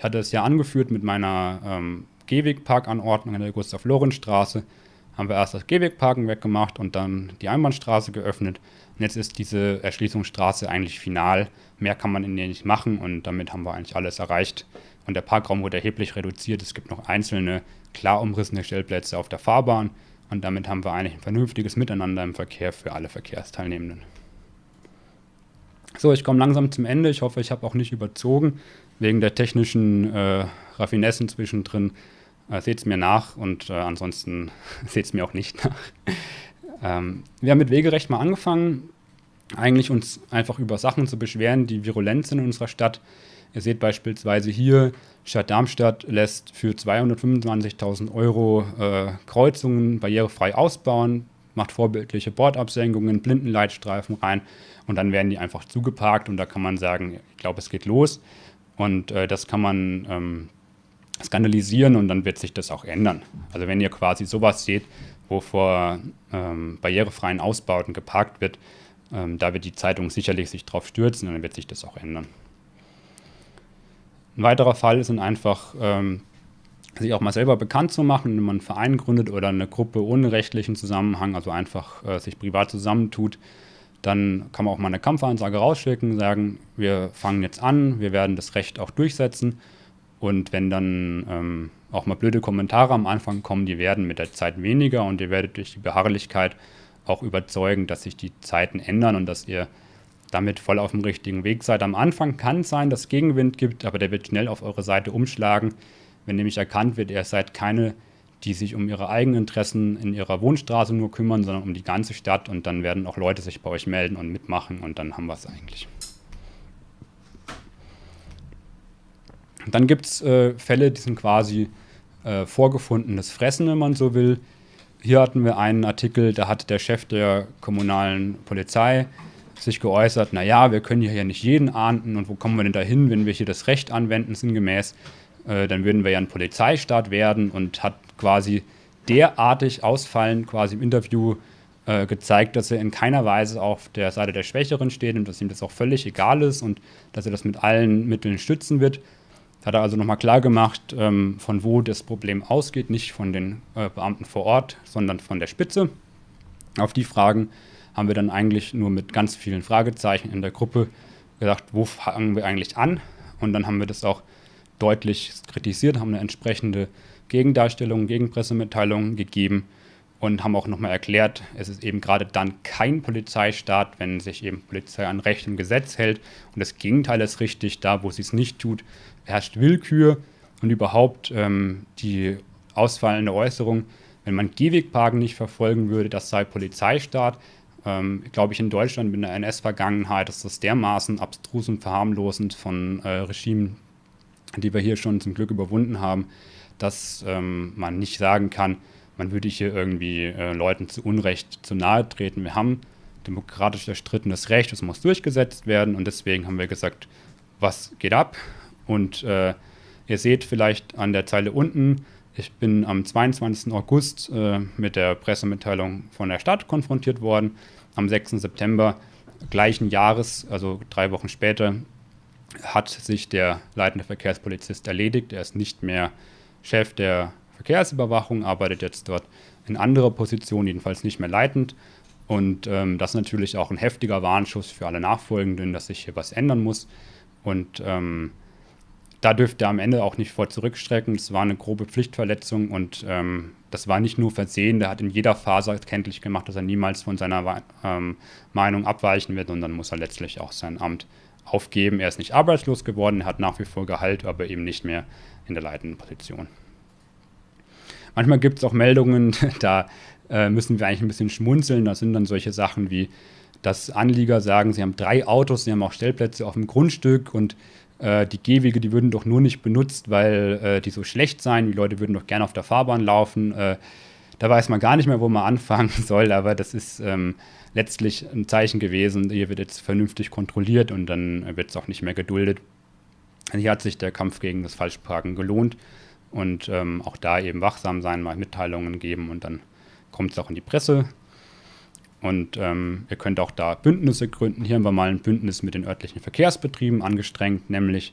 Ich hatte es ja angeführt mit meiner ähm, Gehwegparkanordnung an der Gustav-Lorenz-Straße. Haben wir erst das Gehwegparken weggemacht und dann die Einbahnstraße geöffnet. Und jetzt ist diese Erschließungsstraße eigentlich final. Mehr kann man in der nicht machen und damit haben wir eigentlich alles erreicht. Und der Parkraum wurde erheblich reduziert. Es gibt noch einzelne klar umrissene Stellplätze auf der Fahrbahn. Und damit haben wir eigentlich ein vernünftiges Miteinander im Verkehr für alle Verkehrsteilnehmenden. So, ich komme langsam zum Ende. Ich hoffe, ich habe auch nicht überzogen. Wegen der technischen äh, Raffinessen zwischendrin äh, seht es mir nach und äh, ansonsten seht es mir auch nicht nach. ähm, wir haben mit Wegerecht mal angefangen, eigentlich uns einfach über Sachen zu beschweren, die virulent sind in unserer Stadt. Ihr seht beispielsweise hier, Stadt Darmstadt lässt für 225.000 Euro äh, Kreuzungen barrierefrei ausbauen, macht vorbildliche Bordabsenkungen, Blindenleitstreifen rein und dann werden die einfach zugeparkt und da kann man sagen, ich glaube, es geht los und äh, das kann man ähm, skandalisieren und dann wird sich das auch ändern. Also wenn ihr quasi sowas seht, wo vor ähm, barrierefreien Ausbauten geparkt wird, ähm, da wird die Zeitung sicherlich sich drauf stürzen und dann wird sich das auch ändern. Ein weiterer Fall dann einfach, ähm, sich auch mal selber bekannt zu machen, wenn man einen Verein gründet oder eine Gruppe ohne rechtlichen Zusammenhang, also einfach äh, sich privat zusammentut, dann kann man auch mal eine Kampfansage rausschicken, sagen, wir fangen jetzt an, wir werden das Recht auch durchsetzen. Und wenn dann ähm, auch mal blöde Kommentare am Anfang kommen, die werden mit der Zeit weniger und ihr werdet durch die Beharrlichkeit auch überzeugen, dass sich die Zeiten ändern und dass ihr damit voll auf dem richtigen Weg seid. Am Anfang kann es sein, dass Gegenwind gibt, aber der wird schnell auf eure Seite umschlagen. Wenn nämlich erkannt wird, ihr seid keine, die sich um ihre eigenen Interessen in ihrer Wohnstraße nur kümmern, sondern um die ganze Stadt und dann werden auch Leute sich bei euch melden und mitmachen und dann haben wir es eigentlich. Dann gibt es äh, Fälle, die sind quasi äh, vorgefundenes Fressen, wenn man so will. Hier hatten wir einen Artikel, da hat der Chef der kommunalen Polizei sich geäußert, naja, wir können hier ja nicht jeden ahnden und wo kommen wir denn da hin, wenn wir hier das Recht anwenden, sinngemäß, äh, dann würden wir ja ein Polizeistaat werden und hat quasi derartig ausfallend quasi im Interview äh, gezeigt, dass er in keiner Weise auf der Seite der Schwächeren steht und dass ihm das auch völlig egal ist und dass er das mit allen Mitteln stützen wird. Hat er also nochmal klar gemacht, ähm, von wo das Problem ausgeht, nicht von den äh, Beamten vor Ort, sondern von der Spitze. Auf die Fragen haben wir dann eigentlich nur mit ganz vielen Fragezeichen in der Gruppe gesagt, wo fangen wir eigentlich an? Und dann haben wir das auch deutlich kritisiert, haben eine entsprechende Gegendarstellung, Gegenpressemitteilung gegeben und haben auch nochmal erklärt, es ist eben gerade dann kein Polizeistaat, wenn sich eben Polizei an Recht und Gesetz hält. Und das Gegenteil ist richtig, da wo sie es nicht tut, herrscht Willkür und überhaupt ähm, die ausfallende Äußerung, wenn man Gehwegparken nicht verfolgen würde, das sei Polizeistaat, ähm, glaube ich, in Deutschland mit einer NS-Vergangenheit ist das dermaßen abstrus und verharmlosend von äh, Regimen, die wir hier schon zum Glück überwunden haben, dass ähm, man nicht sagen kann, man würde hier irgendwie äh, Leuten zu Unrecht zu nahe treten. Wir haben demokratisch erstrittenes Recht, es muss durchgesetzt werden und deswegen haben wir gesagt, was geht ab? Und äh, ihr seht vielleicht an der Zeile unten, ich bin am 22. August äh, mit der Pressemitteilung von der Stadt konfrontiert worden. Am 6. September gleichen Jahres, also drei Wochen später, hat sich der leitende Verkehrspolizist erledigt. Er ist nicht mehr Chef der Verkehrsüberwachung, arbeitet jetzt dort in anderer Position, jedenfalls nicht mehr leitend. Und ähm, das ist natürlich auch ein heftiger Warnschuss für alle Nachfolgenden, dass sich hier was ändern muss. Und ähm, da dürfte er am Ende auch nicht vor zurückstrecken. Es war eine grobe Pflichtverletzung und ähm, das war nicht nur Versehen, der hat in jeder Phase kenntlich gemacht, dass er niemals von seiner ähm, Meinung abweichen wird und dann muss er letztlich auch sein Amt aufgeben. Er ist nicht arbeitslos geworden, er hat nach wie vor Gehalt, aber eben nicht mehr in der leitenden Position. Manchmal gibt es auch Meldungen, da äh, müssen wir eigentlich ein bisschen schmunzeln. Das sind dann solche Sachen wie, dass Anlieger sagen, sie haben drei Autos, sie haben auch Stellplätze auf dem Grundstück und äh, die Gehwege, die würden doch nur nicht benutzt, weil äh, die so schlecht seien. Die Leute würden doch gerne auf der Fahrbahn laufen. Äh, da weiß man gar nicht mehr, wo man anfangen soll, aber das ist ähm, letztlich ein Zeichen gewesen. Hier wird jetzt vernünftig kontrolliert und dann wird es auch nicht mehr geduldet. Hier hat sich der Kampf gegen das Falschparken gelohnt und ähm, auch da eben wachsam sein, mal Mitteilungen geben und dann kommt es auch in die Presse. Und ähm, ihr könnt auch da Bündnisse gründen. Hier haben wir mal ein Bündnis mit den örtlichen Verkehrsbetrieben angestrengt, nämlich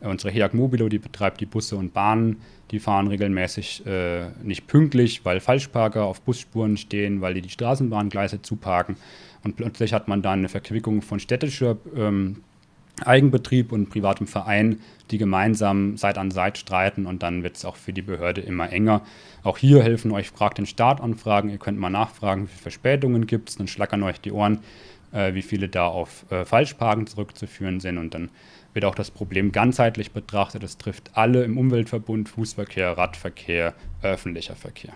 unsere HEAG Mobilo, die betreibt die Busse und Bahnen. Die fahren regelmäßig äh, nicht pünktlich, weil Falschparker auf Busspuren stehen, weil die die Straßenbahngleise zuparken. Und plötzlich hat man dann eine Verquickung von städtischer ähm, Eigenbetrieb und privatem Verein, die gemeinsam Seit an Seit streiten und dann wird es auch für die Behörde immer enger. Auch hier helfen euch, fragt den Staat anfragen, ihr könnt mal nachfragen, wie viele Verspätungen gibt es, dann schlackern euch die Ohren, äh, wie viele da auf äh, Falschparken zurückzuführen sind und dann wird auch das Problem ganzheitlich betrachtet. Es trifft alle im Umweltverbund, Fußverkehr, Radverkehr, öffentlicher Verkehr.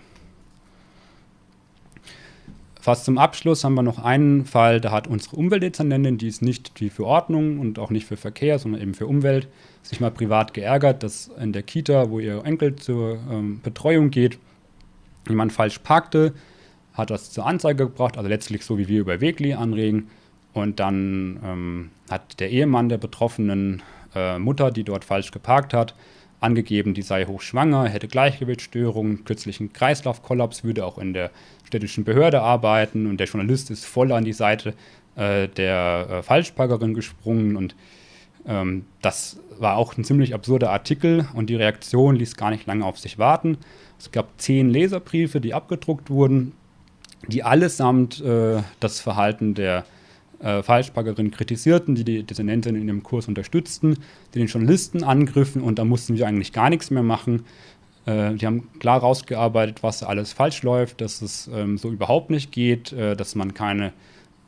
Fast zum Abschluss haben wir noch einen Fall, da hat unsere Umweltdezernentin, die ist nicht die für Ordnung und auch nicht für Verkehr, sondern eben für Umwelt, sich mal privat geärgert, dass in der Kita, wo ihr Enkel zur ähm, Betreuung geht, jemand falsch parkte, hat das zur Anzeige gebracht, also letztlich so wie wir über Wegli anregen. Und dann ähm, hat der Ehemann der betroffenen äh, Mutter, die dort falsch geparkt hat, angegeben, die sei hochschwanger, hätte Gleichgewichtsstörungen, kürzlichen Kreislaufkollaps, würde auch in der städtischen Behörde arbeiten. Und der Journalist ist voll an die Seite äh, der äh, Falschparkerin gesprungen. Und ähm, das war auch ein ziemlich absurder Artikel. Und die Reaktion ließ gar nicht lange auf sich warten. Es gab zehn Leserbriefe, die abgedruckt wurden, die allesamt äh, das Verhalten der äh, Falschparkerin kritisierten, die die Dissonentin in dem Kurs unterstützten, die den Journalisten angriffen und da mussten wir eigentlich gar nichts mehr machen. Äh, die haben klar rausgearbeitet, was alles falsch läuft, dass es ähm, so überhaupt nicht geht, äh, dass man keine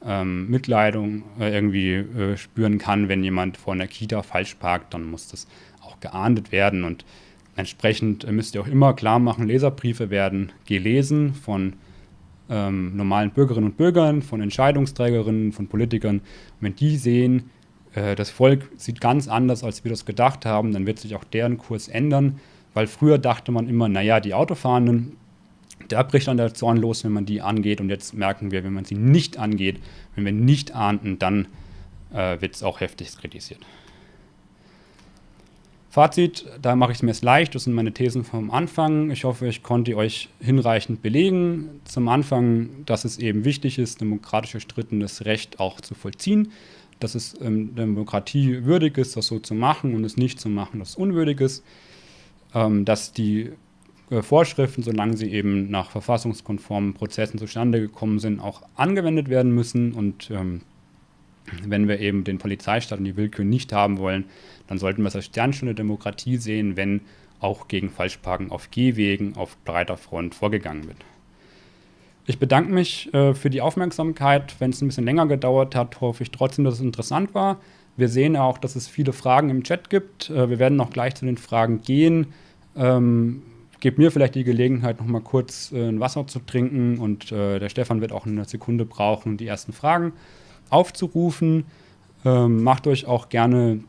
ähm, Mitleidung äh, irgendwie äh, spüren kann, wenn jemand vor einer Kita falsch parkt, dann muss das auch geahndet werden und entsprechend müsst ihr auch immer klar machen, Leserbriefe werden gelesen von ähm, normalen Bürgerinnen und Bürgern, von Entscheidungsträgerinnen, von Politikern. Wenn die sehen, äh, das Volk sieht ganz anders, als wir das gedacht haben, dann wird sich auch deren Kurs ändern, weil früher dachte man immer, naja, die Autofahrenden, da bricht dann der Zorn los, wenn man die angeht. Und jetzt merken wir, wenn man sie nicht angeht, wenn wir nicht ahnden, dann äh, wird es auch heftig kritisiert. Fazit, da mache ich es mir jetzt leicht, das sind meine Thesen vom Anfang. Ich hoffe, ich konnte euch hinreichend belegen. Zum Anfang, dass es eben wichtig ist, demokratisch erstrittenes Recht auch zu vollziehen, dass es ähm, Demokratie würdig ist, das so zu machen und es nicht zu machen, das unwürdig ist, ähm, dass die äh, Vorschriften, solange sie eben nach verfassungskonformen Prozessen zustande gekommen sind, auch angewendet werden müssen und ähm, wenn wir eben den Polizeistaat und die Willkür nicht haben wollen, dann sollten wir es als Sternstunde Demokratie sehen, wenn auch gegen Falschparken auf Gehwegen auf breiter Front vorgegangen wird. Ich bedanke mich äh, für die Aufmerksamkeit. Wenn es ein bisschen länger gedauert hat, hoffe ich trotzdem, dass es interessant war. Wir sehen auch, dass es viele Fragen im Chat gibt. Äh, wir werden noch gleich zu den Fragen gehen. Ähm, gebt mir vielleicht die Gelegenheit, noch mal kurz äh, ein Wasser zu trinken und äh, der Stefan wird auch eine Sekunde brauchen, die ersten Fragen aufzurufen. Ähm, macht euch auch gerne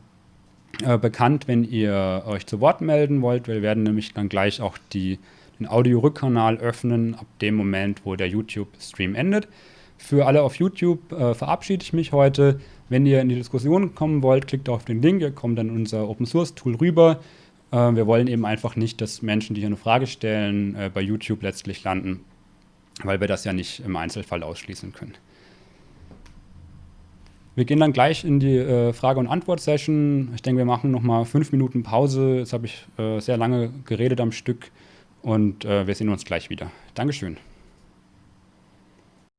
äh, bekannt, wenn ihr euch zu Wort melden wollt. Wir werden nämlich dann gleich auch die, den Audio-Rückkanal öffnen, ab dem Moment, wo der YouTube-Stream endet. Für alle auf YouTube äh, verabschiede ich mich heute. Wenn ihr in die Diskussion kommen wollt, klickt auf den Link, ihr kommt dann in unser Open-Source-Tool rüber. Äh, wir wollen eben einfach nicht, dass Menschen, die hier eine Frage stellen, äh, bei YouTube letztlich landen, weil wir das ja nicht im Einzelfall ausschließen können. Wir gehen dann gleich in die äh, Frage- und Antwort-Session. Ich denke, wir machen nochmal fünf Minuten Pause. Jetzt habe ich äh, sehr lange geredet am Stück und äh, wir sehen uns gleich wieder. Dankeschön.